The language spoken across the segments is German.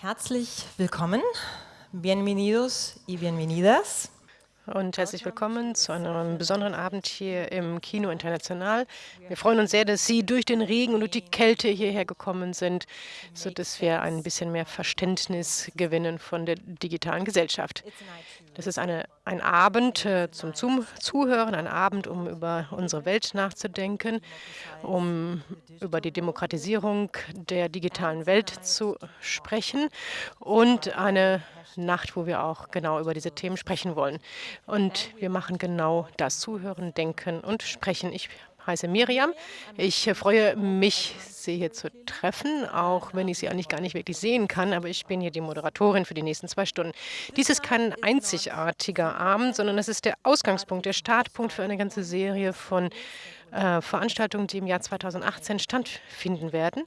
Herzlich willkommen, bienvenidos y bienvenidas. Und herzlich willkommen zu einem besonderen Abend hier im Kino International. Wir freuen uns sehr, dass Sie durch den Regen und durch die Kälte hierher gekommen sind, sodass wir ein bisschen mehr Verständnis gewinnen von der digitalen Gesellschaft. Das ist eine, ein Abend äh, zum Zuhören, ein Abend, um über unsere Welt nachzudenken, um über die Demokratisierung der digitalen Welt zu sprechen und eine Nacht, wo wir auch genau über diese Themen sprechen wollen. Und wir machen genau das, zuhören, denken und sprechen. Ich heiße Miriam. Ich freue mich, Sie hier zu treffen, auch wenn ich Sie eigentlich gar nicht wirklich sehen kann, aber ich bin hier die Moderatorin für die nächsten zwei Stunden. Dies ist kein einzigartiger Abend, sondern es ist der Ausgangspunkt, der Startpunkt für eine ganze Serie von äh, Veranstaltungen, die im Jahr 2018 stattfinden werden.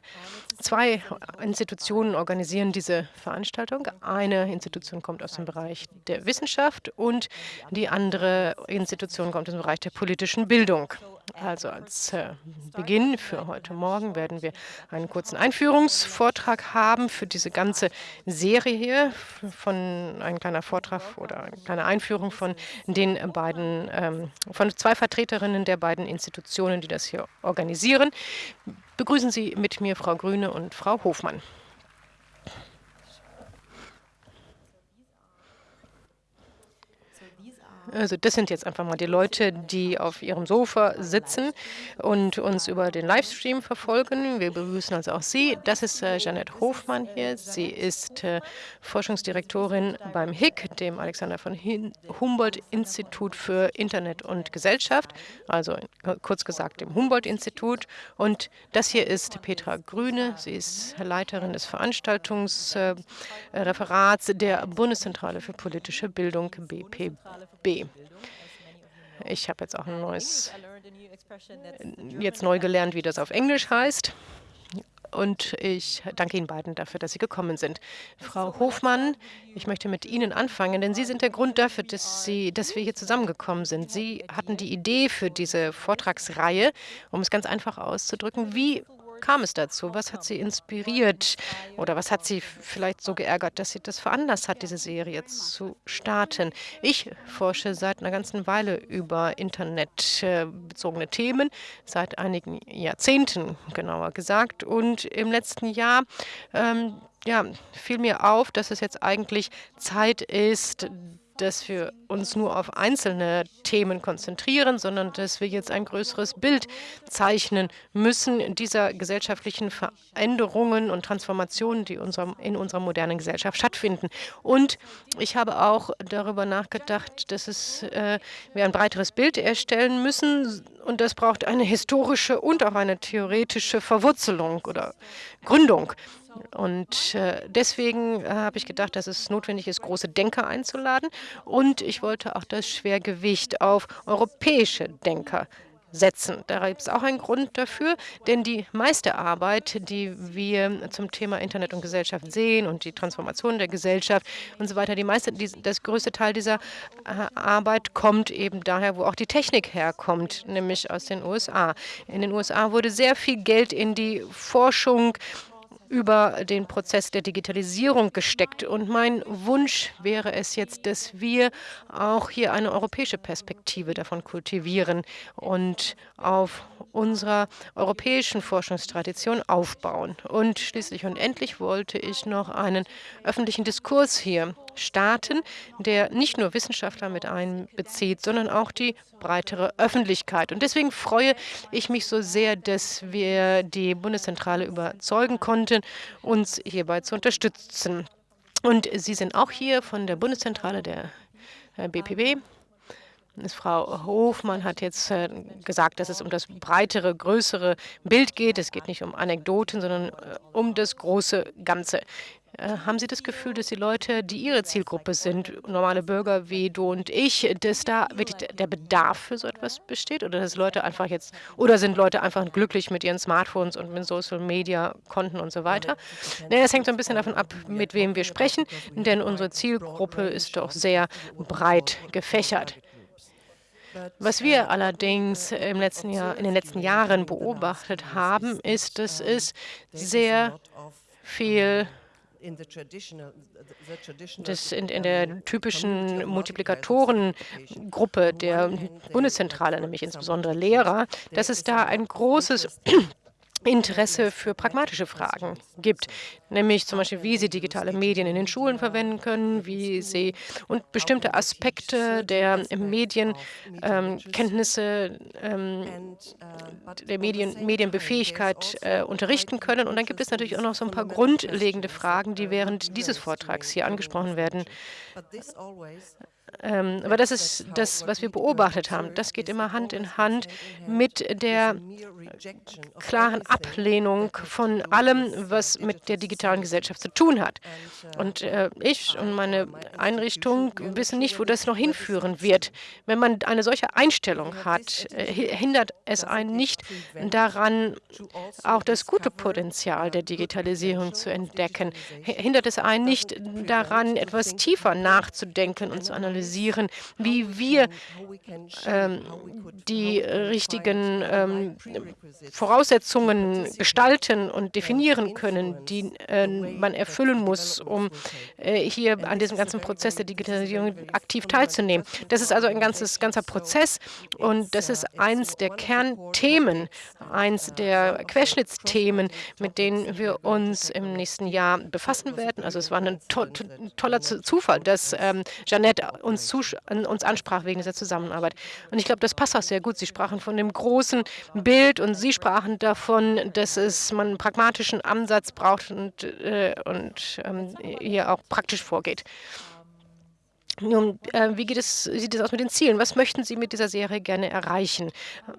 Zwei Institutionen organisieren diese Veranstaltung. Eine Institution kommt aus dem Bereich der Wissenschaft und die andere Institution kommt aus dem Bereich der politischen Bildung. Also als äh, Beginn für heute Morgen werden wir einen kurzen Einführungsvortrag haben für diese ganze Serie hier, von ein kleiner Vortrag oder eine kleine Einführung von den beiden, ähm, von zwei Vertreterinnen der beiden Institutionen, die das hier organisieren. Begrüßen Sie mit mir Frau Grüne und Frau Hofmann. Also das sind jetzt einfach mal die Leute, die auf ihrem Sofa sitzen und uns über den Livestream verfolgen. Wir begrüßen also auch Sie. Das ist äh, Janette Hofmann hier. Sie ist äh, Forschungsdirektorin beim HIC, dem Alexander von Humboldt-Institut für Internet und Gesellschaft, also kurz gesagt dem Humboldt-Institut. Und das hier ist Petra Grüne. Sie ist Leiterin des Veranstaltungsreferats äh, der Bundeszentrale für politische Bildung, BPB. Ich habe jetzt auch ein neues, jetzt neu gelernt, wie das auf Englisch heißt. Und ich danke Ihnen beiden dafür, dass Sie gekommen sind. Frau Hofmann, ich möchte mit Ihnen anfangen, denn Sie sind der Grund dafür, dass, Sie, dass wir hier zusammengekommen sind. Sie hatten die Idee für diese Vortragsreihe, um es ganz einfach auszudrücken. Wie kam es dazu? Was hat Sie inspiriert oder was hat Sie vielleicht so geärgert, dass Sie das veranlasst hat, diese Serie zu starten? Ich forsche seit einer ganzen Weile über internetbezogene Themen, seit einigen Jahrzehnten genauer gesagt. Und im letzten Jahr ähm, ja, fiel mir auf, dass es jetzt eigentlich Zeit ist, dass wir uns nur auf einzelne Themen konzentrieren, sondern dass wir jetzt ein größeres Bild zeichnen müssen dieser gesellschaftlichen Veränderungen und Transformationen, die in unserer modernen Gesellschaft stattfinden. Und ich habe auch darüber nachgedacht, dass es, äh, wir ein breiteres Bild erstellen müssen und das braucht eine historische und auch eine theoretische Verwurzelung oder Gründung. Und äh, deswegen äh, habe ich gedacht, dass es notwendig ist, große Denker einzuladen. Und ich wollte auch das Schwergewicht auf europäische Denker setzen. Da gibt es auch einen Grund dafür, denn die meiste Arbeit, die wir zum Thema Internet und Gesellschaft sehen und die Transformation der Gesellschaft und so weiter, die meiste, die, das größte Teil dieser äh, Arbeit kommt eben daher, wo auch die Technik herkommt, nämlich aus den USA. In den USA wurde sehr viel Geld in die Forschung über den Prozess der Digitalisierung gesteckt. Und mein Wunsch wäre es jetzt, dass wir auch hier eine europäische Perspektive davon kultivieren und auf unserer europäischen Forschungstradition aufbauen. Und schließlich und endlich wollte ich noch einen öffentlichen Diskurs hier starten, der nicht nur Wissenschaftler mit einbezieht, sondern auch die breitere Öffentlichkeit. Und deswegen freue ich mich so sehr, dass wir die Bundeszentrale überzeugen konnten, uns hierbei zu unterstützen. Und Sie sind auch hier von der Bundeszentrale der BPB. Äh, Frau Hofmann hat jetzt äh, gesagt, dass es um das breitere, größere Bild geht. Es geht nicht um Anekdoten, sondern äh, um das große Ganze. Äh, haben Sie das Gefühl, dass die Leute, die Ihre Zielgruppe sind, normale Bürger wie du und ich, dass da wirklich der Bedarf für so etwas besteht? Oder dass Leute einfach jetzt, oder sind Leute einfach glücklich mit ihren Smartphones und mit Social Media Konten und so weiter? Nee, das hängt so ein bisschen davon ab, mit wem wir sprechen, denn unsere Zielgruppe ist doch sehr breit gefächert. Was wir allerdings im letzten Jahr, in den letzten Jahren beobachtet haben, ist, dass es sehr viel das in, in der typischen Multiplikatorengruppe der Bundeszentrale, nämlich insbesondere Lehrer, dass es da ein großes Interesse für pragmatische Fragen gibt, nämlich zum Beispiel, wie sie digitale Medien in den Schulen verwenden können, wie sie und bestimmte Aspekte der Medienkenntnisse, ähm, ähm, der Medien, Medienbefähigkeit äh, unterrichten können. Und dann gibt es natürlich auch noch so ein paar grundlegende Fragen, die während dieses Vortrags hier angesprochen werden. Ähm, aber das ist das, was wir beobachtet haben. Das geht immer Hand in Hand mit der klaren Ablehnung von allem, was mit der digitalen Gesellschaft zu tun hat. Und äh, ich und meine Einrichtung wissen nicht, wo das noch hinführen wird. Wenn man eine solche Einstellung hat, äh, hindert es einen nicht daran, auch das gute Potenzial der Digitalisierung zu entdecken. Hindert es einen nicht daran, etwas tiefer nachzudenken und zu analysieren analysieren, wie wir ähm, die richtigen ähm, Voraussetzungen gestalten und definieren können, die äh, man erfüllen muss, um äh, hier an diesem ganzen Prozess der Digitalisierung aktiv teilzunehmen. Das ist also ein ganzes, ganzer Prozess und das ist eins der Kernthemen, eins der Querschnittsthemen, mit denen wir uns im nächsten Jahr befassen werden. Also es war ein to toller Zufall, dass ähm, Jeanette uns, uns ansprach wegen dieser Zusammenarbeit. Und ich glaube, das passt auch sehr gut. Sie sprachen von dem großen Bild und Sie sprachen davon, dass es man einen pragmatischen Ansatz braucht und, äh, und ähm, hier auch praktisch vorgeht. Nun, äh, wie es, sieht es aus mit den Zielen? Was möchten Sie mit dieser Serie gerne erreichen?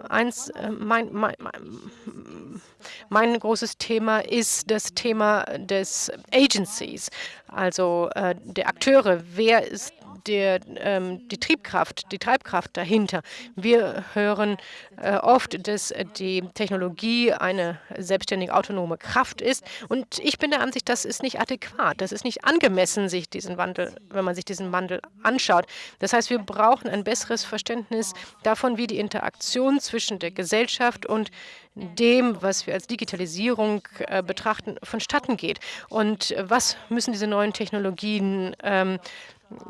Eins, äh, mein, mein, mein, mein, großes Thema ist das Thema des Agencies, also äh, der Akteure. Wer ist der, ähm, die Triebkraft, die Treibkraft dahinter. Wir hören äh, oft, dass die Technologie eine selbstständige autonome Kraft ist. Und ich bin der Ansicht, das ist nicht adäquat, das ist nicht angemessen, sich diesen Wandel, wenn man sich diesen Wandel anschaut. Das heißt, wir brauchen ein besseres Verständnis davon, wie die Interaktion zwischen der Gesellschaft und dem, was wir als Digitalisierung äh, betrachten, vonstatten geht. Und was müssen diese neuen Technologien ähm,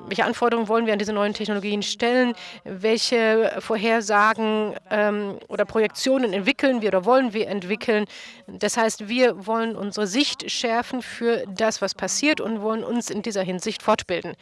welche Anforderungen wollen wir an diese neuen Technologien stellen? Welche Vorhersagen ähm, oder Projektionen entwickeln wir oder wollen wir entwickeln? Das heißt, wir wollen unsere Sicht schärfen für das, was passiert und wollen uns in dieser Hinsicht fortbilden.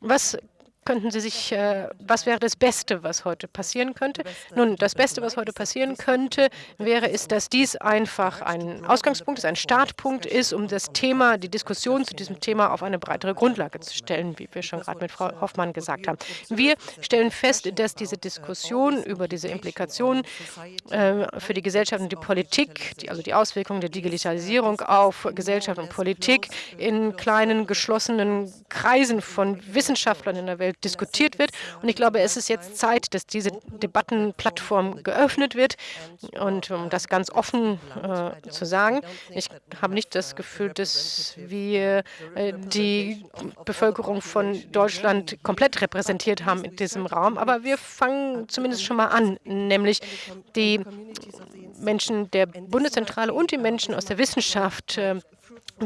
Was könnten Sie sich, äh, was wäre das Beste, was heute passieren könnte? Nun, das Beste, was heute passieren könnte, wäre, ist, dass dies einfach ein Ausgangspunkt ist, ein Startpunkt ist, um das Thema, die Diskussion zu diesem Thema auf eine breitere Grundlage zu stellen, wie wir schon gerade mit Frau Hoffmann gesagt haben. Wir stellen fest, dass diese Diskussion über diese Implikationen äh, für die Gesellschaft und die Politik, die, also die Auswirkungen der Digitalisierung auf Gesellschaft und Politik in kleinen, geschlossenen Kreisen von Wissenschaftlern in der Welt diskutiert wird. Und ich glaube, es ist jetzt Zeit, dass diese Debattenplattform geöffnet wird. Und um das ganz offen äh, zu sagen, ich habe nicht das Gefühl, dass wir äh, die Bevölkerung von Deutschland komplett repräsentiert haben in diesem Raum. Aber wir fangen zumindest schon mal an, nämlich die Menschen der Bundeszentrale und die Menschen aus der Wissenschaft äh,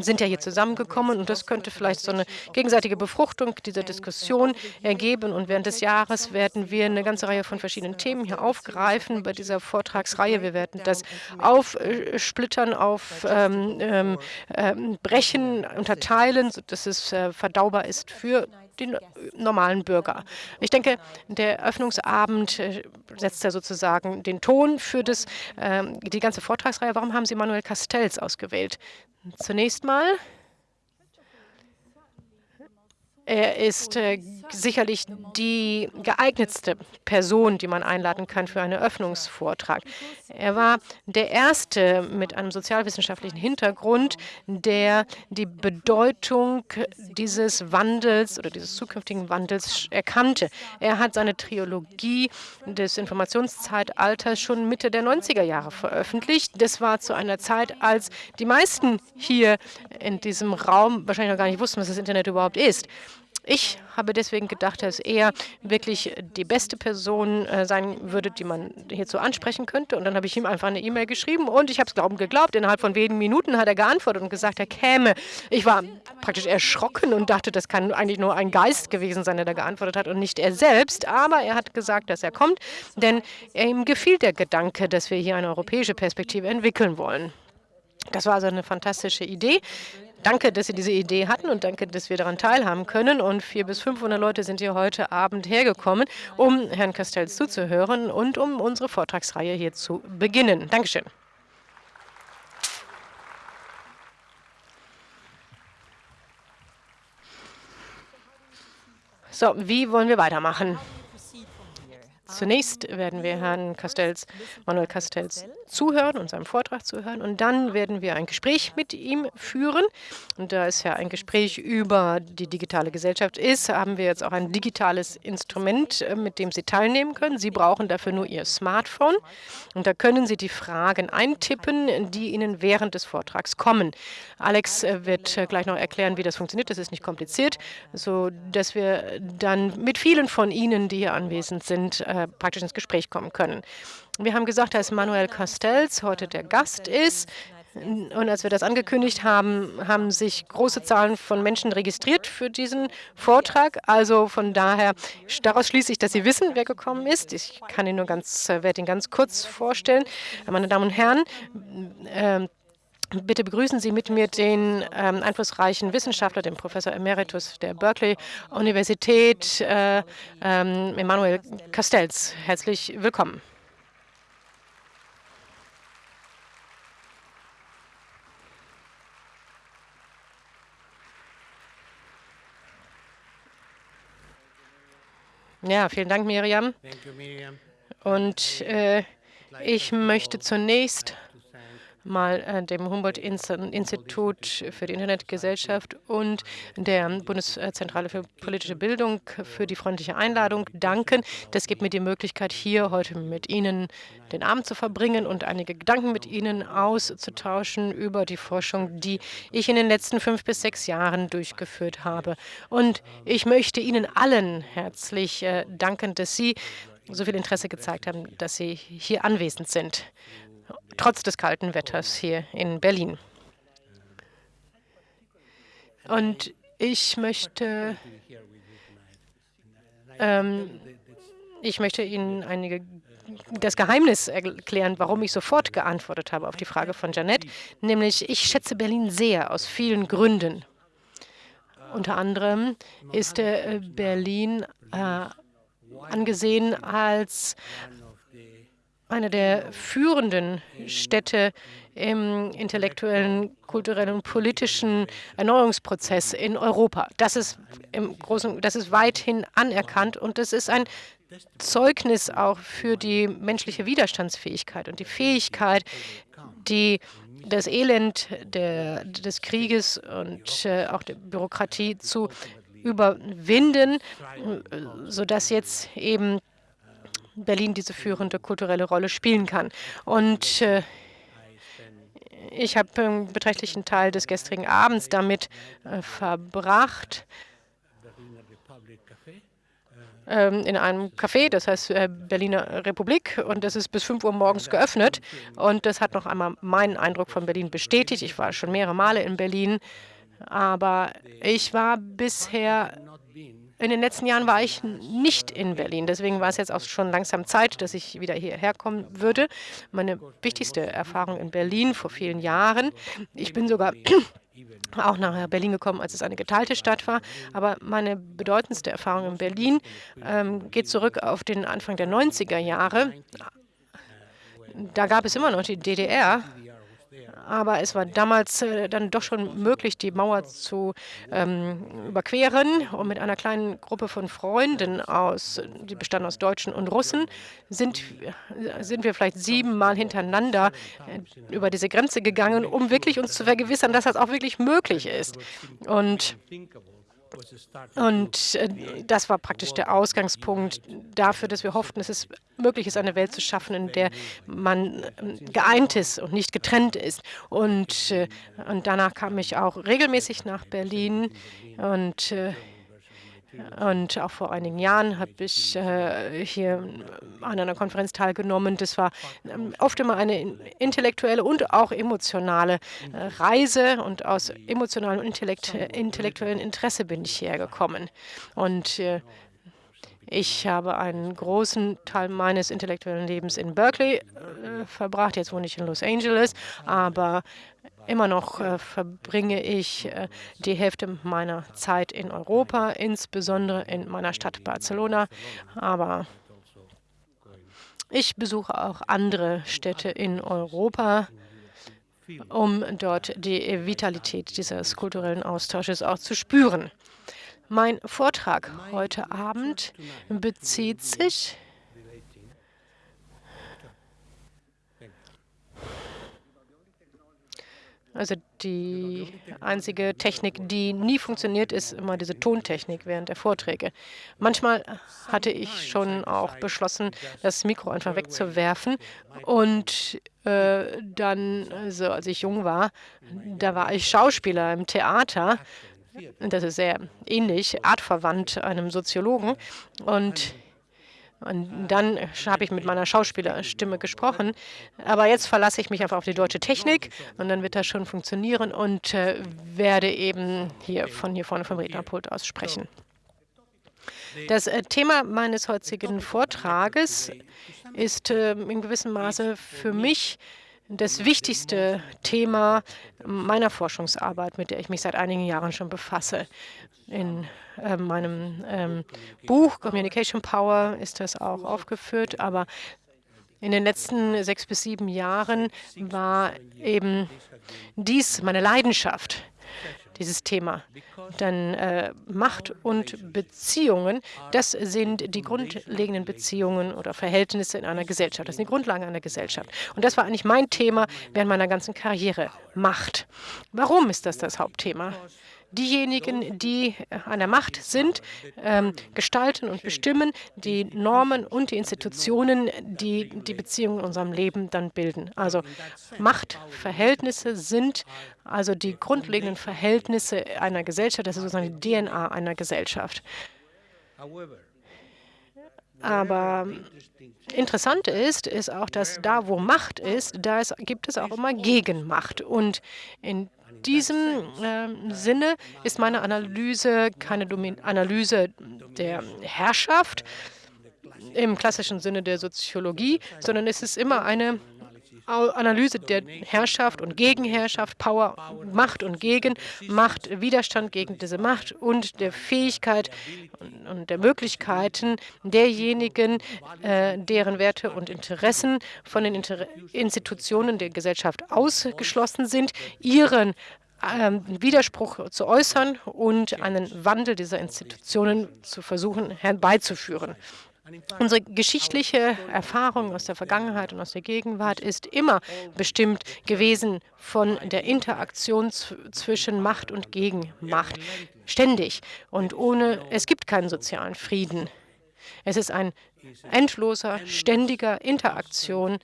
sind ja hier zusammengekommen und das könnte vielleicht so eine gegenseitige Befruchtung dieser Diskussion ergeben. Und während des Jahres werden wir eine ganze Reihe von verschiedenen Themen hier aufgreifen bei dieser Vortragsreihe. Wir werden das aufsplittern, aufbrechen, ähm, ähm, unterteilen, sodass es äh, verdaubar ist für den normalen Bürger. Ich denke, der Öffnungsabend äh, setzt ja sozusagen den Ton für das, äh, die ganze Vortragsreihe. Warum haben Sie Manuel Castells ausgewählt? Zunächst mal er ist äh, sicherlich die geeignetste Person, die man einladen kann für einen Öffnungsvortrag. Er war der Erste mit einem sozialwissenschaftlichen Hintergrund, der die Bedeutung dieses Wandels oder dieses zukünftigen Wandels erkannte. Er hat seine Trilogie des Informationszeitalters schon Mitte der 90er Jahre veröffentlicht. Das war zu einer Zeit, als die meisten hier in diesem Raum wahrscheinlich noch gar nicht wussten, was das Internet überhaupt ist. Ich habe deswegen gedacht, dass er wirklich die beste Person äh, sein würde, die man hierzu ansprechen könnte. Und dann habe ich ihm einfach eine E-Mail geschrieben und ich habe es glauben geglaubt. Innerhalb von wenigen Minuten hat er geantwortet und gesagt, er käme. Ich war praktisch erschrocken und dachte, das kann eigentlich nur ein Geist gewesen sein, der da geantwortet hat und nicht er selbst. Aber er hat gesagt, dass er kommt, denn ihm gefiel der Gedanke, dass wir hier eine europäische Perspektive entwickeln wollen. Das war also eine fantastische Idee. Danke, dass Sie diese Idee hatten und danke, dass wir daran teilhaben können. Und 400 bis 500 Leute sind hier heute Abend hergekommen, um Herrn Castells zuzuhören und um unsere Vortragsreihe hier zu beginnen. Dankeschön. So, wie wollen wir weitermachen? Zunächst werden wir Herrn Castells, Manuel Castells zuhören und seinem Vortrag zuhören und dann werden wir ein Gespräch mit ihm führen. Und da es ja ein Gespräch über die digitale Gesellschaft ist, haben wir jetzt auch ein digitales Instrument, äh, mit dem Sie teilnehmen können. Sie brauchen dafür nur Ihr Smartphone und da können Sie die Fragen eintippen, die Ihnen während des Vortrags kommen. Alex äh, wird äh, gleich noch erklären, wie das funktioniert. Das ist nicht kompliziert, sodass wir dann mit vielen von Ihnen, die hier anwesend sind, praktisch ins Gespräch kommen können. Wir haben gesagt, dass Manuel Castells heute der Gast ist. Und als wir das angekündigt haben, haben sich große Zahlen von Menschen registriert für diesen Vortrag. Also von daher, daraus schließe ich, dass Sie wissen, wer gekommen ist. Ich kann ihn nur ganz, äh, werde ihn ganz kurz vorstellen. Meine Damen und Herren, äh, Bitte begrüßen Sie mit mir den ähm, einflussreichen Wissenschaftler, den Professor Emeritus der Berkeley-Universität, äh, ähm, Emanuel Castells. Herzlich willkommen. Ja, vielen Dank, Miriam. Und äh, ich möchte zunächst mal äh, dem Humboldt-Institut für die Internetgesellschaft und der Bundeszentrale für politische Bildung für die freundliche Einladung danken. Das gibt mir die Möglichkeit, hier heute mit Ihnen den Abend zu verbringen und einige Gedanken mit Ihnen auszutauschen über die Forschung, die ich in den letzten fünf bis sechs Jahren durchgeführt habe. Und ich möchte Ihnen allen herzlich äh, danken, dass Sie so viel Interesse gezeigt haben, dass Sie hier anwesend sind trotz des kalten Wetters hier in Berlin. Und ich möchte, ähm, ich möchte Ihnen einige das Geheimnis erklären, warum ich sofort geantwortet habe auf die Frage von Janet, nämlich ich schätze Berlin sehr aus vielen Gründen. Unter anderem ist äh, Berlin äh, angesehen als eine der führenden Städte im intellektuellen, kulturellen und politischen Erneuerungsprozess in Europa. Das ist, im Großen, das ist weithin anerkannt und das ist ein Zeugnis auch für die menschliche Widerstandsfähigkeit und die Fähigkeit, die das Elend der, des Krieges und äh, auch der Bürokratie zu überwinden, sodass jetzt eben Berlin diese führende kulturelle Rolle spielen kann. Und äh, ich habe einen beträchtlichen Teil des gestrigen Abends damit äh, verbracht, ähm, in einem Café, das heißt äh, Berliner Republik, und das ist bis 5 Uhr morgens geöffnet. Und das hat noch einmal meinen Eindruck von Berlin bestätigt. Ich war schon mehrere Male in Berlin, aber ich war bisher in den letzten Jahren war ich nicht in Berlin. Deswegen war es jetzt auch schon langsam Zeit, dass ich wieder hierher kommen würde. Meine wichtigste Erfahrung in Berlin vor vielen Jahren. Ich bin sogar auch nach Berlin gekommen, als es eine geteilte Stadt war. Aber meine bedeutendste Erfahrung in Berlin ähm, geht zurück auf den Anfang der 90er Jahre. Da gab es immer noch die DDR aber es war damals äh, dann doch schon möglich, die Mauer zu ähm, überqueren. Und mit einer kleinen Gruppe von Freunden, aus, die bestanden aus Deutschen und Russen, sind, sind wir vielleicht siebenmal hintereinander äh, über diese Grenze gegangen, um wirklich uns zu vergewissern, dass das auch wirklich möglich ist. Und und äh, das war praktisch der Ausgangspunkt dafür, dass wir hofften, dass es möglich ist, eine Welt zu schaffen, in der man ähm, geeint ist und nicht getrennt ist. Und, äh, und danach kam ich auch regelmäßig nach Berlin und äh, Und auch vor einigen Jahren habe ich äh, hier an einer Konferenz teilgenommen. Das war ähm, oft immer eine intellektuelle und auch emotionale äh, Reise. Und aus emotionalem und intellekt intellektuellem Interesse bin ich hierher gekommen. Und äh, ich habe einen großen Teil meines intellektuellen Lebens in Berkeley äh, verbracht. Jetzt wohne ich in Los Angeles, aber immer noch äh, verbringe ich äh, die Hälfte meiner Zeit in Europa, insbesondere in meiner Stadt Barcelona. Aber ich besuche auch andere Städte in Europa, um dort die Vitalität dieses kulturellen Austausches auch zu spüren. Mein Vortrag heute Abend bezieht sich Also die einzige Technik, die nie funktioniert, ist immer diese Tontechnik während der Vorträge. Manchmal hatte ich schon auch beschlossen, das Mikro einfach wegzuwerfen. Und äh, dann, also als ich jung war, da war ich Schauspieler im Theater das ist sehr ähnlich, artverwandt einem Soziologen. Und, und dann habe ich mit meiner Schauspielerstimme gesprochen. Aber jetzt verlasse ich mich einfach auf die deutsche Technik und dann wird das schon funktionieren und äh, werde eben hier von hier vorne vom Rednerpult aus sprechen. Das äh, Thema meines heutigen Vortrages ist äh, in gewissem Maße für mich das wichtigste Thema meiner Forschungsarbeit, mit der ich mich seit einigen Jahren schon befasse. In äh, meinem ähm, Buch Communication Power ist das auch aufgeführt, aber in den letzten sechs bis sieben Jahren war eben dies meine Leidenschaft dieses Thema. Denn äh, Macht und Beziehungen, das sind die grundlegenden Beziehungen oder Verhältnisse in einer Gesellschaft. Das sind die Grundlagen einer Gesellschaft. Und das war eigentlich mein Thema während meiner ganzen Karriere, Macht. Warum ist das das Hauptthema? Diejenigen, die an der Macht sind, ähm, gestalten und bestimmen die Normen und die Institutionen, die die Beziehungen in unserem Leben dann bilden. Also Machtverhältnisse sind also die grundlegenden Verhältnisse einer Gesellschaft, das ist sozusagen die DNA einer Gesellschaft. Aber interessant ist, ist auch, dass da, wo Macht ist, da ist, gibt es auch immer Gegenmacht. Und in diesem äh, Sinne ist meine Analyse keine Domin Analyse der Herrschaft im klassischen Sinne der Soziologie, sondern es ist immer eine Analyse der Herrschaft und Gegenherrschaft, Power, Macht und Gegen, Macht, Widerstand gegen diese Macht und der Fähigkeit und der Möglichkeiten derjenigen, äh, deren Werte und Interessen von den Inter Institutionen der Gesellschaft ausgeschlossen sind, ihren ähm, Widerspruch zu äußern und einen Wandel dieser Institutionen zu versuchen herbeizuführen. Unsere geschichtliche Erfahrung aus der Vergangenheit und aus der Gegenwart ist immer bestimmt gewesen von der Interaktion zwischen Macht und Gegenmacht. Ständig. Und ohne, es gibt keinen sozialen Frieden. Es ist ein endloser, ständiger Interaktion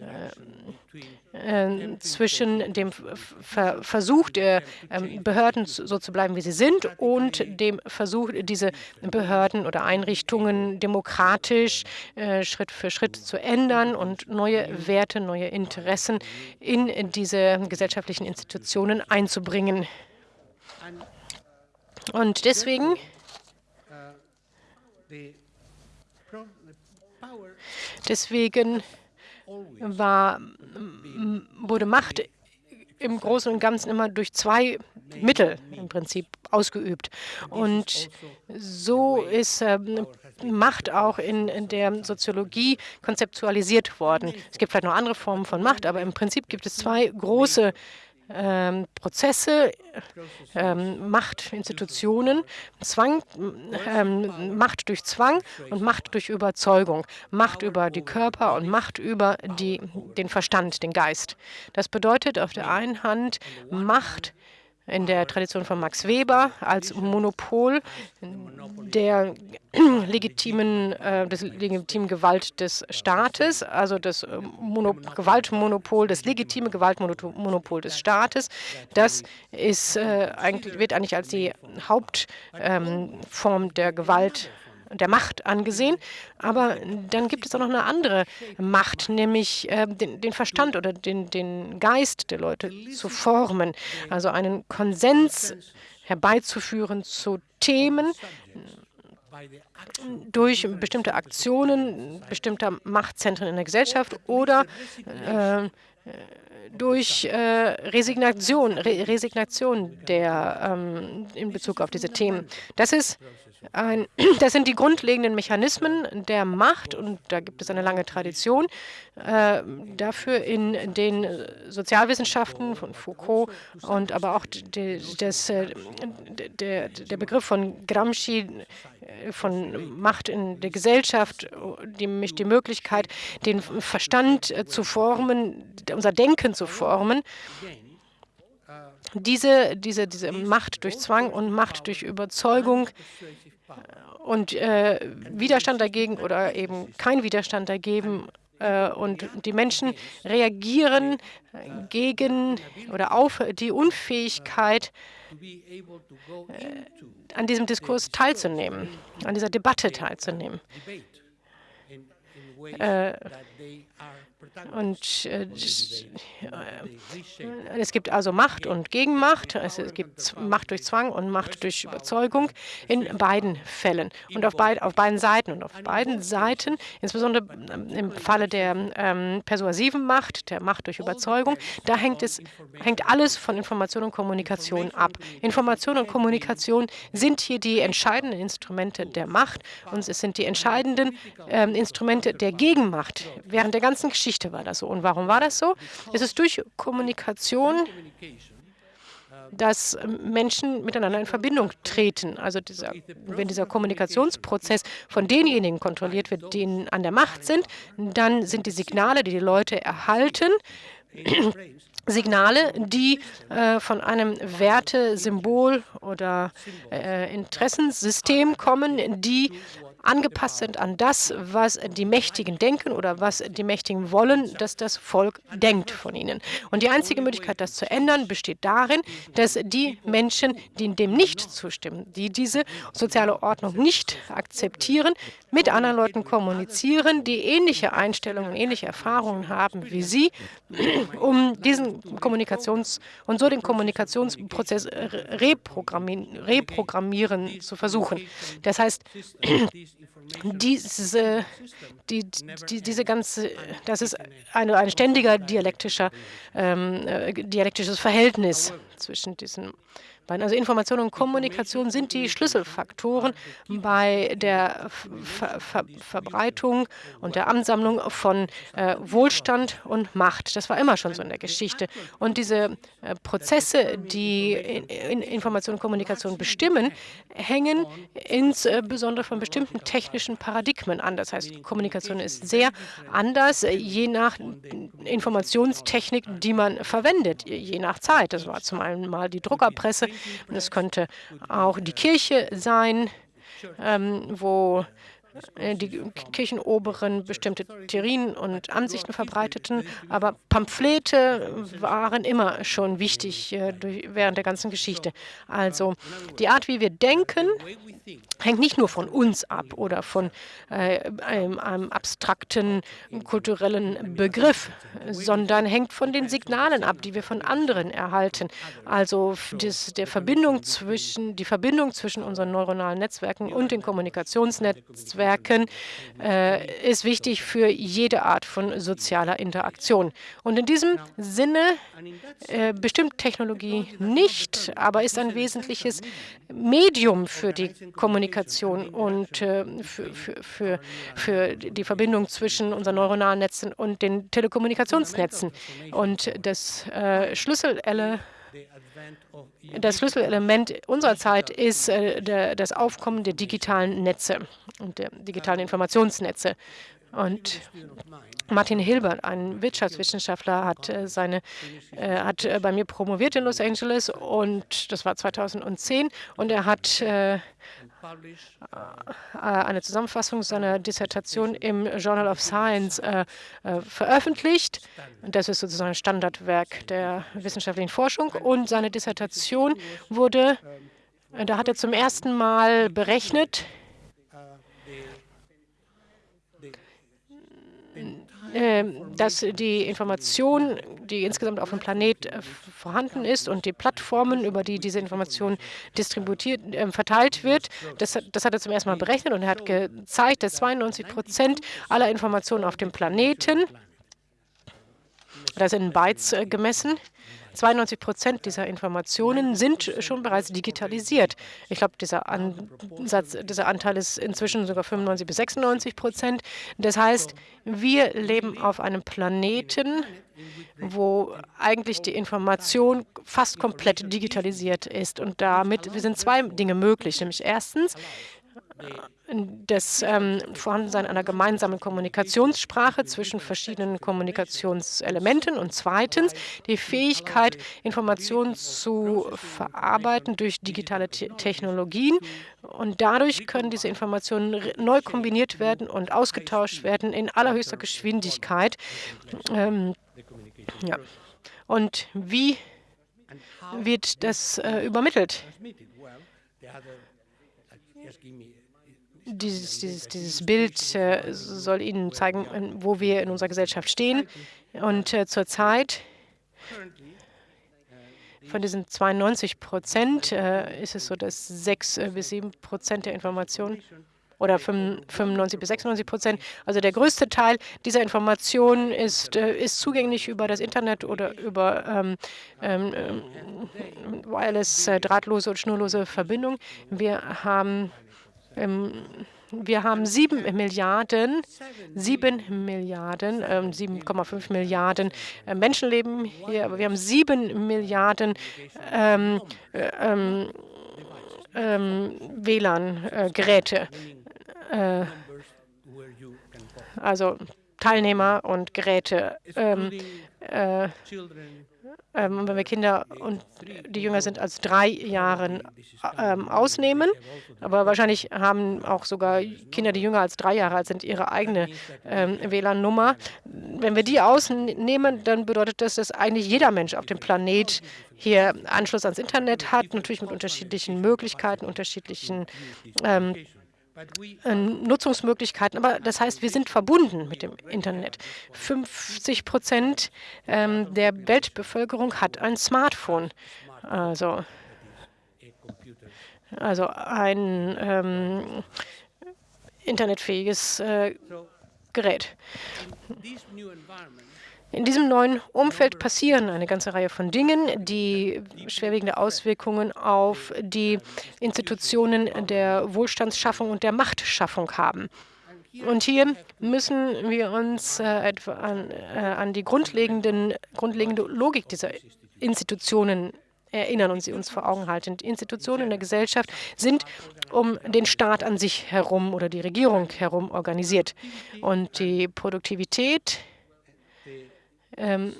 äh, äh, zwischen dem Ver Versuch der äh, Behörden so zu bleiben, wie sie sind, und dem Versuch, diese Behörden oder Einrichtungen demokratisch äh, Schritt für Schritt zu ändern und neue Werte, neue Interessen in diese gesellschaftlichen Institutionen einzubringen. Und deswegen Deswegen war, wurde Macht im Großen und Ganzen immer durch zwei Mittel im Prinzip ausgeübt. Und so ist äh, Macht auch in, in, der Soziologie konzeptualisiert worden. Es gibt vielleicht noch andere Formen von Macht, aber im Prinzip gibt es zwei große ähm, Prozesse, ähm, Macht, Institutionen, Zwang, ähm, Macht durch Zwang und Macht durch Überzeugung, Macht über die Körper und Macht über die, den Verstand, den Geist. Das bedeutet auf der einen Hand Macht in der Tradition von Max Weber als Monopol der legitimen, äh, des legitimen Gewalt des Staates, also das äh, Mono Gewaltmonopol, das legitime Gewaltmonopol des Staates. Das ist, äh, wird eigentlich als die Hauptform ähm, der Gewalt der Macht angesehen. Aber dann gibt es auch noch eine andere Macht, nämlich äh, den, den, Verstand oder den, den Geist der Leute zu formen. Also einen Konsens herbeizuführen zu Themen durch bestimmte Aktionen bestimmter Machtzentren in der Gesellschaft oder äh, durch äh, Resignation, Re Resignation der, ähm, in Bezug auf diese Themen. Das ist ein, das sind die grundlegenden Mechanismen der Macht und da gibt es eine lange Tradition äh, dafür in den Sozialwissenschaften von Foucault und aber auch de, des, äh, der, der Begriff von Gramsci äh, von Macht in der Gesellschaft, die, die Möglichkeit, den Verstand äh, zu formen, unser Denken zu formen. Diese, diese, diese Macht durch Zwang und Macht durch Überzeugung und äh, Widerstand dagegen oder eben kein Widerstand dagegen. Äh, und die Menschen reagieren gegen oder auf die Unfähigkeit, äh, an diesem Diskurs teilzunehmen, an dieser Debatte teilzunehmen. Äh, und äh, es gibt also Macht und Gegenmacht. Es gibt Macht durch Zwang und Macht durch Überzeugung in beiden Fällen und auf, beid, auf beiden Seiten. Und auf beiden Seiten, insbesondere im Falle der ähm, persuasiven Macht, der Macht durch Überzeugung, da hängt, es, hängt alles von Information und Kommunikation ab. Information und Kommunikation sind hier die entscheidenden Instrumente der Macht und es sind die entscheidenden ähm, Instrumente der Gegenmacht während der ganzen Geschichte Geschichte war das so. Und warum war das so? Es ist durch Kommunikation, dass Menschen miteinander in Verbindung treten. Also dieser, wenn dieser Kommunikationsprozess von denjenigen kontrolliert wird, die an der Macht sind, dann sind die Signale, die die Leute erhalten, Signale, die äh, von einem Werte-, Symbol- oder äh, Interessensystem kommen, die angepasst sind an das, was die Mächtigen denken oder was die Mächtigen wollen, dass das Volk denkt von ihnen. Und die einzige Möglichkeit, das zu ändern, besteht darin, dass die Menschen, die dem nicht zustimmen, die diese soziale Ordnung nicht akzeptieren, mit anderen Leuten kommunizieren, die ähnliche Einstellungen, ähnliche Erfahrungen haben wie sie, um diesen Kommunikations- und so den Kommunikationsprozess reprogrammieren, reprogrammieren zu versuchen. Das heißt, diese, die, die, diese ganze, das ist eine, ein ständiger dialektischer, ähm, äh, dialektisches Verhältnis zwischen diesen also Information und Kommunikation sind die Schlüsselfaktoren bei der Ver Ver Verbreitung und der Ansammlung von äh, Wohlstand und Macht. Das war immer schon so in der Geschichte. Und diese äh, Prozesse, die in, in Information und Kommunikation bestimmen, hängen insbesondere von bestimmten technischen Paradigmen an. Das heißt, Kommunikation ist sehr anders, je nach Informationstechnik, die man verwendet, je nach Zeit. Das war zum einen mal die Druckerpresse, es könnte auch die Kirche sein, ähm, wo die Kirchenoberen bestimmte Theorien und Ansichten verbreiteten, aber Pamphlete waren immer schon wichtig äh, während der ganzen Geschichte. Also die Art, wie wir denken, hängt nicht nur von uns ab oder von äh, einem, einem, abstrakten kulturellen Begriff, sondern hängt von den Signalen ab, die wir von anderen erhalten. Also das, der Verbindung zwischen, die Verbindung zwischen unseren neuronalen Netzwerken und den Kommunikationsnetzwerken äh, ist wichtig für jede Art von sozialer Interaktion. Und in diesem Sinne äh, bestimmt Technologie nicht, aber ist ein wesentliches Medium für die Kommunikation und äh, für, für, für, für die Verbindung zwischen unseren neuronalen Netzen und den Telekommunikationsnetzen. Und das äh, Schlüsselelement das Schlüsselelement unserer Zeit ist äh, das Aufkommen der digitalen Netze und der digitalen Informationsnetze. Und Martin Hilbert, ein Wirtschaftswissenschaftler, hat, äh, seine, äh, hat bei mir promoviert in Los Angeles und das war 2010 und er hat eine Zusammenfassung seiner Dissertation im Journal of Science äh, äh, veröffentlicht. Das ist sozusagen ein Standardwerk der wissenschaftlichen Forschung. Und seine Dissertation wurde, da hat er zum ersten Mal berechnet, Ähm, dass die Information, die insgesamt auf dem Planet äh, vorhanden ist und die Plattformen, über die diese Information distributiert, äh, verteilt wird, das, das hat er zum ersten Mal berechnet und er hat gezeigt, dass 92 Prozent aller Informationen auf dem Planeten, das in Bytes äh, gemessen, 92 Prozent dieser Informationen sind schon bereits digitalisiert. Ich glaube, dieser, Ansatz, dieser Anteil ist inzwischen sogar 95 bis 96 Prozent. Das heißt, wir leben auf einem Planeten, wo eigentlich die Information fast komplett digitalisiert ist. Und damit sind zwei Dinge möglich. Nämlich erstens, das ähm, Vorhandensein einer gemeinsamen Kommunikationssprache zwischen verschiedenen Kommunikationselementen und zweitens die Fähigkeit, Informationen zu verarbeiten durch digitale Te Technologien. Und dadurch können diese Informationen neu kombiniert werden und ausgetauscht werden in allerhöchster Geschwindigkeit. Ähm, ja. Und wie wird das äh, übermittelt? Dieses, dieses, dieses Bild äh, soll Ihnen zeigen, wo wir in unserer Gesellschaft stehen. Und äh, zurzeit von diesen 92 Prozent äh, ist es so, dass 6 äh, bis 7 Prozent der Informationen oder 95 bis 96 Prozent. Also der größte Teil dieser Informationen ist, ist zugänglich über das Internet oder über ähm, ähm, wireless, äh, drahtlose und schnurlose Verbindung. Wir haben ähm, wir haben 7 Milliarden, 7 Milliarden, äh, 7,5 Milliarden äh, Menschenleben hier, aber wir haben 7 Milliarden ähm, äh, ähm, ähm WLAN-Geräte. Äh, also Teilnehmer und Geräte. Ähm, äh, ähm, wenn wir Kinder und die jünger sind als drei Jahren ähm, ausnehmen. Aber wahrscheinlich haben auch sogar Kinder, die jünger als drei Jahre alt sind, ihre eigene ähm, WLAN-Nummer. Wenn wir die ausnehmen, dann bedeutet das, dass eigentlich jeder Mensch auf dem Planet hier Anschluss ans Internet hat, natürlich mit unterschiedlichen Möglichkeiten, unterschiedlichen ähm, äh, Nutzungsmöglichkeiten. Aber das heißt, wir sind verbunden mit dem Internet. 50 Prozent ähm, der Weltbevölkerung hat ein Smartphone. Also, also ein ähm, internetfähiges äh, Gerät. In diesem neuen Umfeld passieren eine ganze Reihe von Dingen, die schwerwiegende Auswirkungen auf die Institutionen der Wohlstandsschaffung und der Machtschaffung haben. Und hier müssen wir uns äh, an, äh, an die grundlegende Logik dieser Institutionen erinnern und sie uns vor Augen halten. Die Institutionen in der Gesellschaft sind um den Staat an sich herum oder die Regierung herum organisiert. Und die Produktivität ähm,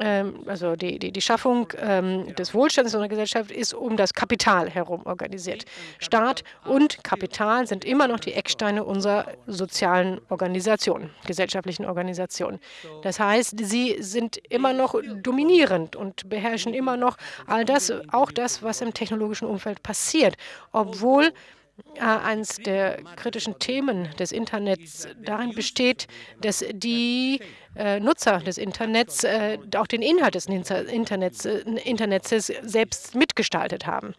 ähm, also die, die, die Schaffung ähm, des Wohlstands in unserer Gesellschaft ist um das Kapital herum organisiert. Staat und Kapital sind immer noch die Ecksteine unserer sozialen Organisation, gesellschaftlichen Organisation. Das heißt, sie sind immer noch dominierend und beherrschen immer noch all das, auch das, was im technologischen Umfeld passiert, obwohl eines der kritischen Themen des Internets darin besteht, dass die äh, Nutzer des Internets äh, auch den Inhalt des Internets, äh, Internets selbst mitgestaltet haben.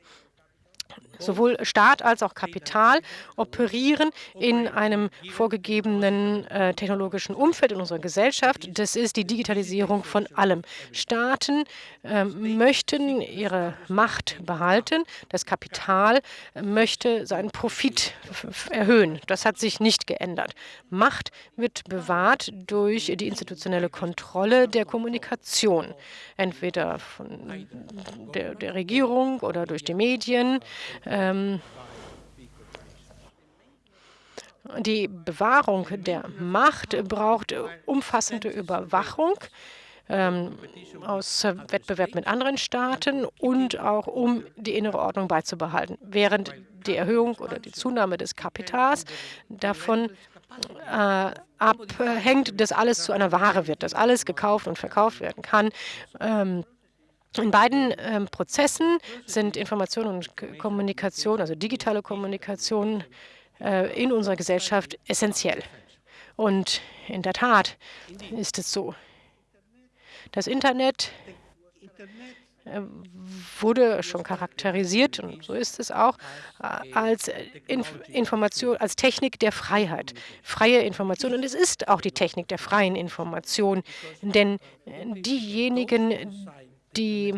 Sowohl Staat als auch Kapital operieren in einem vorgegebenen äh, technologischen Umfeld in unserer Gesellschaft. Das ist die Digitalisierung von allem. Staaten äh, möchten ihre Macht behalten. Das Kapital möchte seinen Profit erhöhen. Das hat sich nicht geändert. Macht wird bewahrt durch die institutionelle Kontrolle der Kommunikation, entweder von der, der Regierung oder durch die Medien. Ähm, Die Bewahrung der Macht braucht umfassende Überwachung ähm, aus Wettbewerb mit anderen Staaten und auch um die innere Ordnung beizubehalten, während die Erhöhung oder die Zunahme des Kapitals davon äh, abhängt, dass alles zu einer Ware wird, dass alles gekauft und verkauft werden kann. Ähm, in beiden ähm, Prozessen sind Information und Kommunikation, also digitale Kommunikation, äh, in unserer Gesellschaft essentiell. Und in der Tat ist es so. Das Internet äh, wurde schon charakterisiert, und so ist es auch, äh, als Inf Information, als Technik der Freiheit, freie Information. Und es ist auch die Technik der freien Information, denn diejenigen, die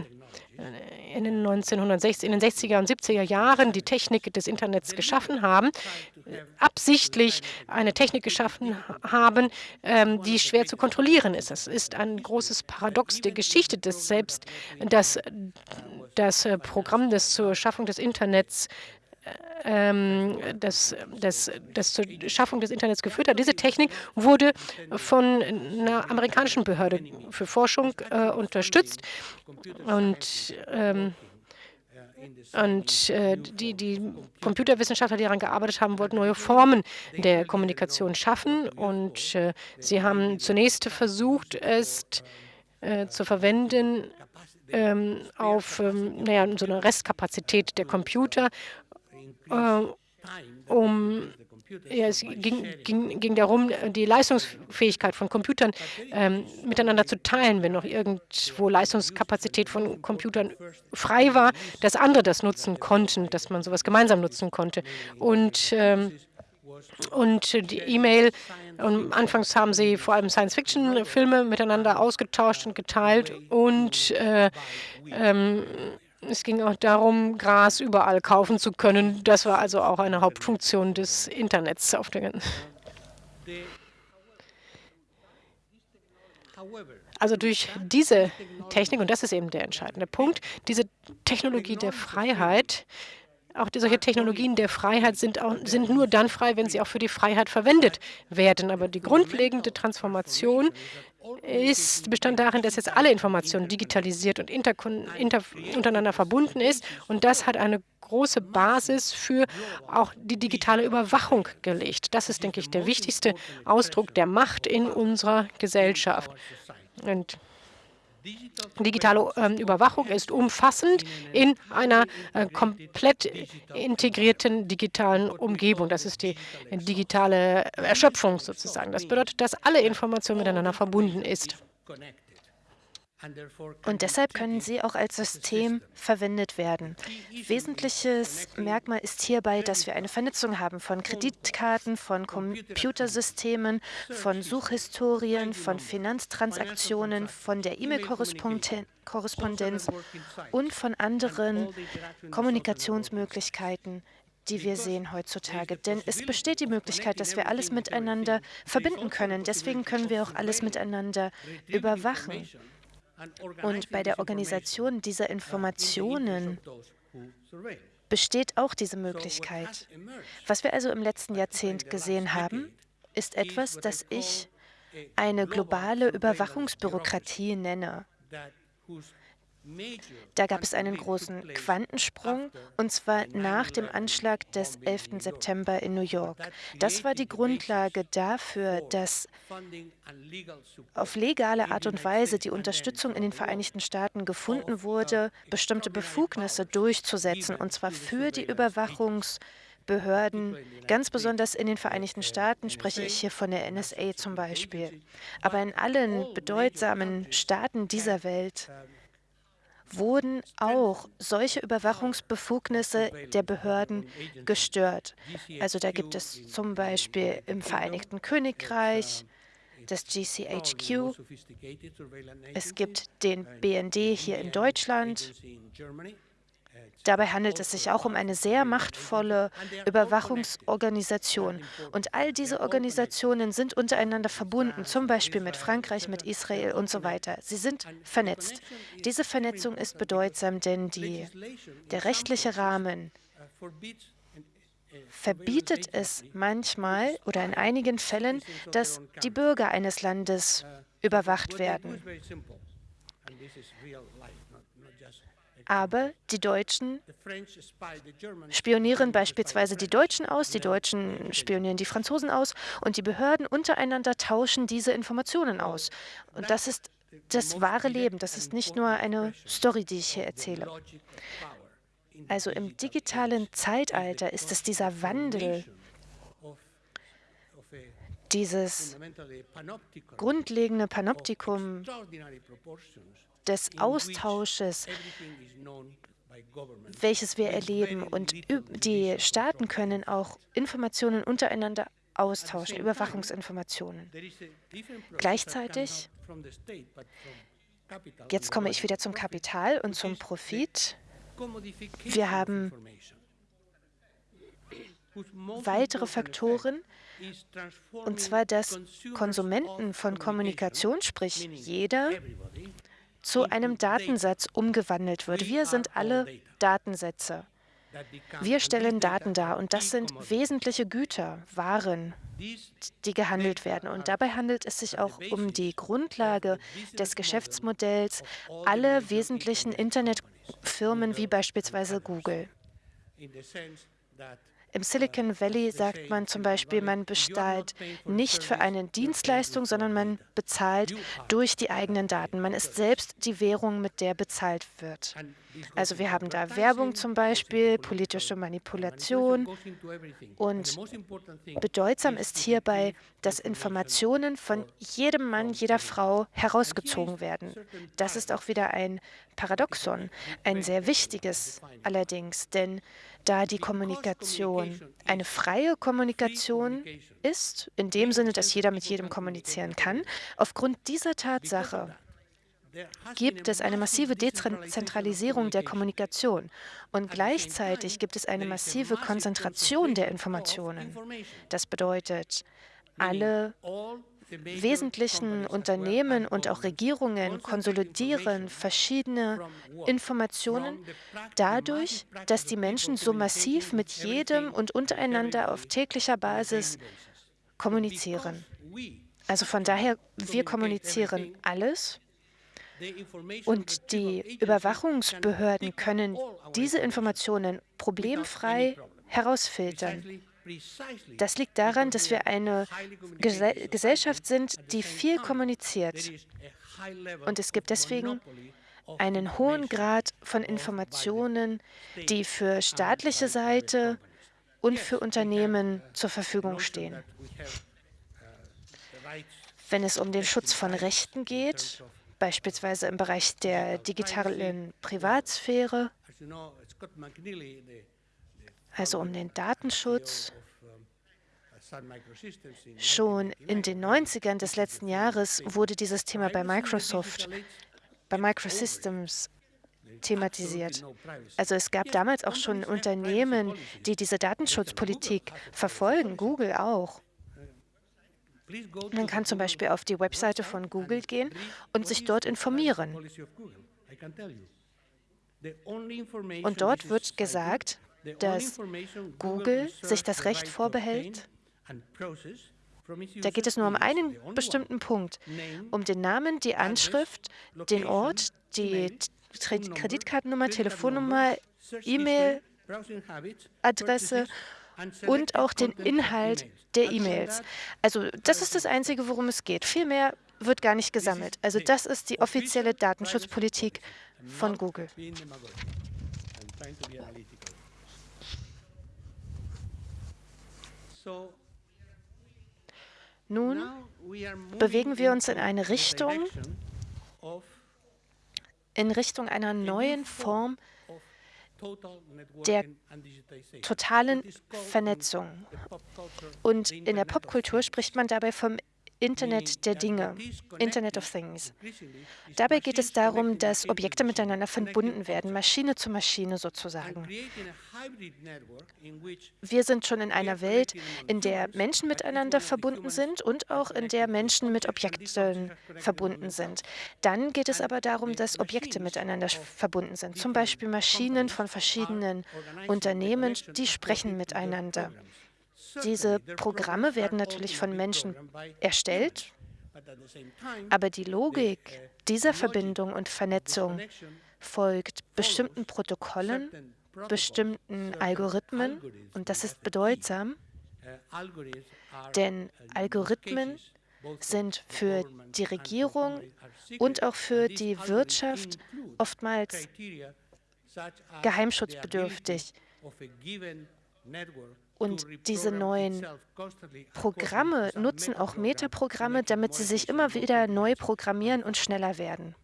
in den 1960, in den 60er und 70er Jahren die Technik des Internets geschaffen haben, absichtlich eine Technik geschaffen haben, ähm, die schwer zu kontrollieren ist. Das ist ein großes Paradox der Geschichte, dass selbst das, das äh, Programm, das zur Schaffung des Internets ähm, das, das, das zur Schaffung des Internets geführt hat. Diese Technik wurde von einer amerikanischen Behörde für Forschung äh, unterstützt und ähm, und äh, die, die Computerwissenschaftler, die daran gearbeitet haben, wollten neue Formen der Kommunikation schaffen. Und äh, sie haben zunächst versucht, es äh, zu verwenden ähm, auf ähm, naja, so eine Restkapazität der Computer um ja, es ging, ging, ging, darum, die Leistungsfähigkeit von Computern ähm, miteinander zu teilen, wenn noch irgendwo Leistungskapazität von Computern frei war, dass andere das nutzen konnten, dass man sowas gemeinsam nutzen konnte. Und, ähm, und die E-Mail, anfangs haben sie vor allem Science-Fiction-Filme miteinander ausgetauscht und geteilt und äh, ähm, es ging auch darum, Gras überall kaufen zu können. Das war also auch eine Hauptfunktion des Internets auf der also durch diese Technik, und das ist eben der entscheidende Punkt, diese Technologie der Freiheit, auch solche Technologien der Freiheit sind, auch, sind nur dann frei, wenn sie auch für die Freiheit verwendet werden. Aber die grundlegende Transformation ist, bestand darin, dass jetzt alle Informationen digitalisiert und inter, untereinander verbunden ist. Und das hat eine große Basis für auch die digitale Überwachung gelegt. Das ist, denke ich, der wichtigste Ausdruck der Macht in unserer Gesellschaft. Und Digitale ähm, Überwachung ist umfassend in einer äh, komplett integrierten digitalen Umgebung. Das ist die digitale Erschöpfung sozusagen. Das bedeutet, dass alle Information miteinander verbunden ist. Und deshalb können sie auch als System verwendet werden. Wesentliches Merkmal ist hierbei, dass wir eine Vernetzung haben von Kreditkarten, von Computersystemen, von Suchhistorien, von Finanztransaktionen, von der E-Mail-Korrespondenz und von anderen Kommunikationsmöglichkeiten, die wir sehen heutzutage. Denn es besteht die Möglichkeit, dass wir alles miteinander verbinden können. Deswegen können wir auch alles miteinander überwachen. Und bei der Organisation dieser Informationen besteht auch diese Möglichkeit. Was wir also im letzten Jahrzehnt gesehen haben, ist etwas, das ich eine globale Überwachungsbürokratie nenne. Da gab es einen großen Quantensprung, und zwar nach dem Anschlag des 11. September in New York. Das war die Grundlage dafür, dass auf legale Art und Weise die Unterstützung in den Vereinigten Staaten gefunden wurde, bestimmte Befugnisse durchzusetzen, und zwar für die Überwachungsbehörden, ganz besonders in den Vereinigten Staaten, spreche ich hier von der NSA zum Beispiel. Aber in allen bedeutsamen Staaten dieser Welt wurden auch solche Überwachungsbefugnisse der Behörden gestört. Also da gibt es zum Beispiel im Vereinigten Königreich das GCHQ, es gibt den BND hier in Deutschland, Dabei handelt es sich auch um eine sehr machtvolle Überwachungsorganisation. Und all diese Organisationen sind untereinander verbunden, zum Beispiel mit Frankreich, mit Israel und so weiter. Sie sind vernetzt. Diese Vernetzung ist bedeutsam, denn die, der rechtliche Rahmen verbietet es manchmal oder in einigen Fällen, dass die Bürger eines Landes überwacht werden. Aber die Deutschen spionieren beispielsweise die Deutschen aus, die Deutschen spionieren die Franzosen aus und die Behörden untereinander tauschen diese Informationen aus. Und das ist das wahre Leben, das ist nicht nur eine Story, die ich hier erzähle. Also im digitalen Zeitalter ist es dieser Wandel, dieses grundlegende Panoptikum des Austausches, welches wir erleben. Und die Staaten können auch Informationen untereinander austauschen, Überwachungsinformationen. Gleichzeitig, jetzt komme ich wieder zum Kapital und zum Profit. Wir haben weitere Faktoren, und zwar, dass Konsumenten von Kommunikation, sprich jeder, zu einem Datensatz umgewandelt wird. Wir sind alle Datensätze. Wir stellen Daten dar und das sind wesentliche Güter, Waren, die gehandelt werden. Und dabei handelt es sich auch um die Grundlage des Geschäftsmodells aller wesentlichen Internetfirmen wie beispielsweise Google. Im Silicon Valley sagt man zum Beispiel, man bezahlt nicht für eine Dienstleistung, sondern man bezahlt durch die eigenen Daten. Man ist selbst die Währung, mit der bezahlt wird. Also wir haben da Werbung zum Beispiel, politische Manipulation und bedeutsam ist hierbei, dass Informationen von jedem Mann, jeder Frau herausgezogen werden. Das ist auch wieder ein Paradoxon, ein sehr wichtiges allerdings, denn da die Kommunikation eine freie Kommunikation ist, in dem Sinne, dass jeder mit jedem kommunizieren kann, aufgrund dieser Tatsache gibt es eine massive Dezentralisierung der Kommunikation und gleichzeitig gibt es eine massive Konzentration der Informationen. Das bedeutet, alle wesentlichen Unternehmen und auch Regierungen konsolidieren verschiedene Informationen dadurch, dass die Menschen so massiv mit jedem und untereinander auf täglicher Basis kommunizieren. Also von daher, wir kommunizieren alles und die Überwachungsbehörden können diese Informationen problemfrei herausfiltern. Das liegt daran, dass wir eine Gesellschaft sind, die viel kommuniziert. Und es gibt deswegen einen hohen Grad von Informationen, die für staatliche Seite und für Unternehmen zur Verfügung stehen. Wenn es um den Schutz von Rechten geht, beispielsweise im Bereich der digitalen Privatsphäre, also um den Datenschutz. Schon in den 90ern des letzten Jahres wurde dieses Thema bei Microsoft, bei Microsystems thematisiert. Also es gab damals auch schon Unternehmen, die diese Datenschutzpolitik verfolgen, Google auch. Man kann zum Beispiel auf die Webseite von Google gehen und sich dort informieren. Und dort wird gesagt, dass Google sich das Recht vorbehält, da geht es nur um einen bestimmten Punkt, um den Namen, die Anschrift, den Ort, die Kreditkartennummer, Telefonnummer, E-Mail-Adresse und auch den Inhalt der E-Mails. Also das ist das Einzige, worum es geht. Viel mehr wird gar nicht gesammelt. Also das ist die offizielle Datenschutzpolitik von Google. Nun bewegen wir uns in eine Richtung, in Richtung einer neuen Form der totalen Vernetzung. Und in der Popkultur spricht man dabei vom Internet der Dinge, Internet of Things. Dabei geht es darum, dass Objekte miteinander verbunden werden, Maschine zu Maschine sozusagen. Wir sind schon in einer Welt, in der Menschen miteinander verbunden sind und auch in der Menschen mit Objekten verbunden sind. Dann geht es aber darum, dass Objekte miteinander verbunden sind, zum Beispiel Maschinen von verschiedenen Unternehmen, die sprechen miteinander. Diese Programme werden natürlich von Menschen erstellt, aber die Logik dieser Verbindung und Vernetzung folgt bestimmten Protokollen, bestimmten Algorithmen und das ist bedeutsam, denn Algorithmen sind für die Regierung und auch für die Wirtschaft oftmals geheimschutzbedürftig. Und diese neuen Programme nutzen auch Metaprogramme, damit sie sich immer wieder neu programmieren und schneller werden.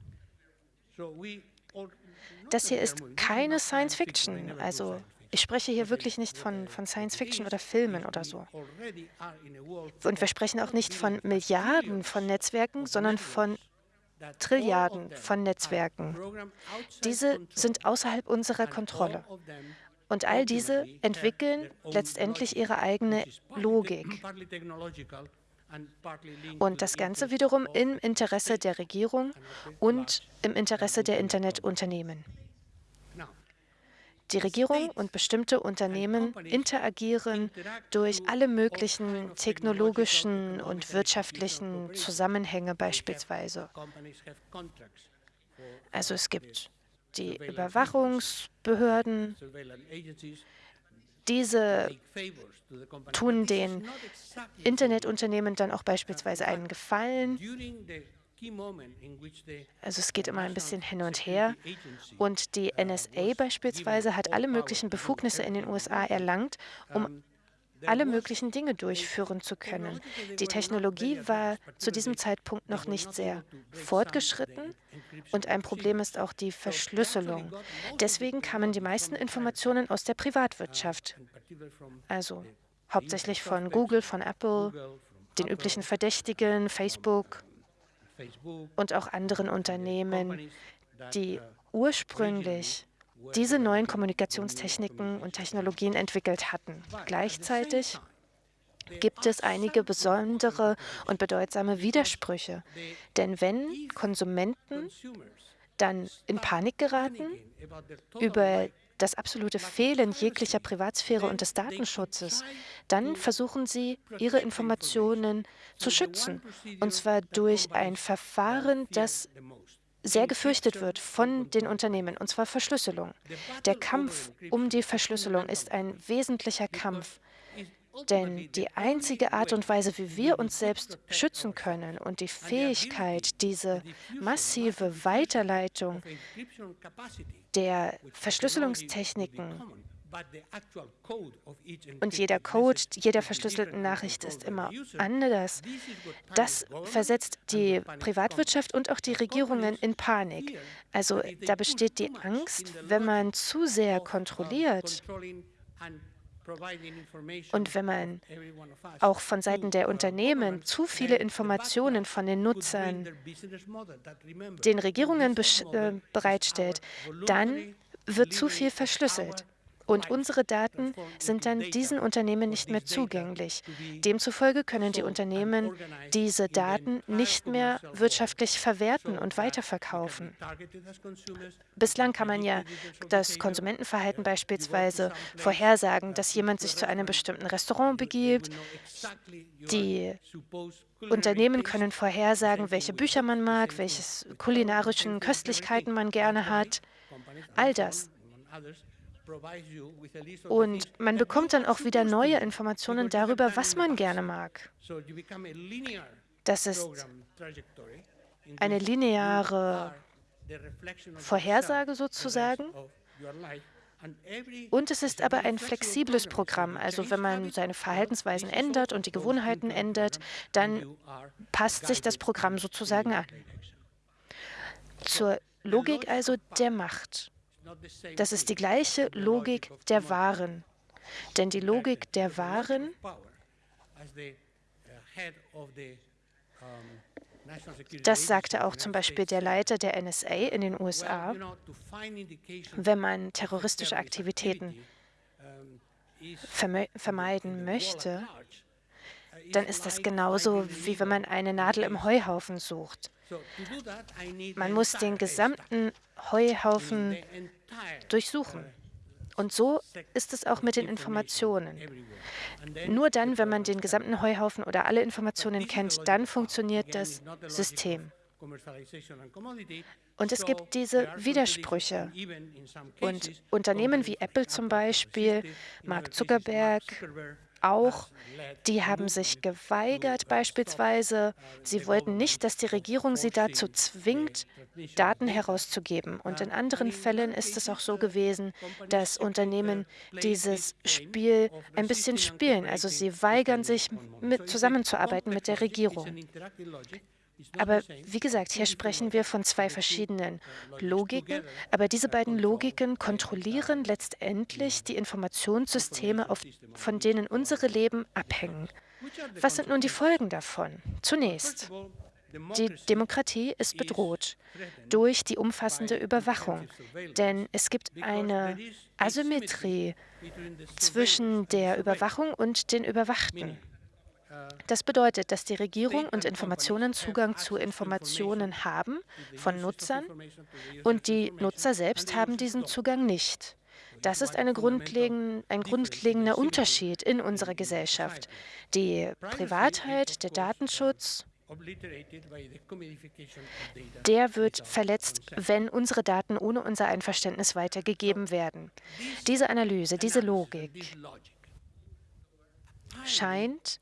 Das hier ist keine Science Fiction. Also ich spreche hier wirklich nicht von, von Science Fiction oder Filmen oder so. Und wir sprechen auch nicht von Milliarden von Netzwerken, sondern von Trilliarden von Netzwerken. Diese sind außerhalb unserer Kontrolle. Und all diese entwickeln letztendlich ihre eigene Logik. Und das Ganze wiederum im Interesse der Regierung und im Interesse der Internetunternehmen. Die Regierung und bestimmte Unternehmen interagieren durch alle möglichen technologischen und wirtschaftlichen Zusammenhänge beispielsweise. Also es gibt die Überwachungsbehörden, diese tun den Internetunternehmen dann auch beispielsweise einen Gefallen. Also es geht immer ein bisschen hin und her. Und die NSA beispielsweise hat alle möglichen Befugnisse in den USA erlangt, um alle möglichen Dinge durchführen zu können. Die Technologie war zu diesem Zeitpunkt noch nicht sehr fortgeschritten und ein Problem ist auch die Verschlüsselung. Deswegen kamen die meisten Informationen aus der Privatwirtschaft, also hauptsächlich von Google, von Apple, den üblichen Verdächtigen, Facebook und auch anderen Unternehmen, die ursprünglich diese neuen Kommunikationstechniken und Technologien entwickelt hatten. Gleichzeitig gibt es einige besondere und bedeutsame Widersprüche. Denn wenn Konsumenten dann in Panik geraten über das absolute Fehlen jeglicher Privatsphäre und des Datenschutzes, dann versuchen sie, ihre Informationen zu schützen, und zwar durch ein Verfahren, das sehr gefürchtet wird von den Unternehmen, und zwar Verschlüsselung. Der Kampf um die Verschlüsselung ist ein wesentlicher Kampf, denn die einzige Art und Weise, wie wir uns selbst schützen können und die Fähigkeit, diese massive Weiterleitung der Verschlüsselungstechniken und jeder Code jeder verschlüsselten Nachricht ist immer anders. Das versetzt die Privatwirtschaft und auch die Regierungen in Panik. Also da besteht die Angst, wenn man zu sehr kontrolliert und wenn man auch von Seiten der Unternehmen zu viele Informationen von den Nutzern den Regierungen äh, bereitstellt, dann wird zu viel verschlüsselt. Und unsere Daten sind dann diesen Unternehmen nicht mehr zugänglich. Demzufolge können die Unternehmen diese Daten nicht mehr wirtschaftlich verwerten und weiterverkaufen. Bislang kann man ja das Konsumentenverhalten beispielsweise vorhersagen, dass jemand sich zu einem bestimmten Restaurant begibt. Die Unternehmen können vorhersagen, welche Bücher man mag, welche kulinarischen Köstlichkeiten man gerne hat. All das und man bekommt dann auch wieder neue Informationen darüber, was man gerne mag. Das ist eine lineare Vorhersage sozusagen. Und es ist aber ein flexibles Programm. Also wenn man seine Verhaltensweisen ändert und die Gewohnheiten ändert, dann passt sich das Programm sozusagen an. Zur Logik also der Macht. Das ist die gleiche Logik der Waren. Denn die Logik der Waren Das sagte auch zum Beispiel der Leiter der NSA in den USA. Wenn man terroristische Aktivitäten vermeiden möchte, dann ist das genauso, wie wenn man eine Nadel im Heuhaufen sucht. Man muss den gesamten Heuhaufen durchsuchen. Und so ist es auch mit den Informationen. Nur dann, wenn man den gesamten Heuhaufen oder alle Informationen kennt, dann funktioniert das System. Und es gibt diese Widersprüche. Und Unternehmen wie Apple zum Beispiel, Mark Zuckerberg, auch, die haben sich geweigert beispielsweise. Sie wollten nicht, dass die Regierung sie dazu zwingt, Daten herauszugeben. Und in anderen Fällen ist es auch so gewesen, dass Unternehmen dieses Spiel ein bisschen spielen. Also sie weigern sich, mit, zusammenzuarbeiten mit der Regierung. Aber wie gesagt, hier sprechen wir von zwei verschiedenen Logiken, aber diese beiden Logiken kontrollieren letztendlich die Informationssysteme, auf, von denen unsere Leben abhängen. Was sind nun die Folgen davon? Zunächst, die Demokratie ist bedroht durch die umfassende Überwachung, denn es gibt eine Asymmetrie zwischen der Überwachung und den Überwachten. Das bedeutet, dass die Regierung und Informationen Zugang zu Informationen haben von Nutzern und die Nutzer selbst haben diesen Zugang nicht. Das ist grundlegend, ein grundlegender Unterschied in unserer Gesellschaft. Die Privatheit, der Datenschutz, der wird verletzt, wenn unsere Daten ohne unser Einverständnis weitergegeben werden. Diese Analyse, diese Logik scheint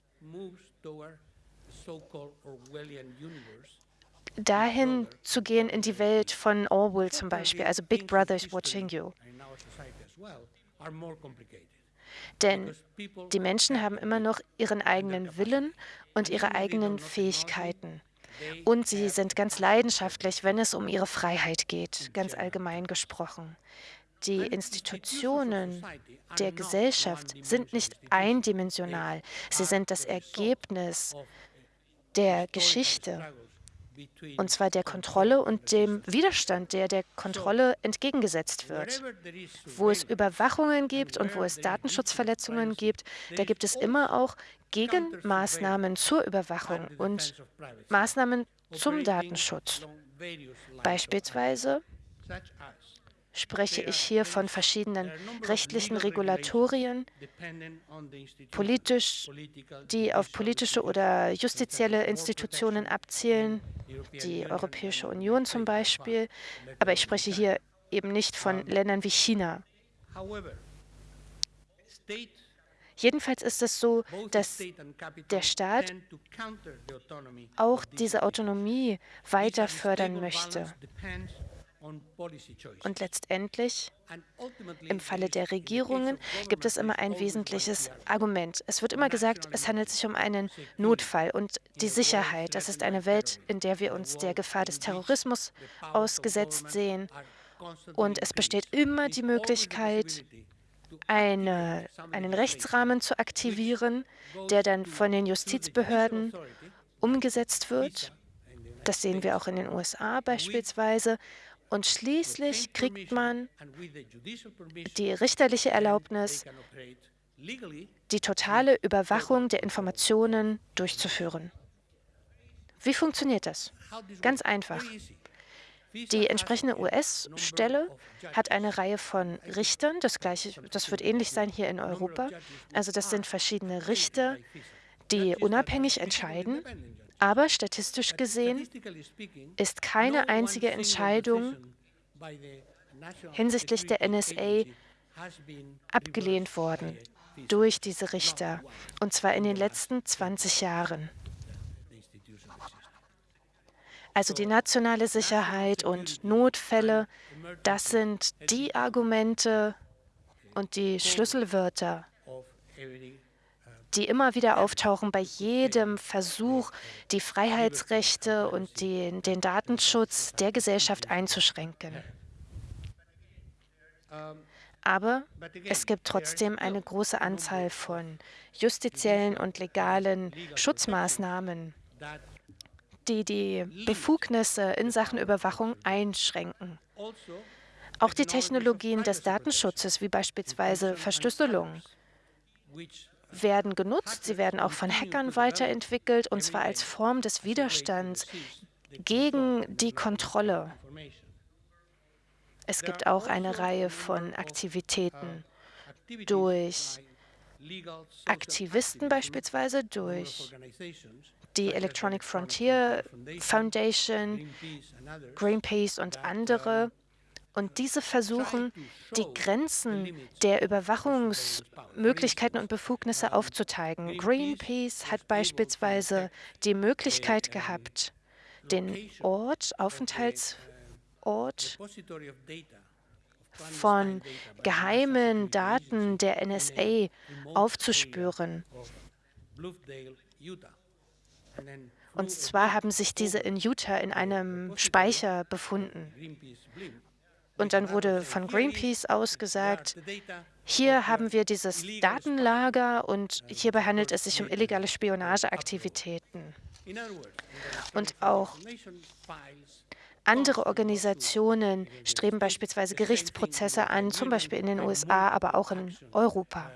dahin zu gehen in die Welt von Orwell zum Beispiel, also Big Brother is watching you. Denn die Menschen haben immer noch ihren eigenen Willen und ihre eigenen Fähigkeiten. Und sie sind ganz leidenschaftlich, wenn es um ihre Freiheit geht, ganz allgemein gesprochen. Die Institutionen der Gesellschaft sind nicht eindimensional. Sie sind das Ergebnis der Geschichte, und zwar der Kontrolle und dem Widerstand, der der Kontrolle entgegengesetzt wird. Wo es Überwachungen gibt und wo es Datenschutzverletzungen gibt, da gibt es immer auch Gegenmaßnahmen zur Überwachung und Maßnahmen zum Datenschutz. Beispielsweise spreche ich hier von verschiedenen rechtlichen Regulatorien, politisch, die auf politische oder justizielle Institutionen abzielen, die Europäische Union zum Beispiel. Aber ich spreche hier eben nicht von Ländern wie China. Jedenfalls ist es so, dass der Staat auch diese Autonomie weiter fördern möchte. Und letztendlich, im Falle der Regierungen, gibt es immer ein wesentliches Argument. Es wird immer gesagt, es handelt sich um einen Notfall und die Sicherheit. Das ist eine Welt, in der wir uns der Gefahr des Terrorismus ausgesetzt sehen. Und es besteht immer die Möglichkeit, eine, einen Rechtsrahmen zu aktivieren, der dann von den Justizbehörden umgesetzt wird. Das sehen wir auch in den USA beispielsweise. Und schließlich kriegt man die richterliche Erlaubnis, die totale Überwachung der Informationen durchzuführen. Wie funktioniert das? Ganz einfach. Die entsprechende US-Stelle hat eine Reihe von Richtern. Das, gleiche, das wird ähnlich sein hier in Europa. Also das sind verschiedene Richter, die unabhängig entscheiden aber statistisch gesehen ist keine einzige Entscheidung hinsichtlich der NSA abgelehnt worden durch diese Richter, und zwar in den letzten 20 Jahren. Also die nationale Sicherheit und Notfälle, das sind die Argumente und die Schlüsselwörter, die immer wieder auftauchen bei jedem Versuch, die Freiheitsrechte und den, den Datenschutz der Gesellschaft einzuschränken. Aber es gibt trotzdem eine große Anzahl von justiziellen und legalen Schutzmaßnahmen, die die Befugnisse in Sachen Überwachung einschränken. Auch die Technologien des Datenschutzes, wie beispielsweise Verschlüsselung, werden genutzt. Sie werden auch von Hackern weiterentwickelt, und zwar als Form des Widerstands gegen die Kontrolle. Es gibt auch eine Reihe von Aktivitäten durch Aktivisten beispielsweise, durch die Electronic Frontier Foundation, Greenpeace und andere. Und diese versuchen, die Grenzen der Überwachungsmöglichkeiten und Befugnisse aufzuzeigen. Greenpeace hat beispielsweise die Möglichkeit gehabt, den Ort, Aufenthaltsort von geheimen Daten der NSA aufzuspüren. Und zwar haben sich diese in Utah in einem Speicher befunden. Und dann wurde von Greenpeace aus gesagt, hier haben wir dieses Datenlager und hierbei handelt es sich um illegale Spionageaktivitäten. Und auch andere Organisationen streben beispielsweise Gerichtsprozesse an, zum Beispiel in den USA, aber auch in Europa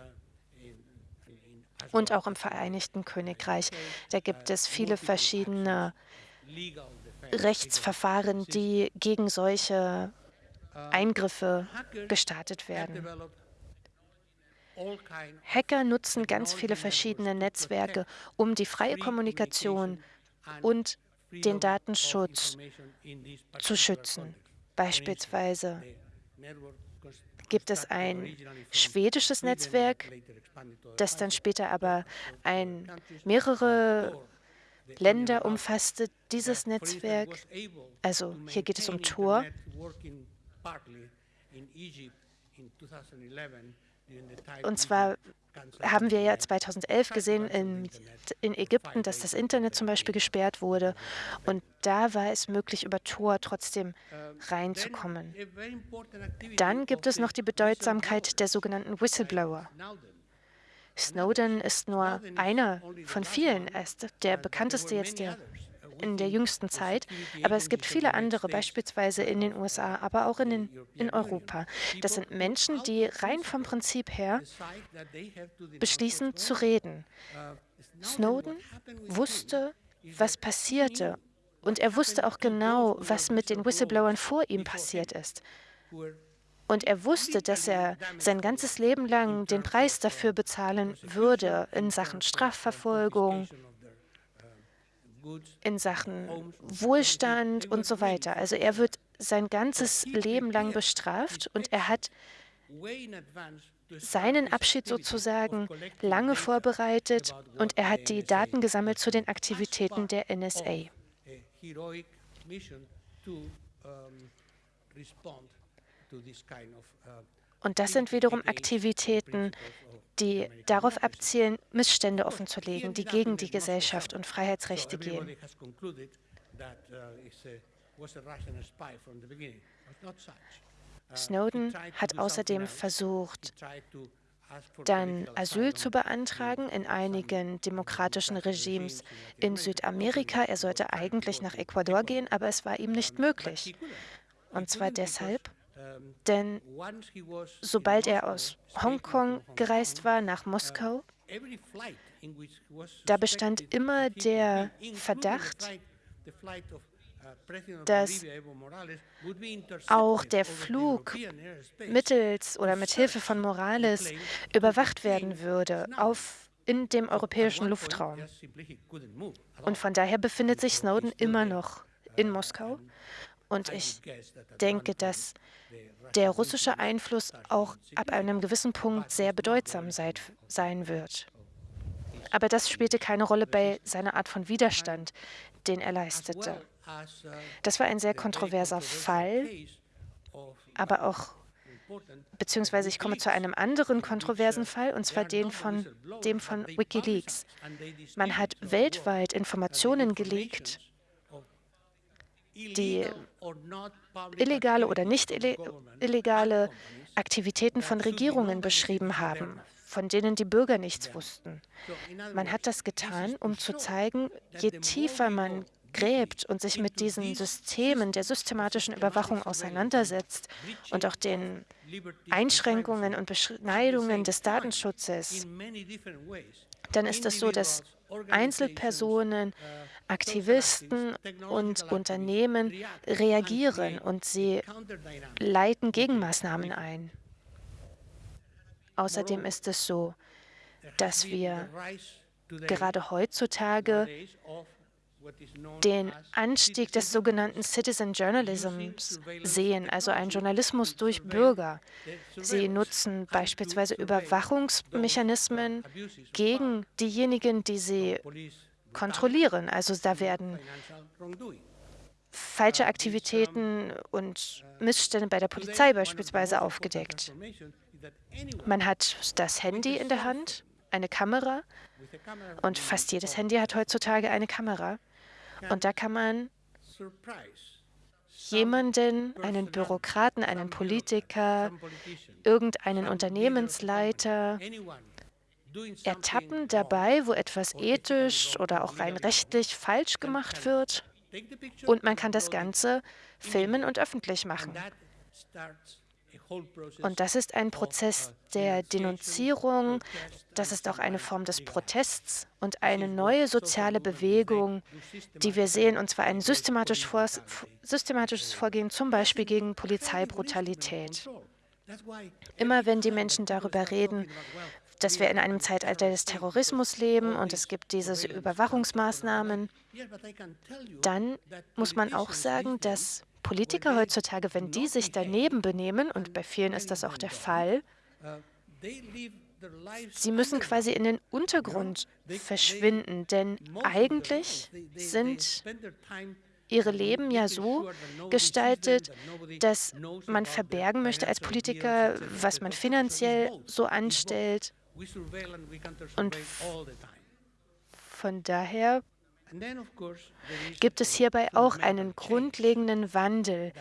und auch im Vereinigten Königreich. Da gibt es viele verschiedene Rechtsverfahren, die gegen solche Eingriffe gestartet werden. Hacker nutzen ganz viele verschiedene Netzwerke, um die freie Kommunikation und den Datenschutz zu schützen. Beispielsweise gibt es ein schwedisches Netzwerk, das dann später aber ein, mehrere Länder umfasste. Dieses Netzwerk, also hier geht es um Tor, und zwar haben wir ja 2011 gesehen in, in, Ägypten, dass das Internet zum Beispiel gesperrt wurde. Und da war es möglich, über Tor trotzdem reinzukommen. Dann gibt es noch die Bedeutsamkeit der sogenannten Whistleblower. Snowden ist nur einer von vielen. Er ist der bekannteste jetzt der in der jüngsten Zeit, aber es gibt viele andere, beispielsweise in den USA, aber auch in, den, in Europa. Das sind Menschen, die rein vom Prinzip her beschließen zu reden. Snowden wusste, was passierte und er wusste auch genau, was mit den Whistleblowern vor ihm passiert ist. Und er wusste, dass er sein ganzes Leben lang den Preis dafür bezahlen würde in Sachen Strafverfolgung, in Sachen Wohlstand und so weiter. Also er wird sein ganzes Leben lang bestraft und er hat seinen Abschied sozusagen lange vorbereitet und er hat die Daten gesammelt zu den Aktivitäten der NSA. Und das sind wiederum Aktivitäten, die darauf abzielen, Missstände offenzulegen, die gegen die Gesellschaft und Freiheitsrechte gehen. Snowden hat außerdem versucht, dann Asyl zu beantragen in einigen demokratischen Regimes in Südamerika. Er sollte eigentlich nach Ecuador gehen, aber es war ihm nicht möglich. Und zwar deshalb, denn sobald er aus Hongkong gereist war nach Moskau, da bestand immer der Verdacht, dass auch der Flug mittels oder mit Hilfe von Morales überwacht werden würde auf in dem europäischen Luftraum. Und von daher befindet sich Snowden immer noch in Moskau. Und ich denke, dass der russische Einfluss auch ab einem gewissen Punkt sehr bedeutsam sein wird. Aber das spielte keine Rolle bei seiner Art von Widerstand, den er leistete. Das war ein sehr kontroverser Fall, aber auch, beziehungsweise ich komme zu einem anderen kontroversen Fall, und zwar den von, dem von Wikileaks. Man hat weltweit Informationen geleakt, die illegale oder nicht illegale Aktivitäten von Regierungen beschrieben haben, von denen die Bürger nichts wussten. Man hat das getan, um zu zeigen, je tiefer man gräbt und sich mit diesen Systemen der systematischen Überwachung auseinandersetzt und auch den Einschränkungen und Beschneidungen des Datenschutzes, dann ist es so, dass Einzelpersonen, Aktivisten und Unternehmen reagieren und sie leiten Gegenmaßnahmen ein. Außerdem ist es so, dass wir gerade heutzutage den Anstieg des sogenannten Citizen Journalisms sehen, also einen Journalismus durch Bürger. Sie nutzen beispielsweise Überwachungsmechanismen gegen diejenigen, die sie kontrollieren. Also da werden falsche Aktivitäten und Missstände bei der Polizei beispielsweise aufgedeckt. Man hat das Handy in der Hand, eine Kamera, und fast jedes Handy hat heutzutage eine Kamera. Und da kann man jemanden, einen Bürokraten, einen Politiker, irgendeinen Unternehmensleiter ertappen dabei, wo etwas ethisch oder auch rein rechtlich falsch gemacht wird. Und man kann das Ganze filmen und öffentlich machen. Und das ist ein Prozess der Denunzierung, das ist auch eine Form des Protests und eine neue soziale Bewegung, die wir sehen, und zwar ein systematisch vor, systematisches Vorgehen zum Beispiel gegen Polizeibrutalität. Immer wenn die Menschen darüber reden, dass wir in einem Zeitalter des Terrorismus leben und es gibt diese Überwachungsmaßnahmen, dann muss man auch sagen, dass Politiker heutzutage, wenn die sich daneben benehmen, und bei vielen ist das auch der Fall, sie müssen quasi in den Untergrund verschwinden, denn eigentlich sind ihre Leben ja so gestaltet, dass man verbergen möchte als Politiker, was man finanziell so anstellt. Und von daher gibt es hierbei auch einen grundlegenden Wandel,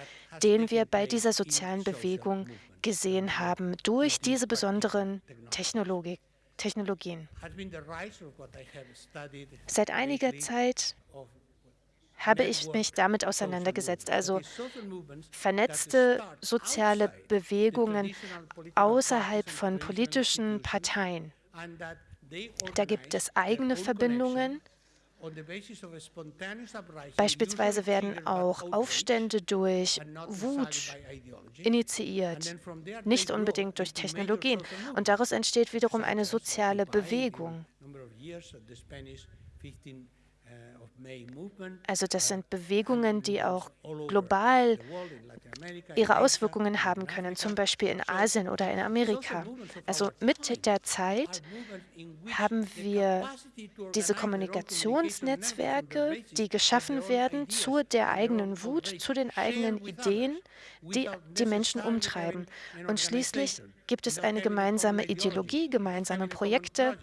den wir bei dieser sozialen Bewegung gesehen haben, durch diese besonderen Technologie, Technologien. Seit einiger Zeit habe ich mich damit auseinandergesetzt, also vernetzte soziale Bewegungen außerhalb von politischen Parteien. Da gibt es eigene Verbindungen, Beispielsweise werden auch Aufstände durch Wut initiiert, nicht unbedingt durch Technologien. Und daraus entsteht wiederum eine soziale Bewegung. Also das sind Bewegungen, die auch global ihre Auswirkungen haben können, zum Beispiel in Asien oder in Amerika. Also mit der Zeit haben wir diese Kommunikationsnetzwerke, die geschaffen werden zu der eigenen Wut, zu den eigenen Ideen, die die Menschen umtreiben. Und schließlich gibt es eine gemeinsame Ideologie, gemeinsame Projekte,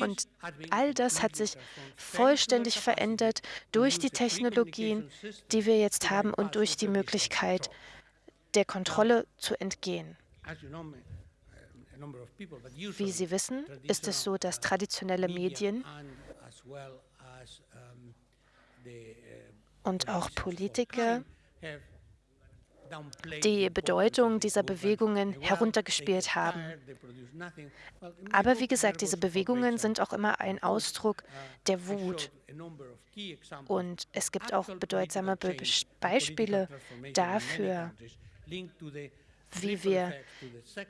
und all das hat sich vollständig verändert durch die Technologien, die wir jetzt haben und durch die Möglichkeit, der Kontrolle zu entgehen. Wie Sie wissen, ist es so, dass traditionelle Medien und auch Politiker die Bedeutung dieser Bewegungen heruntergespielt haben. Aber wie gesagt, diese Bewegungen sind auch immer ein Ausdruck der Wut. Und es gibt auch bedeutsame Be Beispiele dafür, wie wir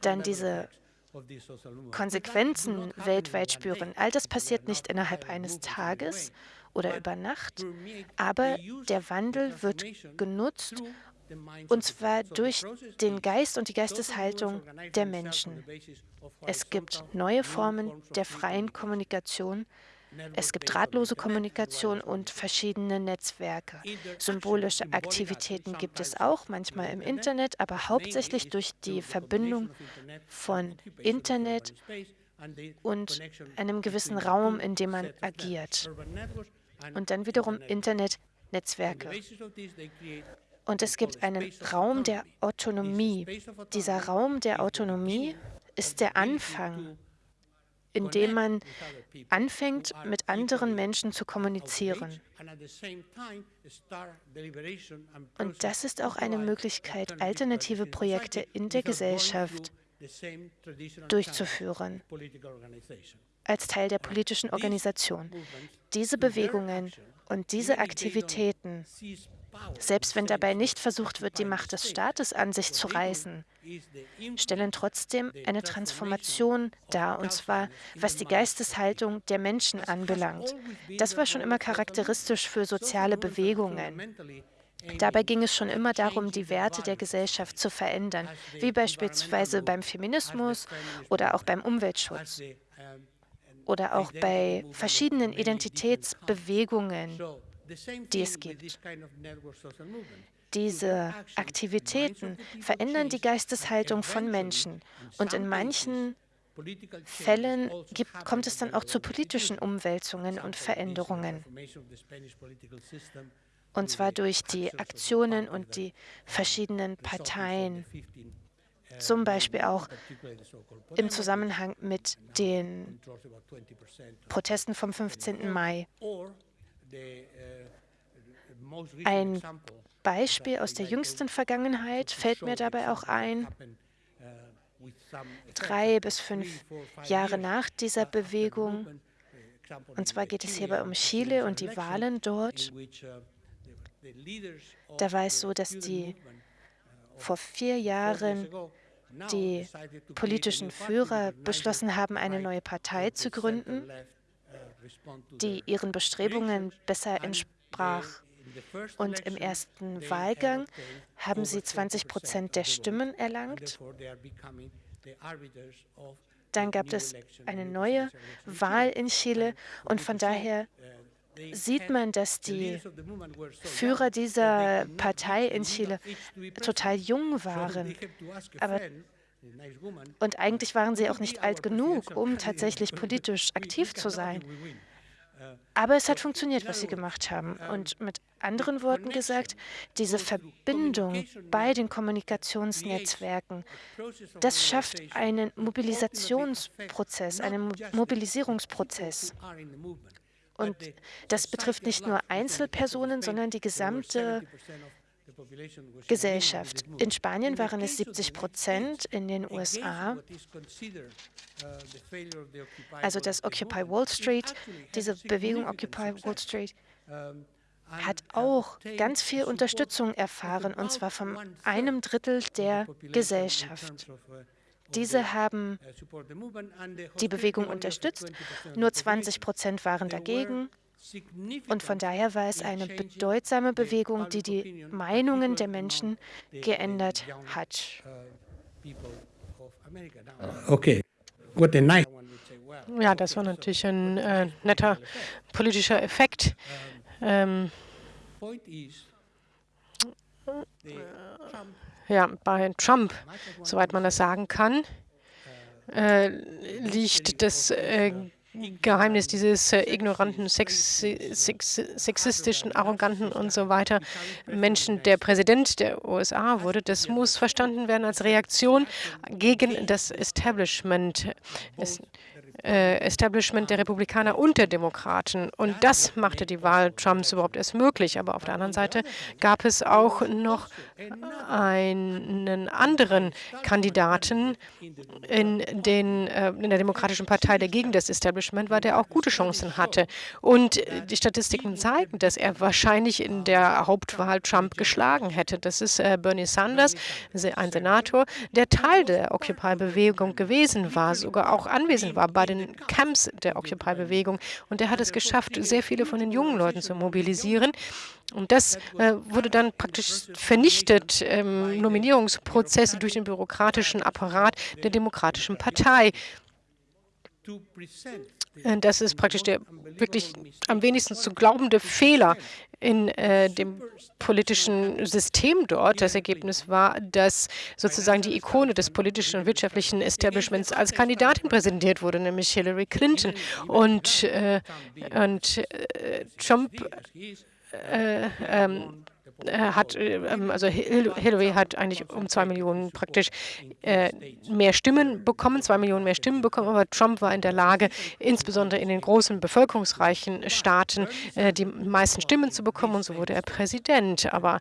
dann diese Konsequenzen weltweit spüren. All das passiert nicht innerhalb eines Tages oder über Nacht, aber der Wandel wird genutzt, und zwar durch den Geist und die Geisteshaltung der Menschen. Es gibt neue Formen der freien Kommunikation, es gibt drahtlose Kommunikation und verschiedene Netzwerke. Symbolische Aktivitäten gibt es auch, manchmal im Internet, aber hauptsächlich durch die Verbindung von Internet und einem gewissen Raum, in dem man agiert. Und dann wiederum Internetnetzwerke. Und es gibt einen Raum der Autonomie. Dieser Raum der Autonomie ist der Anfang indem man anfängt, mit anderen Menschen zu kommunizieren. Und das ist auch eine Möglichkeit, alternative Projekte in der Gesellschaft durchzuführen als Teil der politischen Organisation. Diese Bewegungen und diese Aktivitäten selbst wenn dabei nicht versucht wird, die Macht des Staates an sich zu reißen, stellen trotzdem eine Transformation dar, und zwar was die Geisteshaltung der Menschen anbelangt. Das war schon immer charakteristisch für soziale Bewegungen. Dabei ging es schon immer darum, die Werte der Gesellschaft zu verändern, wie beispielsweise beim Feminismus oder auch beim Umweltschutz oder auch bei verschiedenen Identitätsbewegungen, die es gibt. Diese Aktivitäten verändern die Geisteshaltung von Menschen und in manchen Fällen gibt, kommt es dann auch zu politischen Umwälzungen und Veränderungen. Und zwar durch die Aktionen und die verschiedenen Parteien, zum Beispiel auch im Zusammenhang mit den Protesten vom 15. Mai. Ein Beispiel aus der jüngsten Vergangenheit fällt mir dabei auch ein. Drei bis fünf Jahre nach dieser Bewegung, und zwar geht es hierbei um Chile und die Wahlen dort, da war es so, dass die vor vier Jahren die politischen Führer beschlossen haben, eine neue Partei zu gründen, die ihren Bestrebungen besser entsprach. Und im ersten Wahlgang haben sie 20 Prozent der Stimmen erlangt. Dann gab es eine neue Wahl in Chile und von daher sieht man, dass die Führer dieser Partei in Chile total jung waren. Aber und eigentlich waren sie auch nicht alt genug, um tatsächlich politisch aktiv zu sein. Aber es hat funktioniert, was sie gemacht haben. Und mit anderen Worten gesagt, diese Verbindung bei den Kommunikationsnetzwerken, das schafft einen Mobilisationsprozess, einen Mobilisierungsprozess. Und das betrifft nicht nur Einzelpersonen, sondern die gesamte Gesellschaft. In Spanien waren es 70 Prozent, in den USA. Also das Occupy Wall Street, diese Bewegung Occupy Wall Street, hat auch ganz viel Unterstützung erfahren, und zwar von einem Drittel der Gesellschaft. Diese haben die Bewegung unterstützt, nur 20 Prozent waren dagegen. Und von daher war es eine bedeutsame Bewegung, die die Meinungen der Menschen geändert hat. Okay. Ja, das war natürlich ein äh, netter politischer Effekt. Ähm, ja, bei Trump, soweit man das sagen kann, äh, liegt das äh, Geheimnis dieses äh, ignoranten, sex, sex, sexistischen, arroganten und so weiter Menschen, der Präsident der USA wurde, das muss verstanden werden als Reaktion gegen das Establishment. Es, äh, Establishment der Republikaner und der Demokraten. Und das machte die Wahl Trumps überhaupt erst möglich. Aber auf der anderen Seite gab es auch noch einen anderen Kandidaten in, den, äh, in der Demokratischen Partei, der gegen das Establishment war, der auch gute Chancen hatte. Und die Statistiken zeigen, dass er wahrscheinlich in der Hauptwahl Trump geschlagen hätte. Das ist äh, Bernie Sanders, ein Senator, der Teil der Occupy-Bewegung gewesen war, sogar auch anwesend war bei den den Camps der Occupy-Bewegung. Und er hat es geschafft, sehr viele von den jungen Leuten zu mobilisieren. Und das äh, wurde dann praktisch vernichtet im Nominierungsprozess durch den bürokratischen Apparat der Demokratischen Partei. Äh, das ist praktisch der wirklich am wenigsten zu glaubende Fehler in äh, dem politischen System dort. Das Ergebnis war, dass sozusagen die Ikone des politischen und wirtschaftlichen Establishments als Kandidatin präsentiert wurde, nämlich Hillary Clinton. Und, äh, und äh, Trump äh, ähm, äh, hat, äh, ähm, also Hillary hat eigentlich um zwei Millionen praktisch äh, mehr Stimmen bekommen, zwei Millionen mehr Stimmen bekommen, aber Trump war in der Lage, insbesondere in den großen bevölkerungsreichen Staaten äh, die meisten Stimmen zu bekommen und so wurde er Präsident. Aber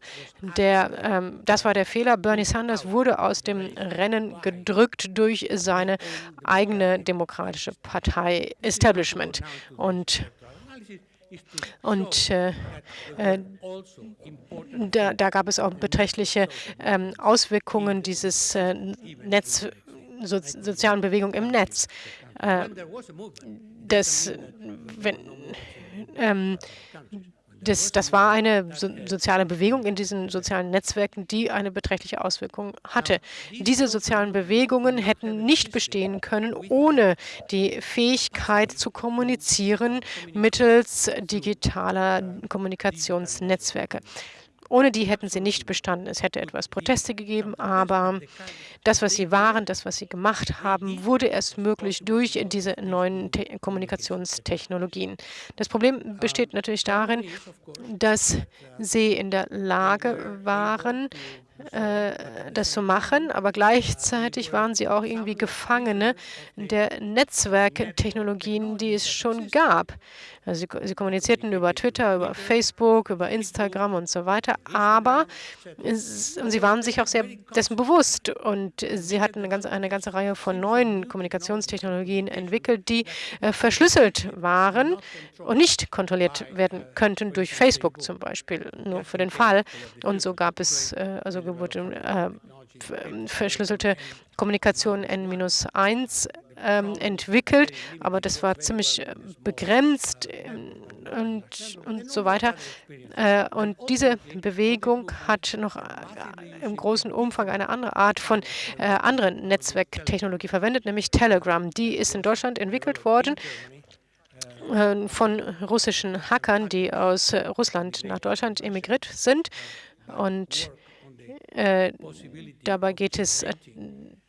der, ähm, das war der Fehler. Bernie Sanders wurde aus dem Rennen gedrückt durch seine eigene demokratische Partei Establishment. Und und äh, äh, da, da, gab es auch beträchtliche ähm, Auswirkungen dieses äh, Netz, so, sozialen Bewegung im Netz. Äh, das, wenn, ähm, das, das war eine so, soziale Bewegung in diesen sozialen Netzwerken, die eine beträchtliche Auswirkung hatte. Diese sozialen Bewegungen hätten nicht bestehen können ohne die Fähigkeit zu kommunizieren mittels digitaler Kommunikationsnetzwerke. Ohne die hätten sie nicht bestanden. Es hätte etwas Proteste gegeben, aber das, was sie waren, das, was sie gemacht haben, wurde erst möglich durch diese neuen Te Kommunikationstechnologien. Das Problem besteht natürlich darin, dass sie in der Lage waren, äh, das zu machen, aber gleichzeitig waren sie auch irgendwie Gefangene der Netzwerktechnologien, die es schon gab. Also sie, sie, kommunizierten über Twitter, über Facebook, über Instagram und so weiter, aber es, sie waren sich auch sehr dessen bewusst und sie hatten eine ganze, eine ganze Reihe von neuen Kommunikationstechnologien entwickelt, die äh, verschlüsselt waren und nicht kontrolliert werden könnten durch Facebook zum Beispiel, nur für den Fall. Und so gab es, äh, also wurde äh, verschlüsselte Kommunikation N-1 ähm, entwickelt, aber das war ziemlich äh, begrenzt ähm, und, und so weiter. Äh, und diese Bewegung hat noch äh, im großen Umfang eine andere Art von äh, anderen Netzwerktechnologie verwendet, nämlich Telegram. Die ist in Deutschland entwickelt worden äh, von russischen Hackern, die aus Russland nach Deutschland emigriert sind. Und äh, dabei geht es äh,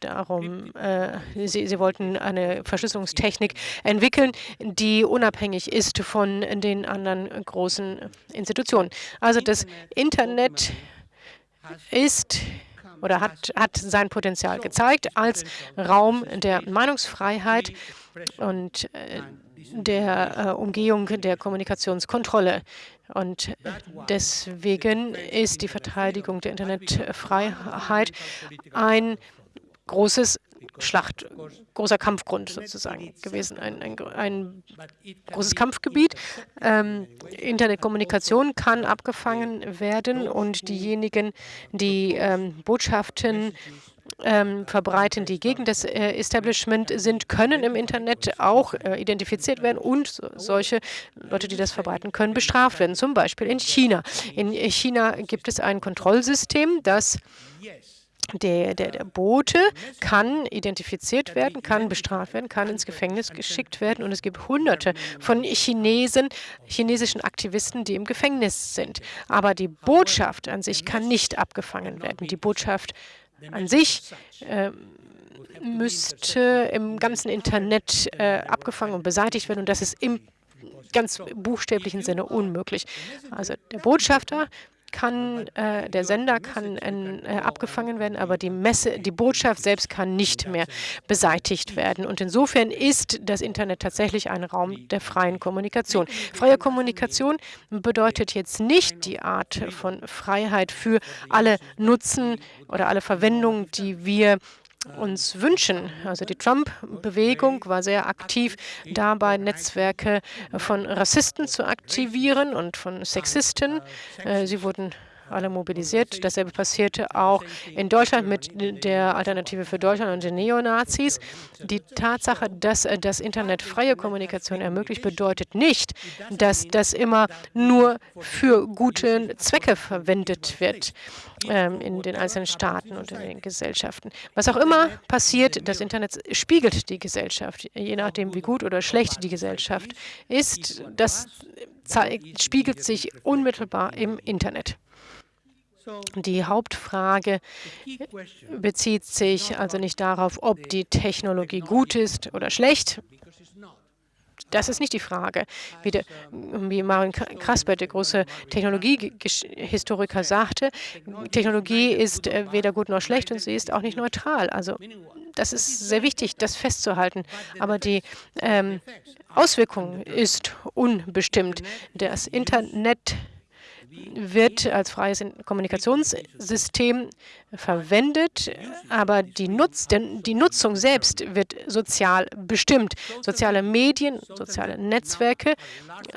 darum, äh, sie, sie, wollten eine Verschlüsselungstechnik entwickeln, die unabhängig ist von den anderen großen Institutionen. Also das Internet ist oder hat, hat sein Potenzial gezeigt als Raum der Meinungsfreiheit und äh, der Umgehung der Kommunikationskontrolle. Und deswegen ist die Verteidigung der Internetfreiheit ein großes Schlacht, großer Kampfgrund sozusagen gewesen, ein, ein, ein großes Kampfgebiet. Ähm, Internetkommunikation kann abgefangen werden und diejenigen, die ähm, Botschaften ähm, verbreiten, die gegen das äh, Establishment sind, können im Internet auch äh, identifiziert werden und so, solche Leute, die das verbreiten können, bestraft werden. Zum Beispiel in China. In China gibt es ein Kontrollsystem, das der, der, der, Bote kann identifiziert werden, kann bestraft werden, kann ins Gefängnis geschickt werden. Und es gibt hunderte von Chinesen, chinesischen Aktivisten, die im Gefängnis sind. Aber die Botschaft an sich kann nicht abgefangen werden. Die Botschaft an sich äh, müsste im ganzen Internet äh, abgefangen und beseitigt werden und das ist im ganz buchstäblichen Sinne unmöglich. Also der Botschafter kann, äh, der Sender kann äh, abgefangen werden, aber die Messe, die Botschaft selbst kann nicht mehr beseitigt werden. Und insofern ist das Internet tatsächlich ein Raum der freien Kommunikation. Freie Kommunikation bedeutet jetzt nicht die Art von Freiheit für alle Nutzen oder alle Verwendungen, die wir uns wünschen. Also die Trump-Bewegung war sehr aktiv dabei, Netzwerke von Rassisten zu aktivieren und von Sexisten. Äh, sie wurden alle mobilisiert. Dasselbe passierte auch in Deutschland mit der Alternative für Deutschland und den Neonazis. Die Tatsache, dass das Internet freie Kommunikation ermöglicht, bedeutet nicht, dass das immer nur für gute Zwecke verwendet wird ähm, in den einzelnen Staaten und in den Gesellschaften. Was auch immer passiert, das Internet spiegelt die Gesellschaft, je nachdem, wie gut oder schlecht die Gesellschaft ist. Das zeigt, spiegelt sich unmittelbar im Internet. Die Hauptfrage bezieht sich also nicht darauf, ob die Technologie gut ist oder schlecht. das ist nicht die Frage. Wie, der, wie Marin Krasper, der große Technologiehistoriker, sagte, Technologie ist äh, weder gut noch schlecht und sie ist auch nicht neutral. Also das ist sehr wichtig, das festzuhalten. Aber die ähm, Auswirkung ist unbestimmt. Das Internet wird als freies Kommunikationssystem verwendet, aber die, Nutz, die Nutzung selbst wird sozial bestimmt. Soziale Medien, soziale Netzwerke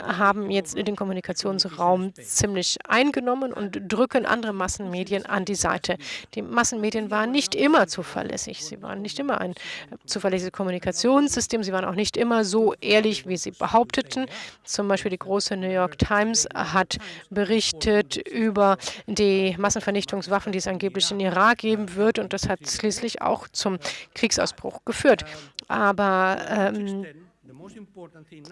haben jetzt den Kommunikationsraum ziemlich eingenommen und drücken andere Massenmedien an die Seite. Die Massenmedien waren nicht immer zuverlässig. Sie waren nicht immer ein zuverlässiges Kommunikationssystem. Sie waren auch nicht immer so ehrlich, wie sie behaupteten. Zum Beispiel die große New York Times hat berichtet über die Massenvernichtungswaffen, die es angeblich in Irak geben wird. Und das hat schließlich auch zum Kriegsausbruch geführt. Aber ähm,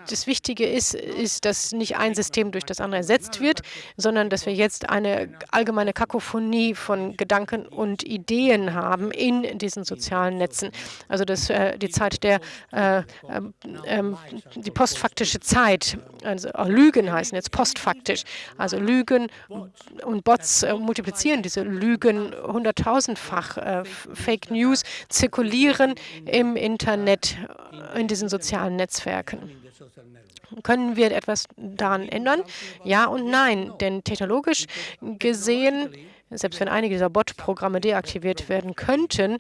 das Wichtige ist, ist, dass nicht ein System durch das andere ersetzt wird, sondern dass wir jetzt eine allgemeine Kakophonie von Gedanken und Ideen haben in diesen sozialen Netzen. Also das, äh, die Zeit der, äh, äh, die postfaktische Zeit, also Lügen heißen jetzt postfaktisch, also Lügen und Bots äh, multiplizieren diese Lügen hunderttausendfach. Äh, Fake News zirkulieren im Internet, in diesen sozialen Netzwerken. Netzwerken. Können wir etwas daran ändern? Ja und nein, denn technologisch gesehen, selbst wenn einige dieser Bot-Programme deaktiviert werden könnten,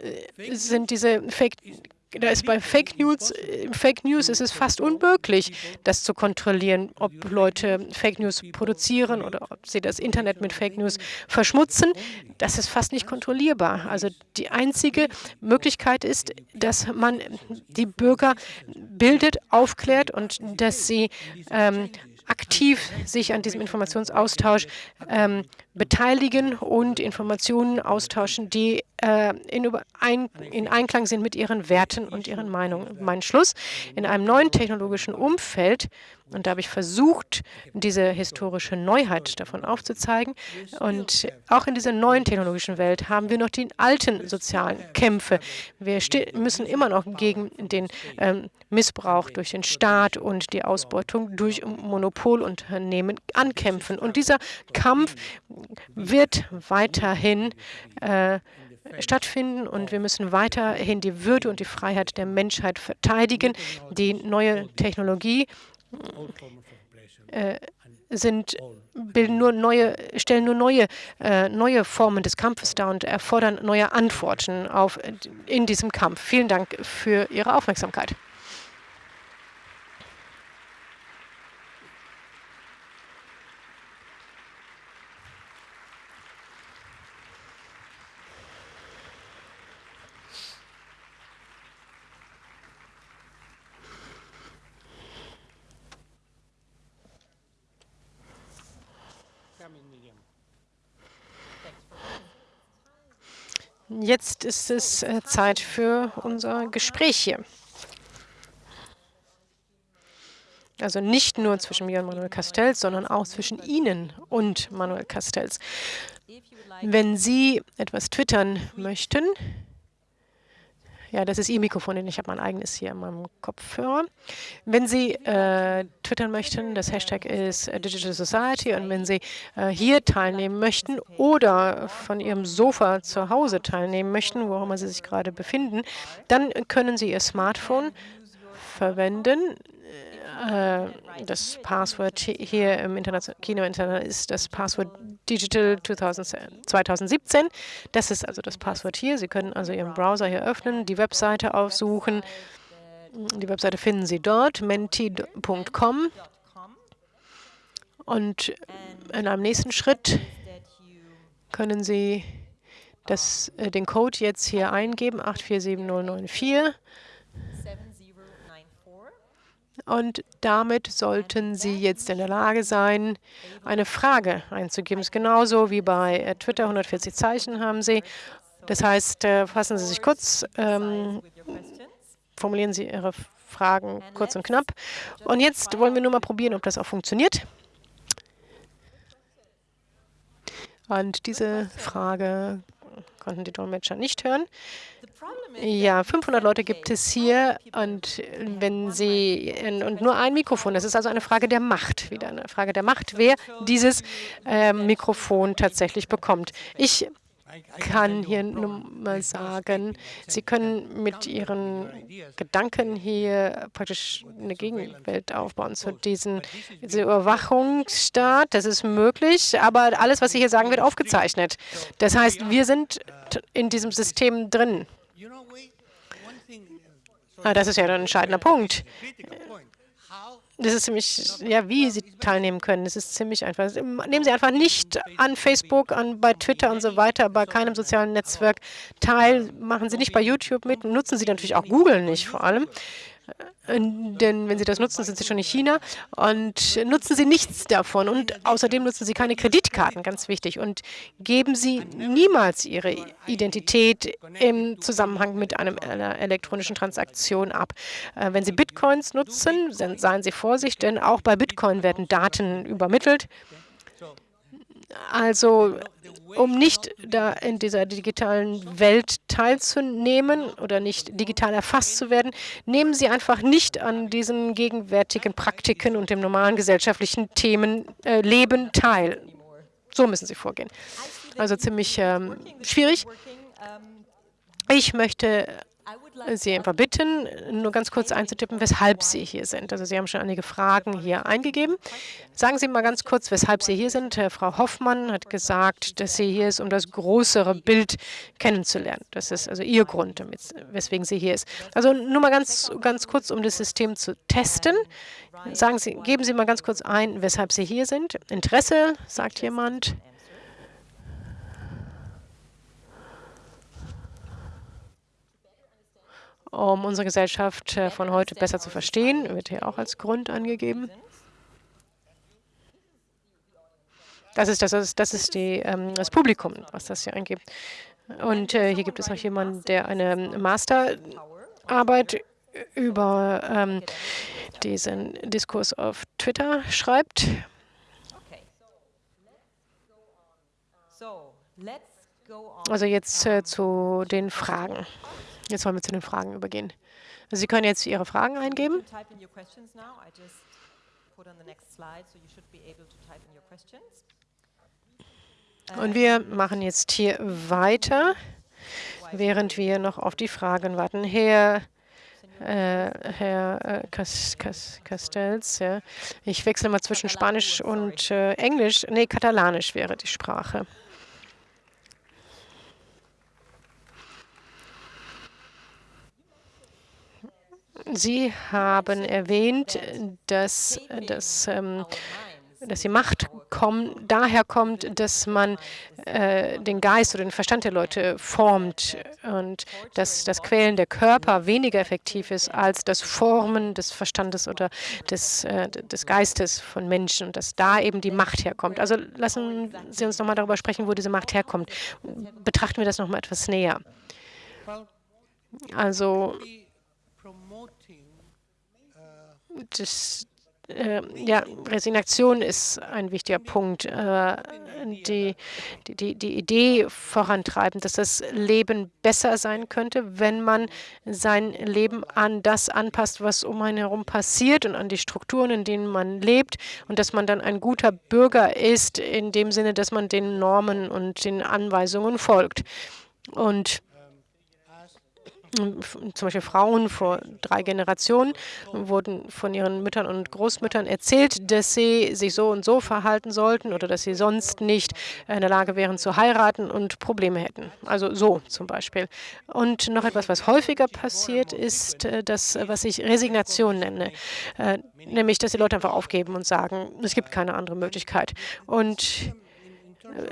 äh, sind diese Fake da ist bei Fake News, Fake News ist es fast unmöglich, das zu kontrollieren, ob Leute Fake News produzieren oder ob sie das Internet mit Fake News verschmutzen. Das ist fast nicht kontrollierbar. Also die einzige Möglichkeit ist, dass man die Bürger bildet, aufklärt und dass sie ähm, aktiv sich an diesem Informationsaustausch ähm, beteiligen und Informationen austauschen, die äh, in, ein, in, Einklang sind mit ihren Werten und ihren Meinungen. Mein Schluss, in einem neuen technologischen Umfeld, und da habe ich versucht, diese historische Neuheit davon aufzuzeigen, und auch in dieser neuen technologischen Welt haben wir noch die alten sozialen Kämpfe. Wir müssen immer noch gegen den ähm, Missbrauch durch den Staat und die Ausbeutung durch Monopolunternehmen ankämpfen. Und dieser Kampf wird weiterhin äh, stattfinden und wir müssen weiterhin die Würde und die Freiheit der Menschheit verteidigen. Die neue Technologie äh, sind, bilden nur neue, stellen nur neue, äh, neue Formen des Kampfes dar und erfordern neue Antworten auf, in diesem Kampf. Vielen Dank für Ihre Aufmerksamkeit. Jetzt ist es äh, Zeit für unser Gespräch hier. Also nicht nur zwischen mir und Manuel Castells, sondern auch zwischen Ihnen und Manuel Castells. Wenn Sie etwas twittern möchten, ja, das ist Ihr Mikrofon, denn ich habe mein eigenes hier in meinem Kopfhörer. Wenn Sie äh, twittern möchten, das Hashtag ist äh, Digital Society und wenn Sie äh, hier teilnehmen möchten oder von Ihrem Sofa zu Hause teilnehmen möchten, wo auch immer Sie sich gerade befinden, dann können Sie Ihr Smartphone verwenden äh, das Passwort hier im Kino Internet ist das Passwort Digital 2017. Das ist also das Passwort hier. Sie können also Ihren Browser hier öffnen, die Webseite aufsuchen. Die Webseite finden Sie dort, menti.com. Und in einem nächsten Schritt können Sie das, äh, den Code jetzt hier eingeben, 847094. Und damit sollten Sie jetzt in der Lage sein, eine Frage einzugeben. Das ist genauso wie bei äh, Twitter, 140 Zeichen haben Sie. Das heißt, äh, fassen Sie sich kurz, ähm, formulieren Sie Ihre Fragen kurz und knapp. Und jetzt wollen wir nur mal probieren, ob das auch funktioniert. Und diese Frage konnten die Dolmetscher nicht hören. Ja, 500 Leute gibt es hier und wenn Sie und nur ein Mikrofon. Das ist also eine Frage der Macht, wieder eine Frage der Macht, wer dieses äh, Mikrofon tatsächlich bekommt. Ich kann hier nur mal sagen, Sie können mit Ihren Gedanken hier praktisch eine Gegenwelt aufbauen zu diesem diese Überwachungsstaat. Das ist möglich, aber alles, was Sie hier sagen, wird aufgezeichnet. Das heißt, wir sind in diesem System drin. Ah, das ist ja ein entscheidender Punkt. Das ist ziemlich, ja, wie Sie teilnehmen können. Das ist ziemlich einfach. Nehmen Sie einfach nicht an Facebook, an bei Twitter und so weiter, bei keinem sozialen Netzwerk teil. Machen Sie nicht bei YouTube mit. Nutzen Sie natürlich auch Google nicht vor allem. Äh, denn wenn Sie das nutzen, sind Sie schon in China und nutzen Sie nichts davon. Und außerdem nutzen Sie keine Kreditkarten, ganz wichtig. Und geben Sie niemals Ihre Identität im Zusammenhang mit einem, einer elektronischen Transaktion ab. Äh, wenn Sie Bitcoins nutzen, seien Sie vorsichtig, denn auch bei Bitcoin werden Daten übermittelt. Also um nicht da in dieser digitalen Welt teilzunehmen oder nicht digital erfasst zu werden, nehmen Sie einfach nicht an diesen gegenwärtigen Praktiken und dem normalen gesellschaftlichen Themen äh, Leben teil. So müssen Sie vorgehen. Also ziemlich ähm, schwierig. Ich möchte Sie einfach bitten, nur ganz kurz einzutippen, weshalb Sie hier sind. Also Sie haben schon einige Fragen hier eingegeben. Sagen Sie mal ganz kurz, weshalb Sie hier sind. Frau Hoffmann hat gesagt, dass sie hier ist, um das größere Bild kennenzulernen. Das ist also Ihr Grund, weswegen sie hier ist. Also nur mal ganz, ganz kurz, um das System zu testen. Sagen Sie, geben Sie mal ganz kurz ein, weshalb Sie hier sind. Interesse, sagt jemand. Um unsere Gesellschaft äh, von heute besser zu verstehen, wird hier auch als Grund angegeben. Das ist, das ist, das ist die, ähm, das Publikum, was das hier angibt. Und äh, hier gibt es auch jemanden, der eine Masterarbeit über ähm, diesen Diskurs auf Twitter schreibt. Also jetzt äh, zu den Fragen. Jetzt wollen wir zu den Fragen übergehen. Also Sie können jetzt Ihre Fragen eingeben. Und wir machen jetzt hier weiter, während wir noch auf die Fragen warten. Herr, äh, Herr äh, Castells, ja. ich wechsle mal zwischen Spanisch und äh, Englisch. Nee, Katalanisch wäre die Sprache. Sie haben erwähnt, dass, dass, ähm, dass die Macht komm, daher kommt, dass man äh, den Geist oder den Verstand der Leute formt und dass das Quälen der Körper weniger effektiv ist als das Formen des Verstandes oder des, äh, des Geistes von Menschen und dass da eben die Macht herkommt. Also lassen Sie uns nochmal darüber sprechen, wo diese Macht herkommt. Betrachten wir das nochmal etwas näher. Also das, äh, ja, Resignation ist ein wichtiger Punkt. Äh, die, die, die Idee vorantreiben, dass das Leben besser sein könnte, wenn man sein Leben an das anpasst, was um einen herum passiert und an die Strukturen, in denen man lebt und dass man dann ein guter Bürger ist, in dem Sinne, dass man den Normen und den Anweisungen folgt. Und zum Beispiel Frauen vor drei Generationen wurden von ihren Müttern und Großmüttern erzählt, dass sie sich so und so verhalten sollten oder dass sie sonst nicht in der Lage wären zu heiraten und Probleme hätten. Also so zum Beispiel. Und noch etwas, was häufiger passiert, ist äh, das, was ich Resignation nenne. Äh, nämlich, dass die Leute einfach aufgeben und sagen, es gibt keine andere Möglichkeit. Und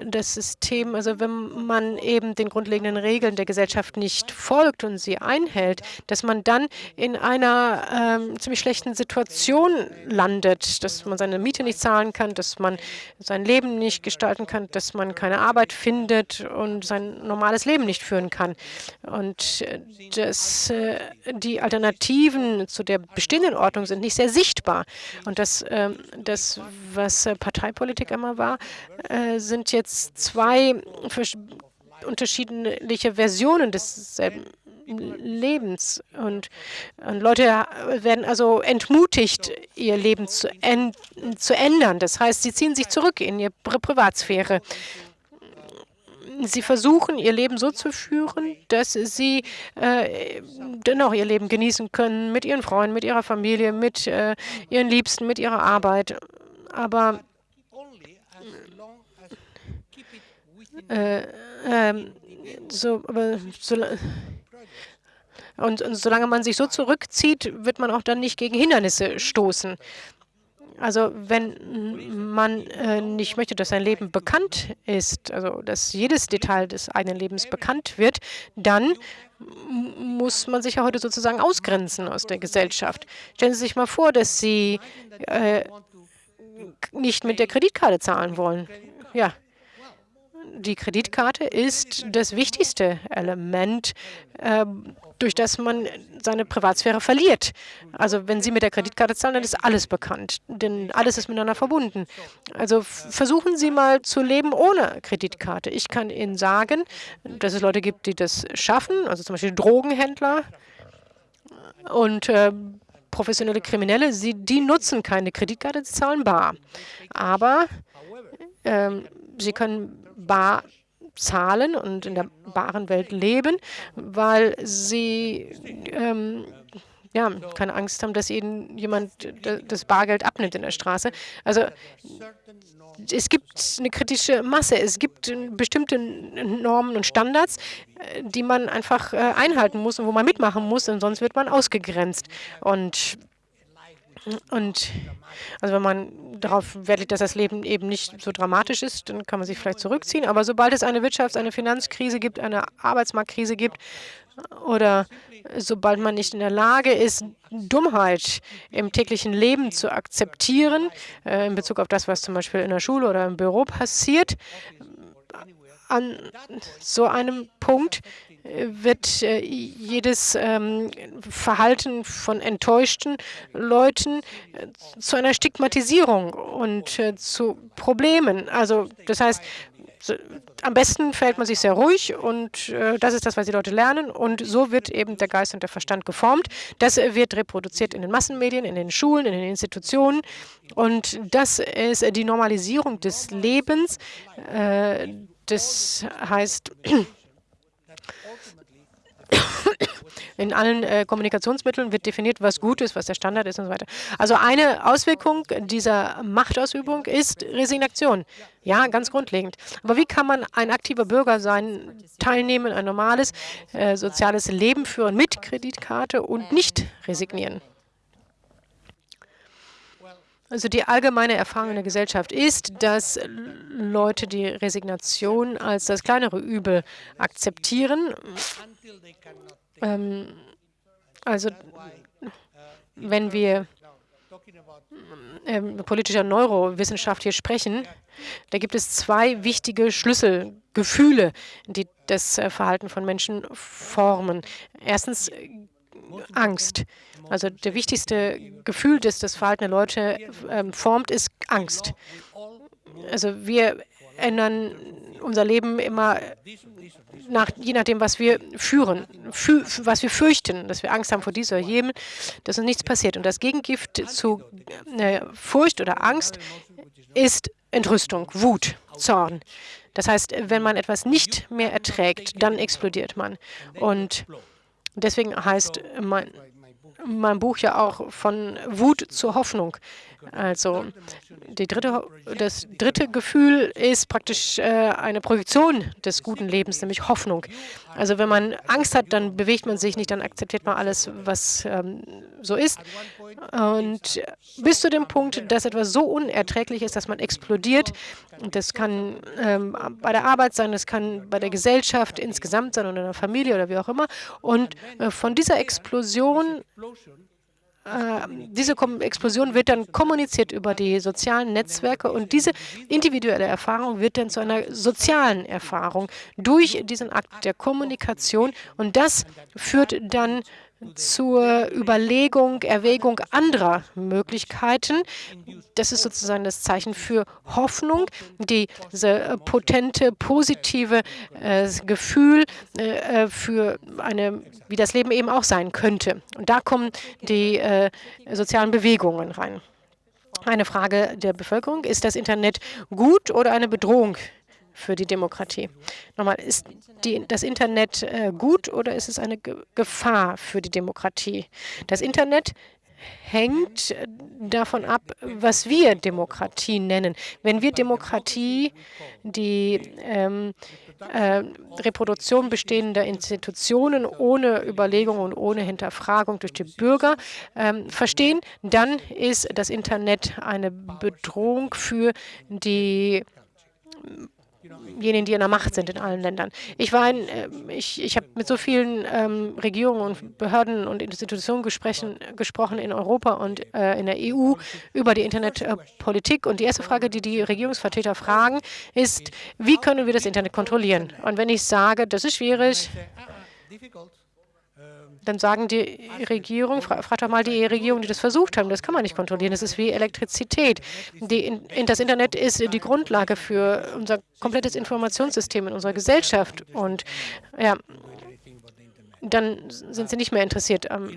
das System, also wenn man eben den grundlegenden Regeln der Gesellschaft nicht folgt und sie einhält, dass man dann in einer ähm, ziemlich schlechten Situation landet, dass man seine Miete nicht zahlen kann, dass man sein Leben nicht gestalten kann, dass man keine Arbeit findet und sein normales Leben nicht führen kann. Und äh, dass äh, die Alternativen zu der bestehenden Ordnung sind nicht sehr sichtbar. Und das, äh, das was Parteipolitik immer war, äh, sind jetzt zwei unterschiedliche Versionen desselben Lebens. Und, und, Leute werden also entmutigt, ihr Leben zu, zu ändern. Das heißt, sie ziehen sich zurück in ihre Privatsphäre sie versuchen, ihr Leben so zu führen, dass sie äh, dennoch ihr Leben genießen können mit ihren Freunden, mit ihrer Familie, mit äh, ihren Liebsten, mit ihrer Arbeit. Aber äh, ähm, so, so, und, und solange man sich so zurückzieht, wird man auch dann nicht gegen Hindernisse stoßen. Also wenn man äh, nicht möchte, dass sein Leben bekannt ist, also dass jedes Detail des eigenen Lebens bekannt wird, dann muss man sich ja heute sozusagen ausgrenzen aus der Gesellschaft. Stellen Sie sich mal vor, dass Sie äh, nicht mit der Kreditkarte zahlen wollen. Ja, die Kreditkarte ist das wichtigste Element, äh, durch das man seine Privatsphäre verliert. Also wenn Sie mit der Kreditkarte zahlen, dann ist alles bekannt, denn alles ist miteinander verbunden. Also versuchen Sie mal zu leben ohne Kreditkarte. Ich kann Ihnen sagen, dass es Leute gibt, die das schaffen, also zum Beispiel Drogenhändler und äh, professionelle Kriminelle, sie, die nutzen keine Kreditkarte, sie zahlen bar. Aber ähm, sie können bar zahlen und in der baren Welt leben, weil sie ähm, ja, keine Angst haben, dass ihnen jemand das Bargeld abnimmt in der Straße. Also es gibt eine kritische Masse, es gibt bestimmte Normen und Standards, die man einfach äh, einhalten muss und wo man mitmachen muss, und sonst wird man ausgegrenzt. Und und also wenn man darauf Wert dass das Leben eben nicht so dramatisch ist, dann kann man sich vielleicht zurückziehen. Aber sobald es eine Wirtschafts-, eine Finanzkrise gibt, eine Arbeitsmarktkrise gibt oder sobald man nicht in der Lage ist, Dummheit im täglichen Leben zu akzeptieren, äh, in Bezug auf das, was zum Beispiel in der Schule oder im Büro passiert, an so einem Punkt wird äh, jedes ähm, Verhalten von enttäuschten Leuten äh, zu einer Stigmatisierung und äh, zu Problemen. Also das heißt, am besten verhält man sich sehr ruhig und das ist das, was die Leute lernen und so wird eben der Geist und der Verstand geformt. Das wird reproduziert in den Massenmedien, in den Schulen, in den Institutionen und das ist die Normalisierung des Lebens. Das heißt, in allen äh, Kommunikationsmitteln wird definiert, was gut ist, was der Standard ist und so weiter. Also eine Auswirkung dieser Machtausübung ist Resignation. Ja, ganz grundlegend. Aber wie kann man ein aktiver Bürger sein, teilnehmen, ein normales äh, soziales Leben führen mit Kreditkarte und nicht resignieren? Also die allgemeine Erfahrung in der Gesellschaft ist, dass Leute die Resignation als das kleinere Übel akzeptieren ähm, also wenn wir ähm, politischer Neurowissenschaft hier sprechen, da gibt es zwei wichtige Schlüsselgefühle, die das äh, Verhalten von Menschen formen. Erstens Angst. Also der wichtigste Gefühl, das das Verhalten der Leute ähm, formt, ist Angst. Also wir ändern unser Leben immer nach, je nachdem, was wir führen, fü was wir fürchten, dass wir Angst haben vor dieser oder jenem, dass uns nichts passiert. Und das Gegengift zu äh, Furcht oder Angst ist Entrüstung, Wut, Zorn. Das heißt, wenn man etwas nicht mehr erträgt, dann explodiert man. Und deswegen heißt mein, mein Buch ja auch von Wut zur Hoffnung. Also dritte, das dritte Gefühl ist praktisch äh, eine Projektion des guten Lebens, nämlich Hoffnung. Also wenn man Angst hat, dann bewegt man sich nicht, dann akzeptiert man alles, was ähm, so ist. Und bis zu dem Punkt, dass etwas so unerträglich ist, dass man explodiert, das kann ähm, bei der Arbeit sein, das kann bei der Gesellschaft insgesamt sein oder in der Familie oder wie auch immer. Und äh, von dieser Explosion diese Explosion wird dann kommuniziert über die sozialen Netzwerke und diese individuelle Erfahrung wird dann zu einer sozialen Erfahrung durch diesen Akt der Kommunikation und das führt dann zur Überlegung, Erwägung anderer Möglichkeiten. Das ist sozusagen das Zeichen für Hoffnung, diese potente, positive äh, Gefühl äh, für eine, wie das Leben eben auch sein könnte. Und da kommen die äh, sozialen Bewegungen rein. Eine Frage der Bevölkerung, ist das Internet gut oder eine Bedrohung für die Demokratie. Nochmal, ist die, das Internet äh, gut oder ist es eine Ge Gefahr für die Demokratie? Das Internet hängt äh, davon ab, was wir Demokratie nennen. Wenn wir Demokratie die ähm, äh, Reproduktion bestehender Institutionen ohne Überlegung und ohne Hinterfragung durch die Bürger ähm, verstehen, dann ist das Internet eine Bedrohung für die diejenigen, die in der Macht sind in allen Ländern. Ich war in, äh, ich, ich habe mit so vielen ähm, Regierungen und Behörden und Institutionen gesprochen, gesprochen in Europa und äh, in der EU über die Internetpolitik. Und die erste Frage, die die Regierungsvertreter fragen, ist, wie können wir das Internet kontrollieren? Und wenn ich sage, das ist schwierig, dann sagen die Regierung, fra fragt doch mal die Regierung, die das versucht haben, das kann man nicht kontrollieren, das ist wie Elektrizität. Die, in, das Internet ist die Grundlage für unser komplettes Informationssystem in unserer Gesellschaft und ja, dann sind sie nicht mehr interessiert am,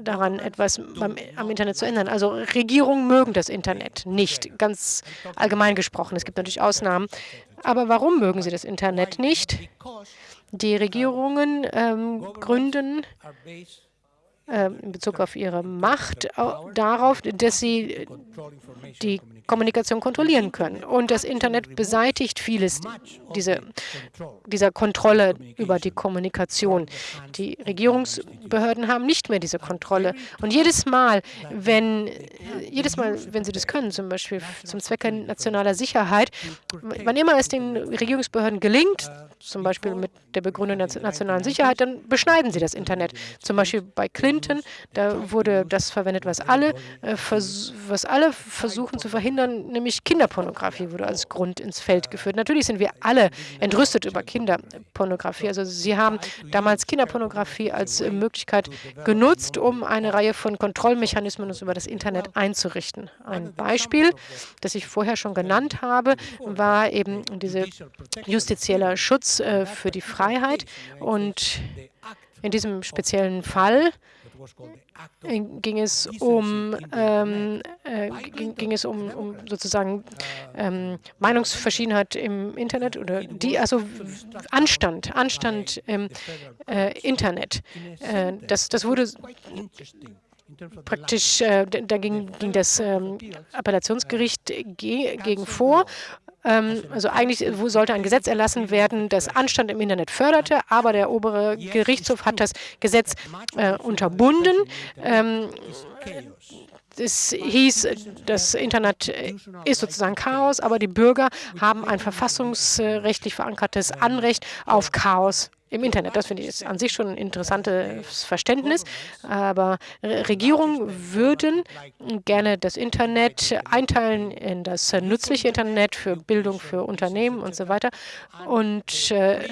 daran, etwas beim, am Internet zu ändern. Also Regierungen mögen das Internet nicht, ganz allgemein gesprochen. Es gibt natürlich Ausnahmen. Aber warum mögen sie das Internet nicht? Die Regierungen ähm, gründen in Bezug auf ihre Macht darauf, dass sie die Kommunikation kontrollieren können. Und das Internet beseitigt vieles diese, dieser Kontrolle über die Kommunikation. Die Regierungsbehörden haben nicht mehr diese Kontrolle. Und jedes Mal, wenn, jedes Mal, wenn sie das können, zum Beispiel zum Zwecke nationaler Sicherheit, wann immer es den Regierungsbehörden gelingt, zum Beispiel mit der Begründung der nationalen Sicherheit, dann beschneiden sie das Internet. Zum Beispiel bei Clinton, da wurde das verwendet, was alle, äh, was alle versuchen zu verhindern, nämlich Kinderpornografie wurde als Grund ins Feld geführt. Natürlich sind wir alle entrüstet über Kinderpornografie. Also sie haben damals Kinderpornografie als Möglichkeit genutzt, um eine Reihe von Kontrollmechanismen über das Internet einzurichten. Ein Beispiel, das ich vorher schon genannt habe, war eben dieser justizielle Schutz äh, für die Freiheit. Und in diesem speziellen Fall ging es um, ähm, äh, ging, ging, es um, um sozusagen ähm, Meinungsverschiedenheit im Internet oder die, also Anstand, Anstand im äh, Internet. Äh, das, das wurde praktisch, äh, da ging, ging das ähm, Appellationsgericht ge gegen vor also eigentlich sollte ein Gesetz erlassen werden, das Anstand im Internet förderte, aber der obere Gerichtshof hat das Gesetz äh, unterbunden. Ähm, es hieß, das Internet ist sozusagen Chaos, aber die Bürger haben ein verfassungsrechtlich verankertes Anrecht auf Chaos im Internet. Das finde ich an sich schon ein interessantes Verständnis. Aber Regierungen würden gerne das Internet einteilen in das nützliche Internet für Bildung, für Unternehmen und so weiter. Und äh,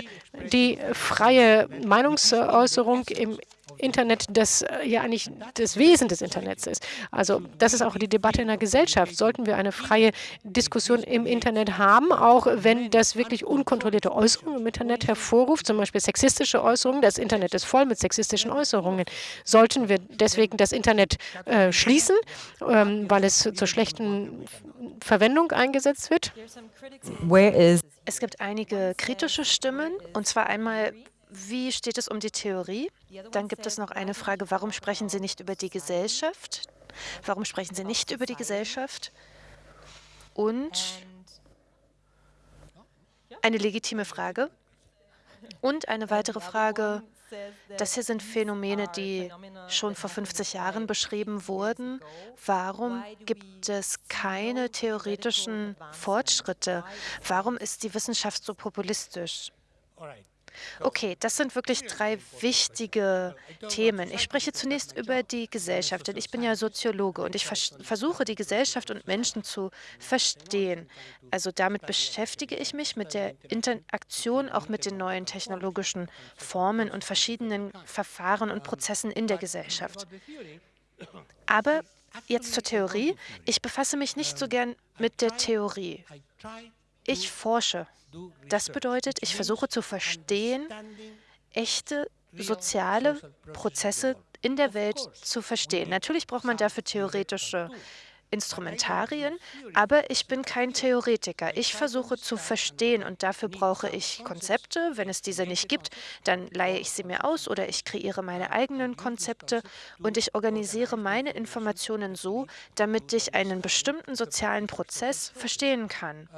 die freie Meinungsäußerung im Internet das äh, ja eigentlich das Wesen des Internets ist. Also das ist auch die Debatte in der Gesellschaft. Sollten wir eine freie Diskussion im Internet haben, auch wenn das wirklich unkontrollierte Äußerungen im Internet hervorruft, zum Beispiel sexistische Äußerungen. Das Internet ist voll mit sexistischen Äußerungen. Sollten wir deswegen das Internet äh, schließen, ähm, weil es zur schlechten Verwendung eingesetzt wird? Es gibt einige kritische Stimmen, und zwar einmal wie steht es um die Theorie? Dann gibt es noch eine Frage, warum sprechen Sie nicht über die Gesellschaft? Warum sprechen Sie nicht über die Gesellschaft? Und eine legitime Frage. Und eine weitere Frage, das hier sind Phänomene, die schon vor 50 Jahren beschrieben wurden. Warum gibt es keine theoretischen Fortschritte? Warum ist die Wissenschaft so populistisch? Okay, das sind wirklich drei wichtige Themen. Ich spreche zunächst über die Gesellschaft, denn ich bin ja Soziologe und ich vers versuche, die Gesellschaft und Menschen zu verstehen. Also damit beschäftige ich mich mit der Interaktion auch mit den neuen technologischen Formen und verschiedenen Verfahren und Prozessen in der Gesellschaft. Aber jetzt zur Theorie. Ich befasse mich nicht so gern mit der Theorie. Ich forsche. Das bedeutet, ich versuche zu verstehen, echte soziale Prozesse in der Welt zu verstehen. Natürlich braucht man dafür theoretische Instrumentarien, aber ich bin kein Theoretiker. Ich versuche zu verstehen und dafür brauche ich Konzepte. Wenn es diese nicht gibt, dann leihe ich sie mir aus oder ich kreiere meine eigenen Konzepte und ich organisiere meine Informationen so, damit ich einen bestimmten sozialen Prozess verstehen kann.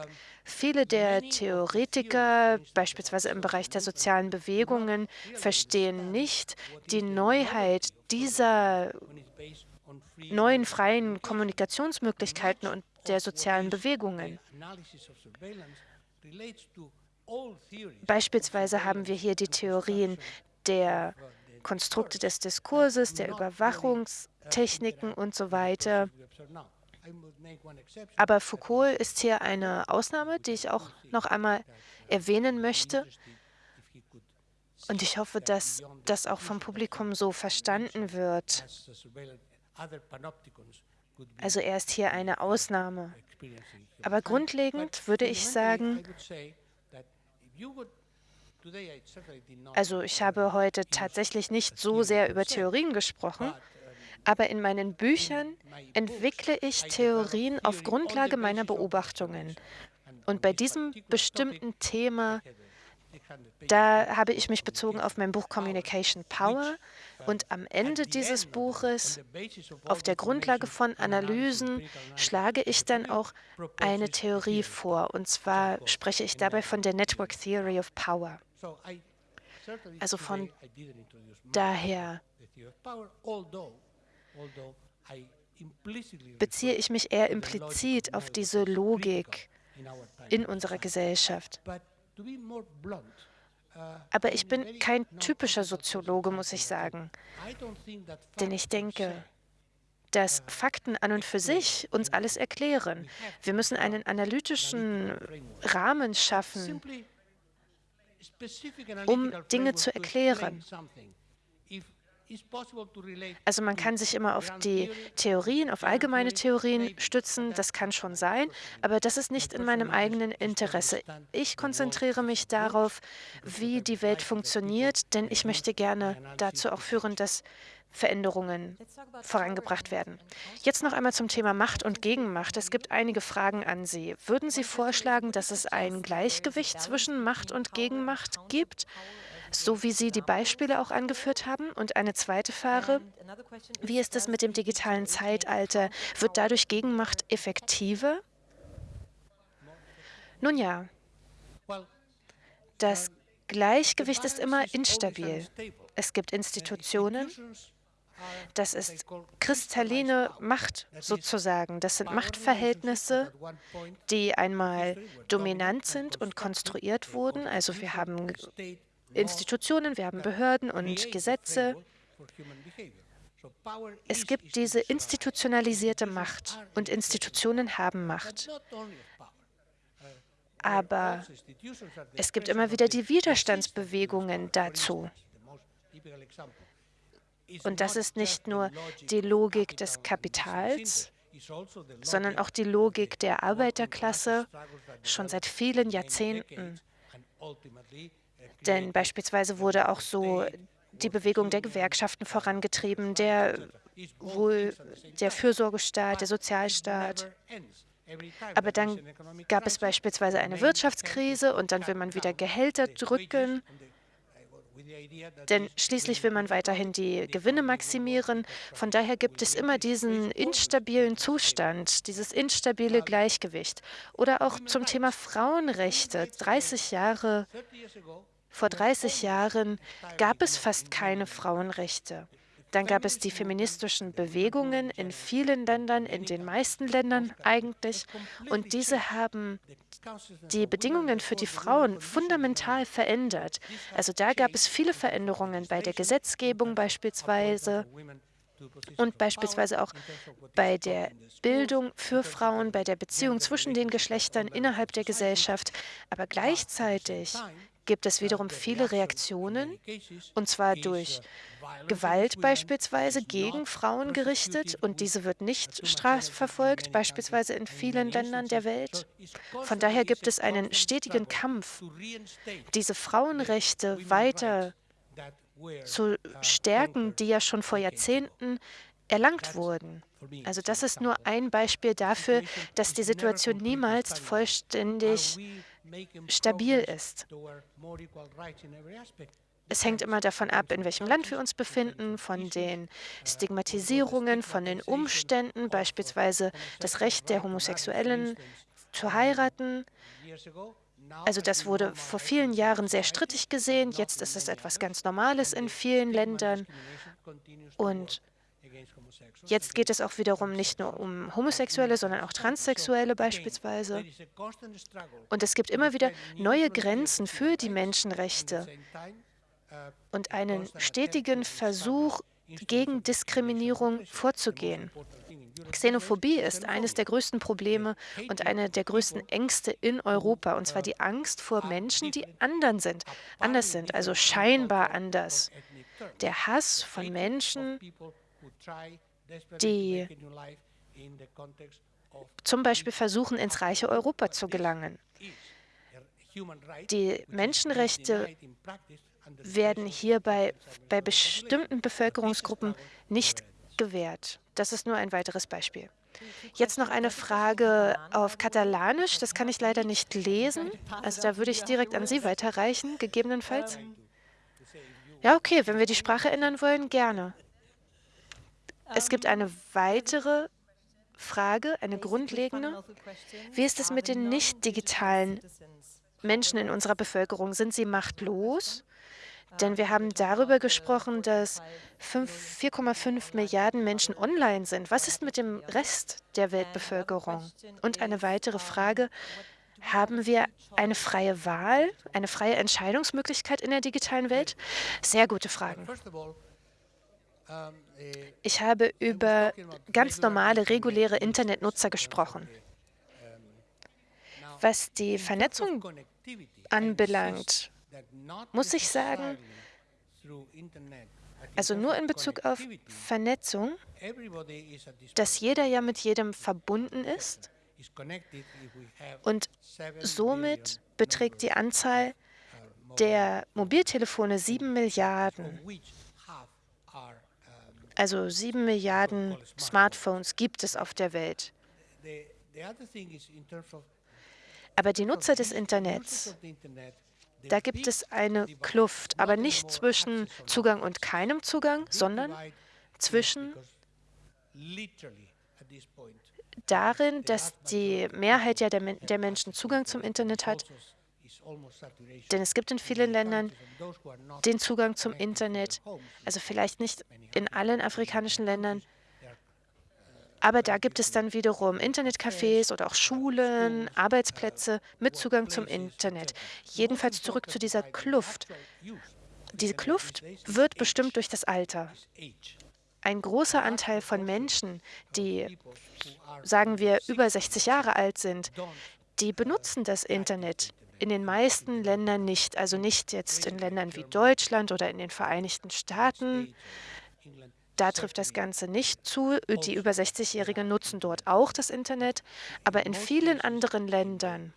Viele der Theoretiker, beispielsweise im Bereich der sozialen Bewegungen, verstehen nicht die Neuheit dieser neuen freien Kommunikationsmöglichkeiten und der sozialen Bewegungen. Beispielsweise haben wir hier die Theorien der Konstrukte des Diskurses, der Überwachungstechniken und so weiter. Aber Foucault ist hier eine Ausnahme, die ich auch noch einmal erwähnen möchte. Und ich hoffe, dass das auch vom Publikum so verstanden wird. Also er ist hier eine Ausnahme. Aber grundlegend würde ich sagen, also ich habe heute tatsächlich nicht so sehr über Theorien gesprochen, aber in meinen Büchern entwickle ich Theorien auf Grundlage meiner Beobachtungen. Und bei diesem bestimmten Thema da habe ich mich bezogen auf mein Buch Communication Power und am Ende dieses Buches, auf der Grundlage von Analysen, schlage ich dann auch eine Theorie vor. Und zwar spreche ich dabei von der Network Theory of Power. Also von daher beziehe ich mich eher implizit auf diese Logik in unserer Gesellschaft. Aber ich bin kein typischer Soziologe, muss ich sagen. Denn ich denke, dass Fakten an und für sich uns alles erklären. Wir müssen einen analytischen Rahmen schaffen, um Dinge zu erklären. Also man kann sich immer auf die Theorien, auf allgemeine Theorien stützen, das kann schon sein, aber das ist nicht in meinem eigenen Interesse. Ich konzentriere mich darauf, wie die Welt funktioniert, denn ich möchte gerne dazu auch führen, dass Veränderungen vorangebracht werden. Jetzt noch einmal zum Thema Macht und Gegenmacht. Es gibt einige Fragen an Sie. Würden Sie vorschlagen, dass es ein Gleichgewicht zwischen Macht und Gegenmacht gibt? So wie Sie die Beispiele auch angeführt haben? Und eine zweite Frage, wie ist es mit dem digitalen Zeitalter? Wird dadurch Gegenmacht effektiver? Nun ja, das Gleichgewicht ist immer instabil. Es gibt Institutionen, das ist kristalline Macht sozusagen. Das sind Machtverhältnisse, die einmal dominant sind und konstruiert wurden. Also wir haben Institutionen, wir haben Behörden und Gesetze. Es gibt diese institutionalisierte Macht und Institutionen haben Macht. Aber es gibt immer wieder die Widerstandsbewegungen dazu. Und das ist nicht nur die Logik des Kapitals, sondern auch die Logik der Arbeiterklasse schon seit vielen Jahrzehnten. Denn beispielsweise wurde auch so die Bewegung der Gewerkschaften vorangetrieben, der, wohl der Fürsorgestaat, der Sozialstaat. Aber dann gab es beispielsweise eine Wirtschaftskrise und dann will man wieder Gehälter drücken, denn schließlich will man weiterhin die Gewinne maximieren. Von daher gibt es immer diesen instabilen Zustand, dieses instabile Gleichgewicht. Oder auch zum Thema Frauenrechte. 30 Jahre vor 30 Jahren gab es fast keine Frauenrechte. Dann gab es die feministischen Bewegungen in vielen Ländern, in den meisten Ländern eigentlich. Und diese haben die Bedingungen für die Frauen fundamental verändert. Also da gab es viele Veränderungen bei der Gesetzgebung beispielsweise und beispielsweise auch bei der Bildung für Frauen, bei der Beziehung zwischen den Geschlechtern innerhalb der Gesellschaft. Aber gleichzeitig gibt es wiederum viele Reaktionen, und zwar durch Gewalt beispielsweise gegen Frauen gerichtet, und diese wird nicht strafverfolgt, beispielsweise in vielen Ländern der Welt. Von daher gibt es einen stetigen Kampf, diese Frauenrechte weiter zu stärken, die ja schon vor Jahrzehnten erlangt wurden. Also das ist nur ein Beispiel dafür, dass die Situation niemals vollständig stabil ist. Es hängt immer davon ab, in welchem Land wir uns befinden, von den Stigmatisierungen, von den Umständen, beispielsweise das Recht der Homosexuellen zu heiraten. Also das wurde vor vielen Jahren sehr strittig gesehen. Jetzt ist es etwas ganz Normales in vielen Ländern. Und jetzt geht es auch wiederum nicht nur um Homosexuelle, sondern auch Transsexuelle beispielsweise. Und es gibt immer wieder neue Grenzen für die Menschenrechte und einen stetigen Versuch, gegen Diskriminierung vorzugehen. Xenophobie ist eines der größten Probleme und eine der größten Ängste in Europa, und zwar die Angst vor Menschen, die anderen sind, anders sind, also scheinbar anders. Der Hass von Menschen, die zum Beispiel versuchen, ins reiche Europa zu gelangen. Die Menschenrechte werden hierbei bei bestimmten Bevölkerungsgruppen nicht gewährt. Das ist nur ein weiteres Beispiel. Jetzt noch eine Frage auf Katalanisch. Das kann ich leider nicht lesen. Also da würde ich direkt an Sie weiterreichen, gegebenenfalls. Ja, okay, wenn wir die Sprache ändern wollen, gerne. Es gibt eine weitere Frage, eine grundlegende. Wie ist es mit den nicht digitalen Menschen in unserer Bevölkerung? Sind sie machtlos? Denn wir haben darüber gesprochen, dass 4,5 Milliarden Menschen online sind. Was ist mit dem Rest der Weltbevölkerung? Und eine weitere Frage, haben wir eine freie Wahl, eine freie Entscheidungsmöglichkeit in der digitalen Welt? Sehr gute Fragen. Ich habe über ganz normale, reguläre Internetnutzer gesprochen. Was die Vernetzung anbelangt, muss ich sagen, also nur in Bezug auf Vernetzung, dass jeder ja mit jedem verbunden ist und somit beträgt die Anzahl der Mobiltelefone 7 Milliarden. Also 7 Milliarden Smartphones gibt es auf der Welt. Aber die Nutzer des Internets da gibt es eine Kluft, aber nicht zwischen Zugang und keinem Zugang, sondern zwischen darin, dass die Mehrheit ja der, der Menschen Zugang zum Internet hat, denn es gibt in vielen Ländern den Zugang zum Internet, also vielleicht nicht in allen afrikanischen Ländern, aber da gibt es dann wiederum Internetcafés oder auch Schulen, Arbeitsplätze mit Zugang zum Internet. Jedenfalls zurück zu dieser Kluft. Diese Kluft wird bestimmt durch das Alter. Ein großer Anteil von Menschen, die, sagen wir, über 60 Jahre alt sind, die benutzen das Internet in den meisten Ländern nicht, also nicht jetzt in Ländern wie Deutschland oder in den Vereinigten Staaten, da trifft das Ganze nicht zu. Die über 60-Jährigen nutzen dort auch das Internet, aber in vielen anderen Ländern,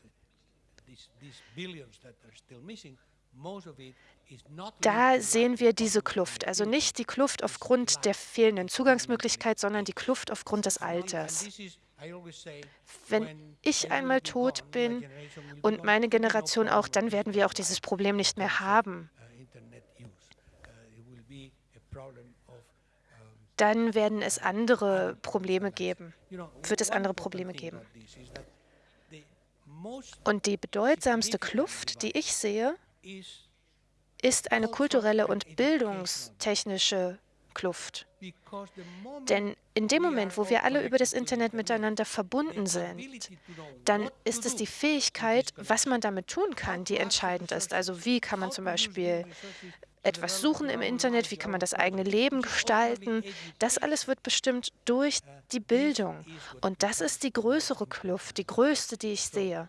da sehen wir diese Kluft. Also nicht die Kluft aufgrund der fehlenden Zugangsmöglichkeit, sondern die Kluft aufgrund des Alters. Wenn ich einmal tot bin und meine Generation auch, dann werden wir auch dieses Problem nicht mehr haben. dann werden es andere Probleme geben, wird es andere Probleme geben. Und die bedeutsamste Kluft, die ich sehe, ist eine kulturelle und bildungstechnische Kluft. Denn in dem Moment, wo wir alle über das Internet miteinander verbunden sind, dann ist es die Fähigkeit, was man damit tun kann, die entscheidend ist. Also wie kann man zum Beispiel etwas suchen im Internet, wie kann man das eigene Leben gestalten. Das alles wird bestimmt durch die Bildung. Und das ist die größere Kluft, die größte, die ich sehe.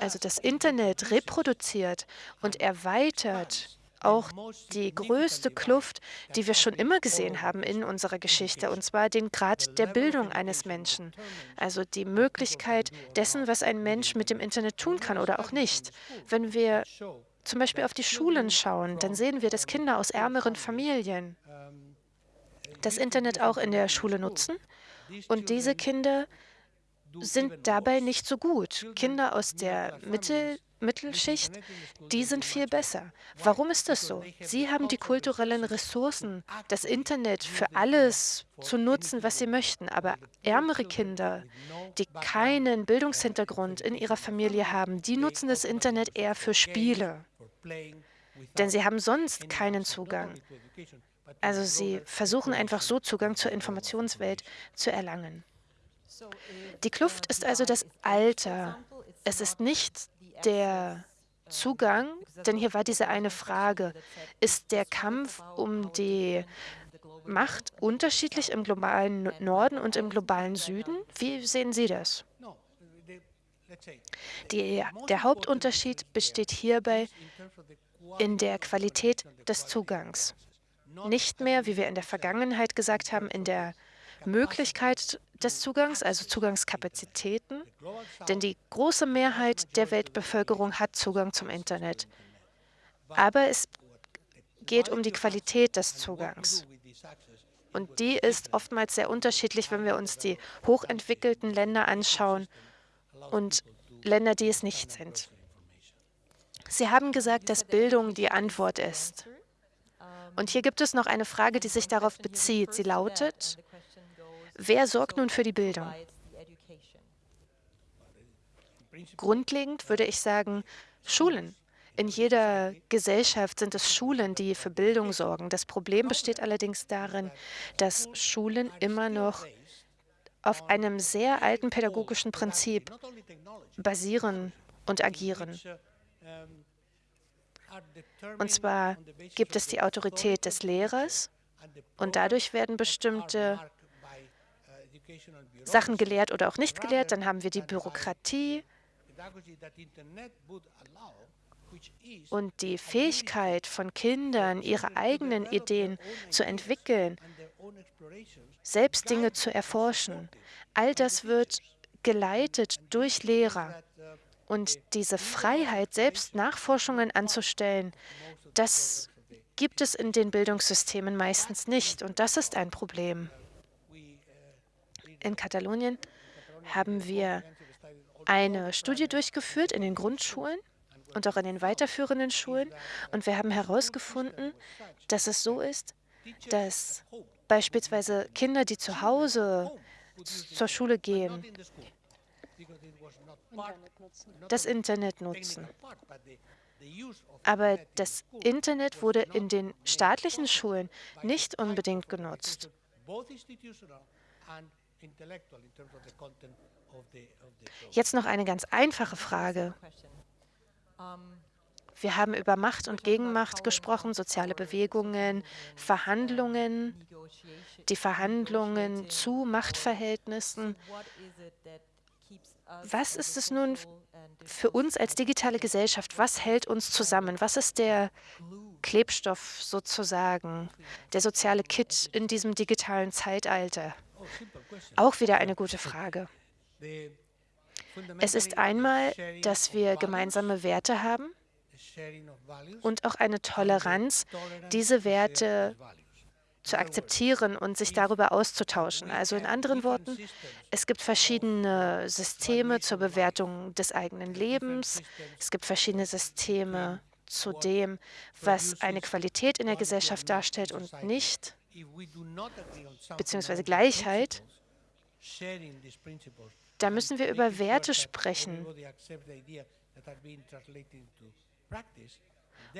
Also das Internet reproduziert und erweitert auch die größte Kluft, die wir schon immer gesehen haben in unserer Geschichte, und zwar den Grad der Bildung eines Menschen. Also die Möglichkeit dessen, was ein Mensch mit dem Internet tun kann oder auch nicht. Wenn wir zum Beispiel auf die Schulen schauen, dann sehen wir, dass Kinder aus ärmeren Familien das Internet auch in der Schule nutzen. Und diese Kinder sind dabei nicht so gut. Kinder aus der Mittel Mittelschicht, die sind viel besser. Warum ist das so? Sie haben die kulturellen Ressourcen, das Internet für alles zu nutzen, was sie möchten. Aber ärmere Kinder, die keinen Bildungshintergrund in ihrer Familie haben, die nutzen das Internet eher für Spiele. Denn sie haben sonst keinen Zugang. Also sie versuchen einfach so Zugang zur Informationswelt zu erlangen. Die Kluft ist also das Alter. Es ist nicht der Zugang, denn hier war diese eine Frage, ist der Kampf um die Macht unterschiedlich im globalen Norden und im globalen Süden? Wie sehen Sie das? Die, der Hauptunterschied besteht hierbei in der Qualität des Zugangs. Nicht mehr, wie wir in der Vergangenheit gesagt haben, in der Möglichkeit des Zugangs, also Zugangskapazitäten, denn die große Mehrheit der Weltbevölkerung hat Zugang zum Internet. Aber es geht um die Qualität des Zugangs. Und die ist oftmals sehr unterschiedlich, wenn wir uns die hochentwickelten Länder anschauen und Länder, die es nicht sind. Sie haben gesagt, dass Bildung die Antwort ist. Und hier gibt es noch eine Frage, die sich darauf bezieht. Sie lautet, Wer sorgt nun für die Bildung? Grundlegend würde ich sagen, Schulen. In jeder Gesellschaft sind es Schulen, die für Bildung sorgen. Das Problem besteht allerdings darin, dass Schulen immer noch auf einem sehr alten pädagogischen Prinzip basieren und agieren. Und zwar gibt es die Autorität des Lehrers und dadurch werden bestimmte Sachen gelehrt oder auch nicht gelehrt. Dann haben wir die Bürokratie und die Fähigkeit von Kindern, ihre eigenen Ideen zu entwickeln, selbst Dinge zu erforschen. All das wird geleitet durch Lehrer. Und diese Freiheit, selbst Nachforschungen anzustellen, das gibt es in den Bildungssystemen meistens nicht. Und das ist ein Problem. In Katalonien haben wir eine Studie durchgeführt in den Grundschulen und auch in den weiterführenden Schulen. Und wir haben herausgefunden, dass es so ist, dass beispielsweise Kinder, die zu Hause zur Schule gehen, das Internet nutzen. Aber das Internet wurde in den staatlichen Schulen nicht unbedingt genutzt. Jetzt noch eine ganz einfache Frage. Wir haben über Macht und Gegenmacht gesprochen, soziale Bewegungen, Verhandlungen, die Verhandlungen zu Machtverhältnissen. Was ist es nun für uns als digitale Gesellschaft? Was hält uns zusammen? Was ist der Klebstoff sozusagen, der soziale Kit in diesem digitalen Zeitalter? Auch wieder eine gute Frage. Es ist einmal, dass wir gemeinsame Werte haben und auch eine Toleranz, diese Werte zu akzeptieren und sich darüber auszutauschen. Also in anderen Worten, es gibt verschiedene Systeme zur Bewertung des eigenen Lebens, es gibt verschiedene Systeme zu dem, was eine Qualität in der Gesellschaft darstellt und nicht beziehungsweise Gleichheit, da müssen wir über Werte sprechen.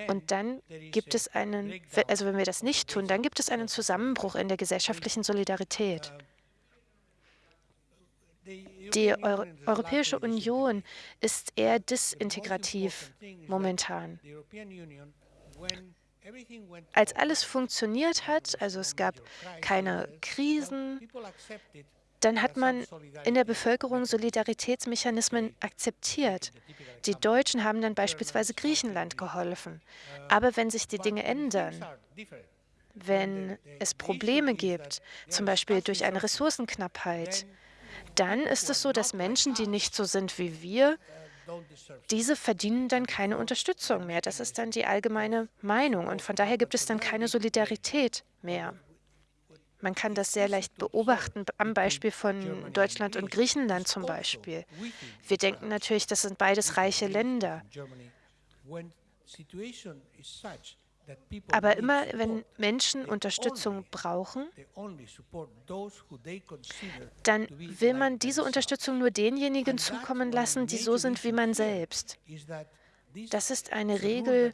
Und dann gibt es einen, also wenn wir das nicht tun, dann gibt es einen Zusammenbruch in der gesellschaftlichen Solidarität. Die Euro Europäische Union ist eher disintegrativ momentan. Als alles funktioniert hat, also es gab keine Krisen, dann hat man in der Bevölkerung Solidaritätsmechanismen akzeptiert. Die Deutschen haben dann beispielsweise Griechenland geholfen. Aber wenn sich die Dinge ändern, wenn es Probleme gibt, zum Beispiel durch eine Ressourcenknappheit, dann ist es so, dass Menschen, die nicht so sind wie wir, diese verdienen dann keine Unterstützung mehr. Das ist dann die allgemeine Meinung und von daher gibt es dann keine Solidarität mehr. Man kann das sehr leicht beobachten am Beispiel von Deutschland und Griechenland zum Beispiel. Wir denken natürlich, das sind beides reiche Länder. Aber immer, wenn Menschen Unterstützung brauchen, dann will man diese Unterstützung nur denjenigen zukommen lassen, die so sind wie man selbst. Das ist eine Regel,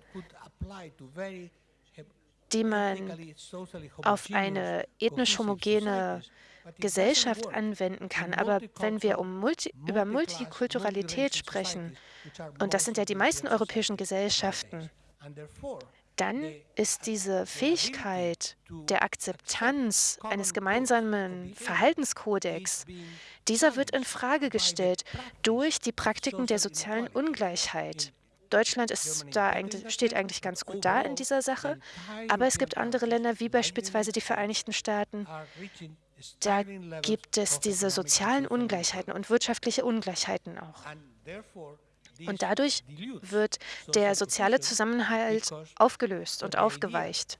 die man auf eine ethnisch homogene Gesellschaft anwenden kann. Aber wenn wir um Multi über Multikulturalität sprechen, und das sind ja die meisten europäischen Gesellschaften, dann ist diese Fähigkeit der Akzeptanz eines gemeinsamen Verhaltenskodex, dieser wird in Frage gestellt durch die Praktiken der sozialen Ungleichheit. Deutschland ist da eigentlich, steht eigentlich ganz gut da in dieser Sache, aber es gibt andere Länder, wie beispielsweise die Vereinigten Staaten, da gibt es diese sozialen Ungleichheiten und wirtschaftliche Ungleichheiten auch. Und dadurch wird der soziale Zusammenhalt aufgelöst und aufgeweicht.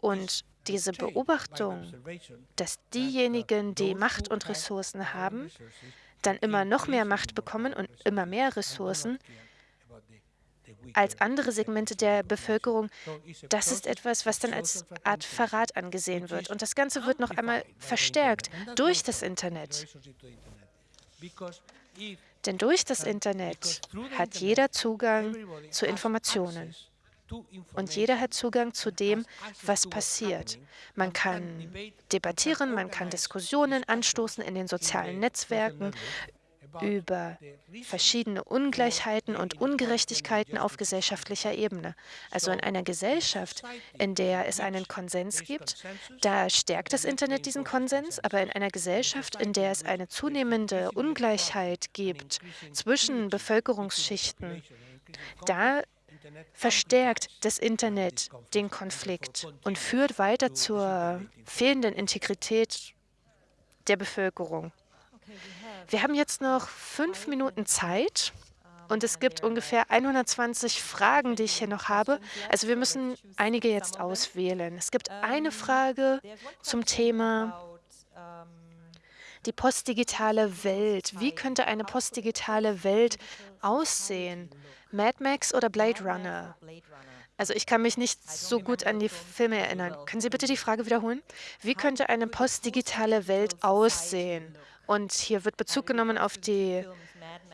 Und diese Beobachtung, dass diejenigen, die Macht und Ressourcen haben, dann immer noch mehr Macht bekommen und immer mehr Ressourcen als andere Segmente der Bevölkerung, das ist etwas, was dann als Art Verrat angesehen wird. Und das Ganze wird noch einmal verstärkt durch das Internet. Denn durch das Internet hat jeder Zugang zu Informationen. Und jeder hat Zugang zu dem, was passiert. Man kann debattieren, man kann Diskussionen anstoßen in den sozialen Netzwerken über verschiedene Ungleichheiten und Ungerechtigkeiten auf gesellschaftlicher Ebene. Also in einer Gesellschaft, in der es einen Konsens gibt, da stärkt das Internet diesen Konsens, aber in einer Gesellschaft, in der es eine zunehmende Ungleichheit gibt zwischen Bevölkerungsschichten, da verstärkt das Internet den Konflikt und führt weiter zur fehlenden Integrität der Bevölkerung. Wir haben jetzt noch fünf Minuten Zeit und es gibt ungefähr 120 Fragen, die ich hier noch habe. Also wir müssen einige jetzt auswählen. Es gibt eine Frage zum Thema die postdigitale Welt. Wie könnte eine postdigitale Welt aussehen? Mad Max oder Blade Runner? Also ich kann mich nicht so gut an die Filme erinnern. Können Sie bitte die Frage wiederholen? Wie könnte eine postdigitale Welt aussehen? Und hier wird Bezug genommen auf die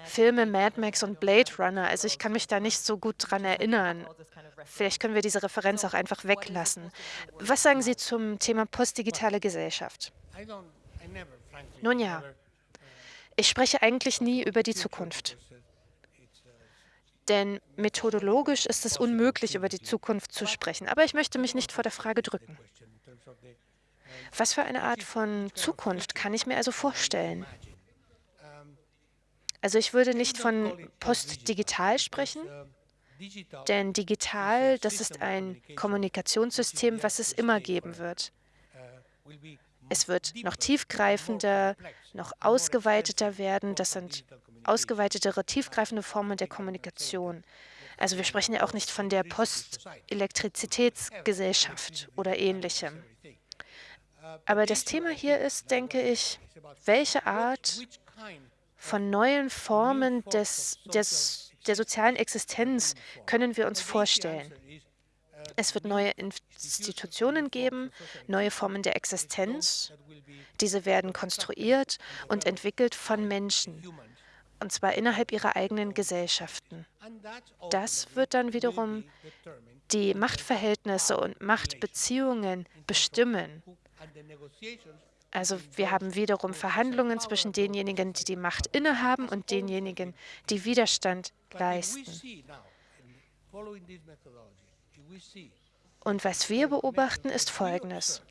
Filme Mad Max und Blade Runner. Also ich kann mich da nicht so gut dran erinnern. Vielleicht können wir diese Referenz auch einfach weglassen. Was sagen Sie zum Thema postdigitale Gesellschaft? Nun ja, ich spreche eigentlich nie über die Zukunft. Denn methodologisch ist es unmöglich, über die Zukunft zu sprechen. Aber ich möchte mich nicht vor der Frage drücken. Was für eine Art von Zukunft kann ich mir also vorstellen? Also ich würde nicht von postdigital sprechen, denn digital, das ist ein Kommunikationssystem, was es immer geben wird. Es wird noch tiefgreifender, noch ausgeweiteter werden. Das sind ausgeweitetere, tiefgreifende Formen der Kommunikation. Also wir sprechen ja auch nicht von der Postelektrizitätsgesellschaft oder ähnlichem. Aber das Thema hier ist, denke ich, welche Art von neuen Formen des, des, der sozialen Existenz können wir uns vorstellen? Es wird neue Institutionen geben, neue Formen der Existenz. Diese werden konstruiert und entwickelt von Menschen. und zwar innerhalb ihrer eigenen Gesellschaften. Das wird dann wiederum die Machtverhältnisse und Machtbeziehungen bestimmen. Also wir haben wiederum Verhandlungen zwischen denjenigen, die die Macht innehaben und denjenigen, die Widerstand leisten. Und was wir beobachten, ist Folgendes.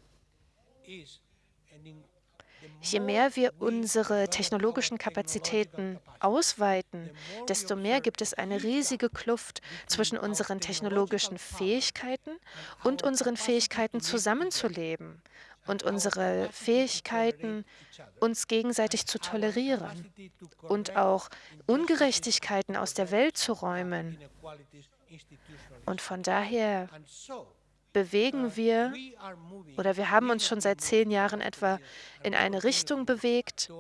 Je mehr wir unsere technologischen Kapazitäten ausweiten, desto mehr gibt es eine riesige Kluft zwischen unseren technologischen Fähigkeiten und unseren Fähigkeiten zusammenzuleben und unsere Fähigkeiten, uns gegenseitig zu tolerieren und auch Ungerechtigkeiten aus der Welt zu räumen. Und von daher bewegen wir oder wir haben uns schon seit zehn Jahren etwa in eine Richtung bewegt,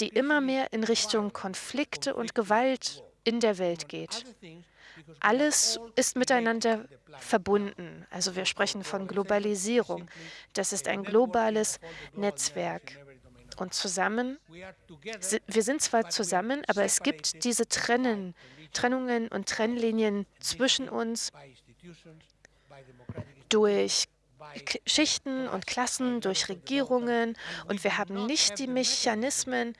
die immer mehr in Richtung Konflikte und Gewalt in der Welt geht. Alles ist miteinander verbunden. Also wir sprechen von Globalisierung. Das ist ein globales Netzwerk. Und zusammen, wir sind zwar zusammen, aber es gibt diese Trennen, Trennungen und Trennlinien zwischen uns durch Schichten und Klassen, durch Regierungen und wir haben nicht die Mechanismen,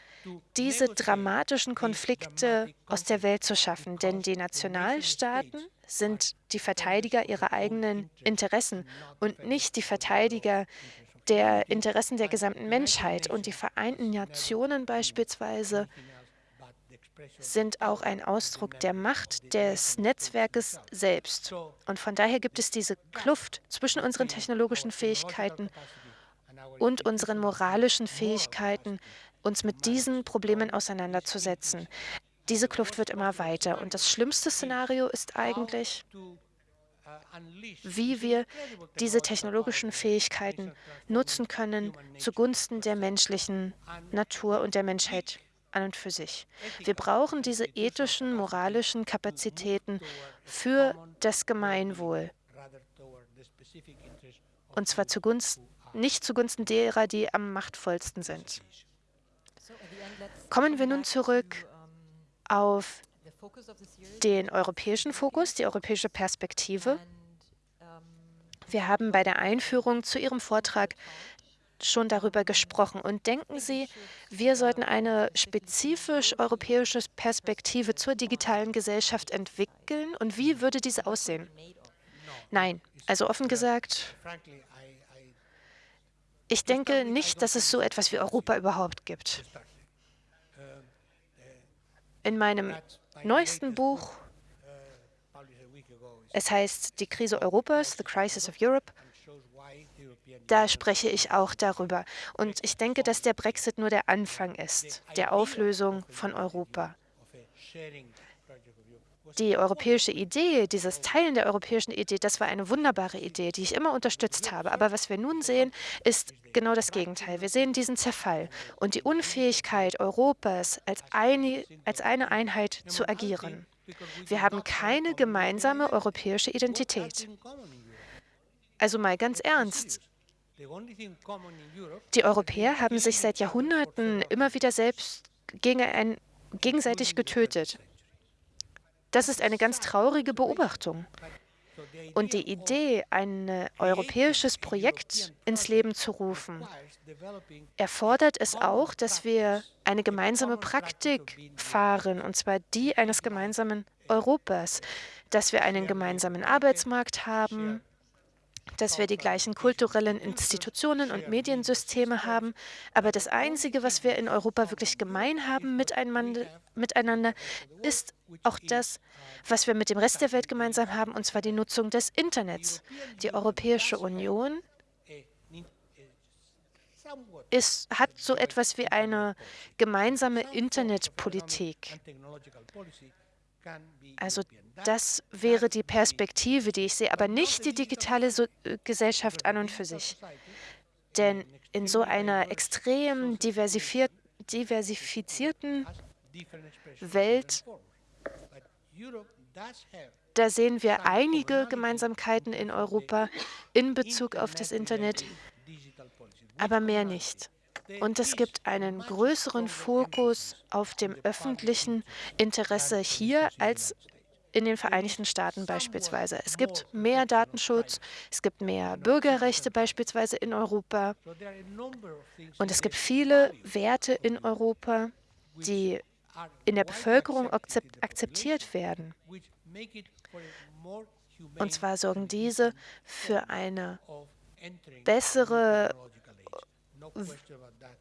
diese dramatischen Konflikte aus der Welt zu schaffen, denn die Nationalstaaten sind die Verteidiger ihrer eigenen Interessen und nicht die Verteidiger der Interessen der gesamten Menschheit. Und die Vereinten Nationen beispielsweise sind auch ein Ausdruck der Macht des Netzwerkes selbst. Und von daher gibt es diese Kluft zwischen unseren technologischen Fähigkeiten und unseren moralischen Fähigkeiten, uns mit diesen Problemen auseinanderzusetzen. Diese Kluft wird immer weiter. Und das schlimmste Szenario ist eigentlich, wie wir diese technologischen Fähigkeiten nutzen können zugunsten der menschlichen Natur und der Menschheit an und für sich. Wir brauchen diese ethischen, moralischen Kapazitäten für das Gemeinwohl. Und zwar zugunsten, nicht zugunsten derer, die am machtvollsten sind. Kommen wir nun zurück auf den europäischen Fokus, die europäische Perspektive. Wir haben bei der Einführung zu Ihrem Vortrag schon darüber gesprochen. Und denken Sie, wir sollten eine spezifisch europäische Perspektive zur digitalen Gesellschaft entwickeln? Und wie würde diese aussehen? Nein, also offen gesagt, ich denke nicht, dass es so etwas wie Europa überhaupt gibt. In meinem neuesten Buch, es heißt Die Krise Europas, The Crisis of Europe, da spreche ich auch darüber. Und ich denke, dass der Brexit nur der Anfang ist, der Auflösung von Europa. Die europäische Idee, dieses Teilen der europäischen Idee, das war eine wunderbare Idee, die ich immer unterstützt habe. Aber was wir nun sehen, ist genau das Gegenteil. Wir sehen diesen Zerfall und die Unfähigkeit Europas als eine, als eine Einheit zu agieren. Wir haben keine gemeinsame europäische Identität. Also mal ganz ernst, die Europäer haben sich seit Jahrhunderten immer wieder selbst gegenseitig getötet. Das ist eine ganz traurige Beobachtung. Und die Idee, ein europäisches Projekt ins Leben zu rufen, erfordert es auch, dass wir eine gemeinsame Praktik fahren, und zwar die eines gemeinsamen Europas, dass wir einen gemeinsamen Arbeitsmarkt haben, dass wir die gleichen kulturellen Institutionen und Mediensysteme haben. Aber das Einzige, was wir in Europa wirklich gemein haben miteinander, ist auch das, was wir mit dem Rest der Welt gemeinsam haben, und zwar die Nutzung des Internets. Die Europäische Union ist, hat so etwas wie eine gemeinsame Internetpolitik. Also das wäre die Perspektive, die ich sehe, aber nicht die digitale so äh, Gesellschaft an und für sich. Denn in so einer extrem diversifizierten Welt, da sehen wir einige Gemeinsamkeiten in Europa in Bezug auf das Internet, aber mehr nicht. Und es gibt einen größeren Fokus auf dem öffentlichen Interesse hier als in den Vereinigten Staaten beispielsweise. Es gibt mehr Datenschutz, es gibt mehr Bürgerrechte beispielsweise in Europa. Und es gibt viele Werte in Europa, die in der Bevölkerung akzeptiert werden. Und zwar sorgen diese für eine bessere,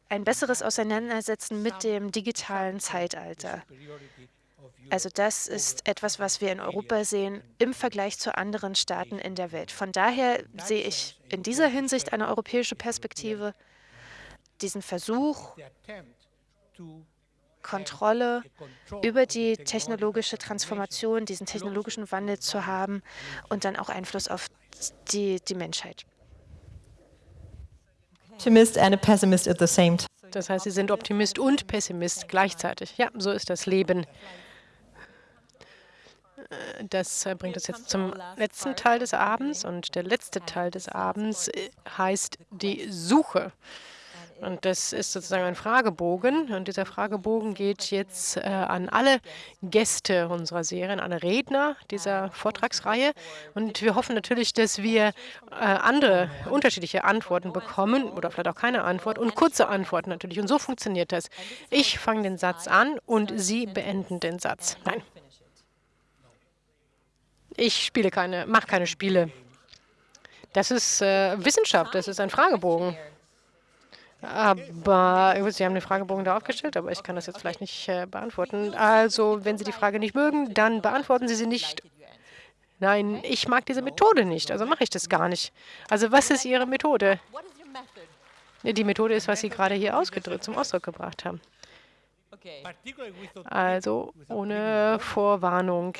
ein besseres Auseinandersetzen mit dem digitalen Zeitalter. Also das ist etwas, was wir in Europa sehen im Vergleich zu anderen Staaten in der Welt. Von daher sehe ich in dieser Hinsicht eine europäische Perspektive, diesen Versuch, Kontrolle über die technologische Transformation, diesen technologischen Wandel zu haben und dann auch Einfluss auf die, die Menschheit. Optimist and a pessimist at the same time. Das heißt, Sie sind Optimist und Pessimist gleichzeitig. Ja, so ist das Leben. Das bringt uns jetzt zum letzten Teil des Abends. Und der letzte Teil des Abends äh, heißt die Suche. Und das ist sozusagen ein Fragebogen. Und dieser Fragebogen geht jetzt äh, an alle Gäste unserer Serie, an alle Redner dieser Vortragsreihe. Und wir hoffen natürlich, dass wir äh, andere, unterschiedliche Antworten bekommen oder vielleicht auch keine Antwort und kurze Antworten natürlich. Und so funktioniert das. Ich fange den Satz an und Sie beenden den Satz. Nein. Ich spiele keine, mache keine Spiele. Das ist äh, Wissenschaft, das ist ein Fragebogen. Aber Sie haben den Fragebogen da aufgestellt, aber ich kann das jetzt vielleicht nicht äh, beantworten. Also, wenn Sie die Frage nicht mögen, dann beantworten Sie sie nicht. Nein, ich mag diese Methode nicht, also mache ich das gar nicht. Also, was ist Ihre Methode? Die Methode ist, was Sie gerade hier ausgedrückt, zum Ausdruck gebracht haben. Also, ohne Vorwarnung.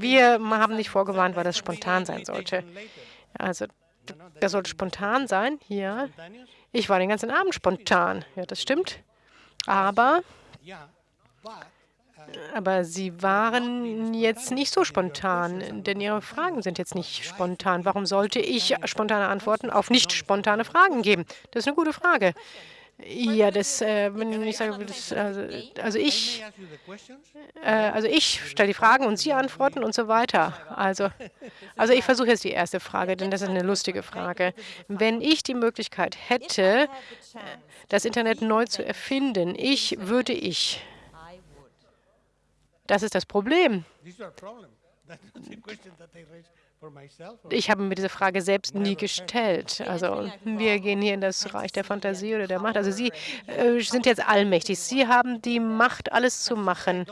Wir haben nicht vorgewarnt, weil das spontan sein sollte. Also das sollte spontan sein. Ja, ich war den ganzen Abend spontan. Ja, das stimmt. Aber, aber Sie waren jetzt nicht so spontan, denn Ihre Fragen sind jetzt nicht spontan. Warum sollte ich spontane Antworten auf nicht spontane Fragen geben? Das ist eine gute Frage. Ja, das, äh, wenn ich sage, das, also, also, ich, äh, also ich stelle die Fragen und Sie antworten und so weiter. Also, also ich versuche jetzt die erste Frage, denn das ist eine lustige Frage. Wenn ich die Möglichkeit hätte, das Internet neu zu erfinden, ich würde ich. Das ist das Problem. Ich habe mir diese Frage selbst nie gestellt. Also wir gehen hier in das Reich der Fantasie oder der Macht. Also Sie äh, sind jetzt allmächtig. Sie haben die Macht, alles zu machen.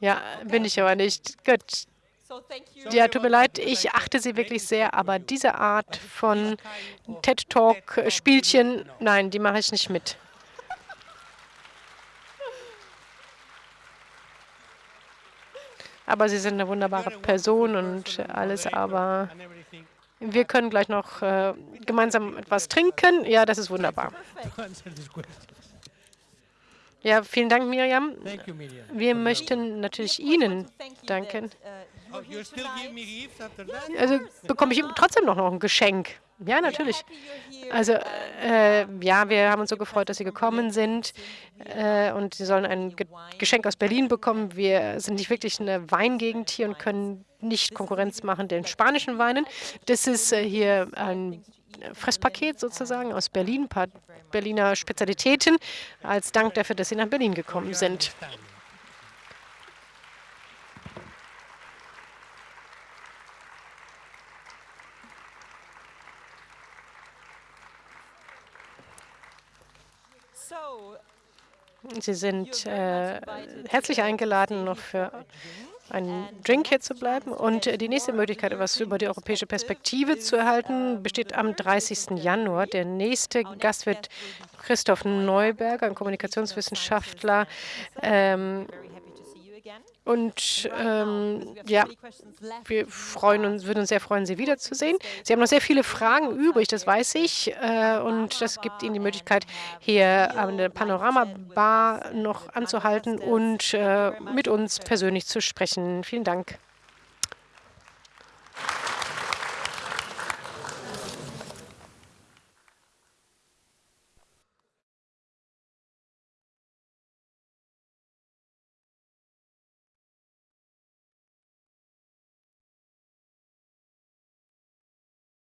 Ja, bin ich aber nicht. Gut. Ja, tut mir leid, ich achte Sie wirklich sehr, aber diese Art von TED-Talk-Spielchen, nein, die mache ich nicht mit. Aber Sie sind eine wunderbare Person und alles, aber wir können gleich noch äh, gemeinsam etwas trinken. Ja, das ist wunderbar. Ja, vielen Dank, Miriam. Wir möchten natürlich Ihnen danken. Also bekomme ich trotzdem noch ein Geschenk. Ja, natürlich. Also, äh, ja, wir haben uns so gefreut, dass Sie gekommen sind äh, und Sie sollen ein Ge Geschenk aus Berlin bekommen. Wir sind nicht wirklich eine Weingegend hier und können nicht Konkurrenz machen den spanischen Weinen. Das ist äh, hier ein Fresspaket sozusagen aus Berlin, ein paar Berliner Spezialitäten, als Dank dafür, dass Sie nach Berlin gekommen sind. Sie sind äh, herzlich eingeladen, noch für einen Drink hier zu bleiben. Und äh, die nächste Möglichkeit, etwas über die europäische Perspektive zu erhalten, besteht am 30. Januar. Der nächste Gast wird Christoph Neuberger, ein Kommunikationswissenschaftler. Ähm, und ähm, ja, wir freuen uns, würden uns sehr freuen, Sie wiederzusehen. Sie haben noch sehr viele Fragen übrig, das weiß ich. Äh, und das gibt Ihnen die Möglichkeit, hier an der Panorama-Bar noch anzuhalten und äh, mit uns persönlich zu sprechen. Vielen Dank.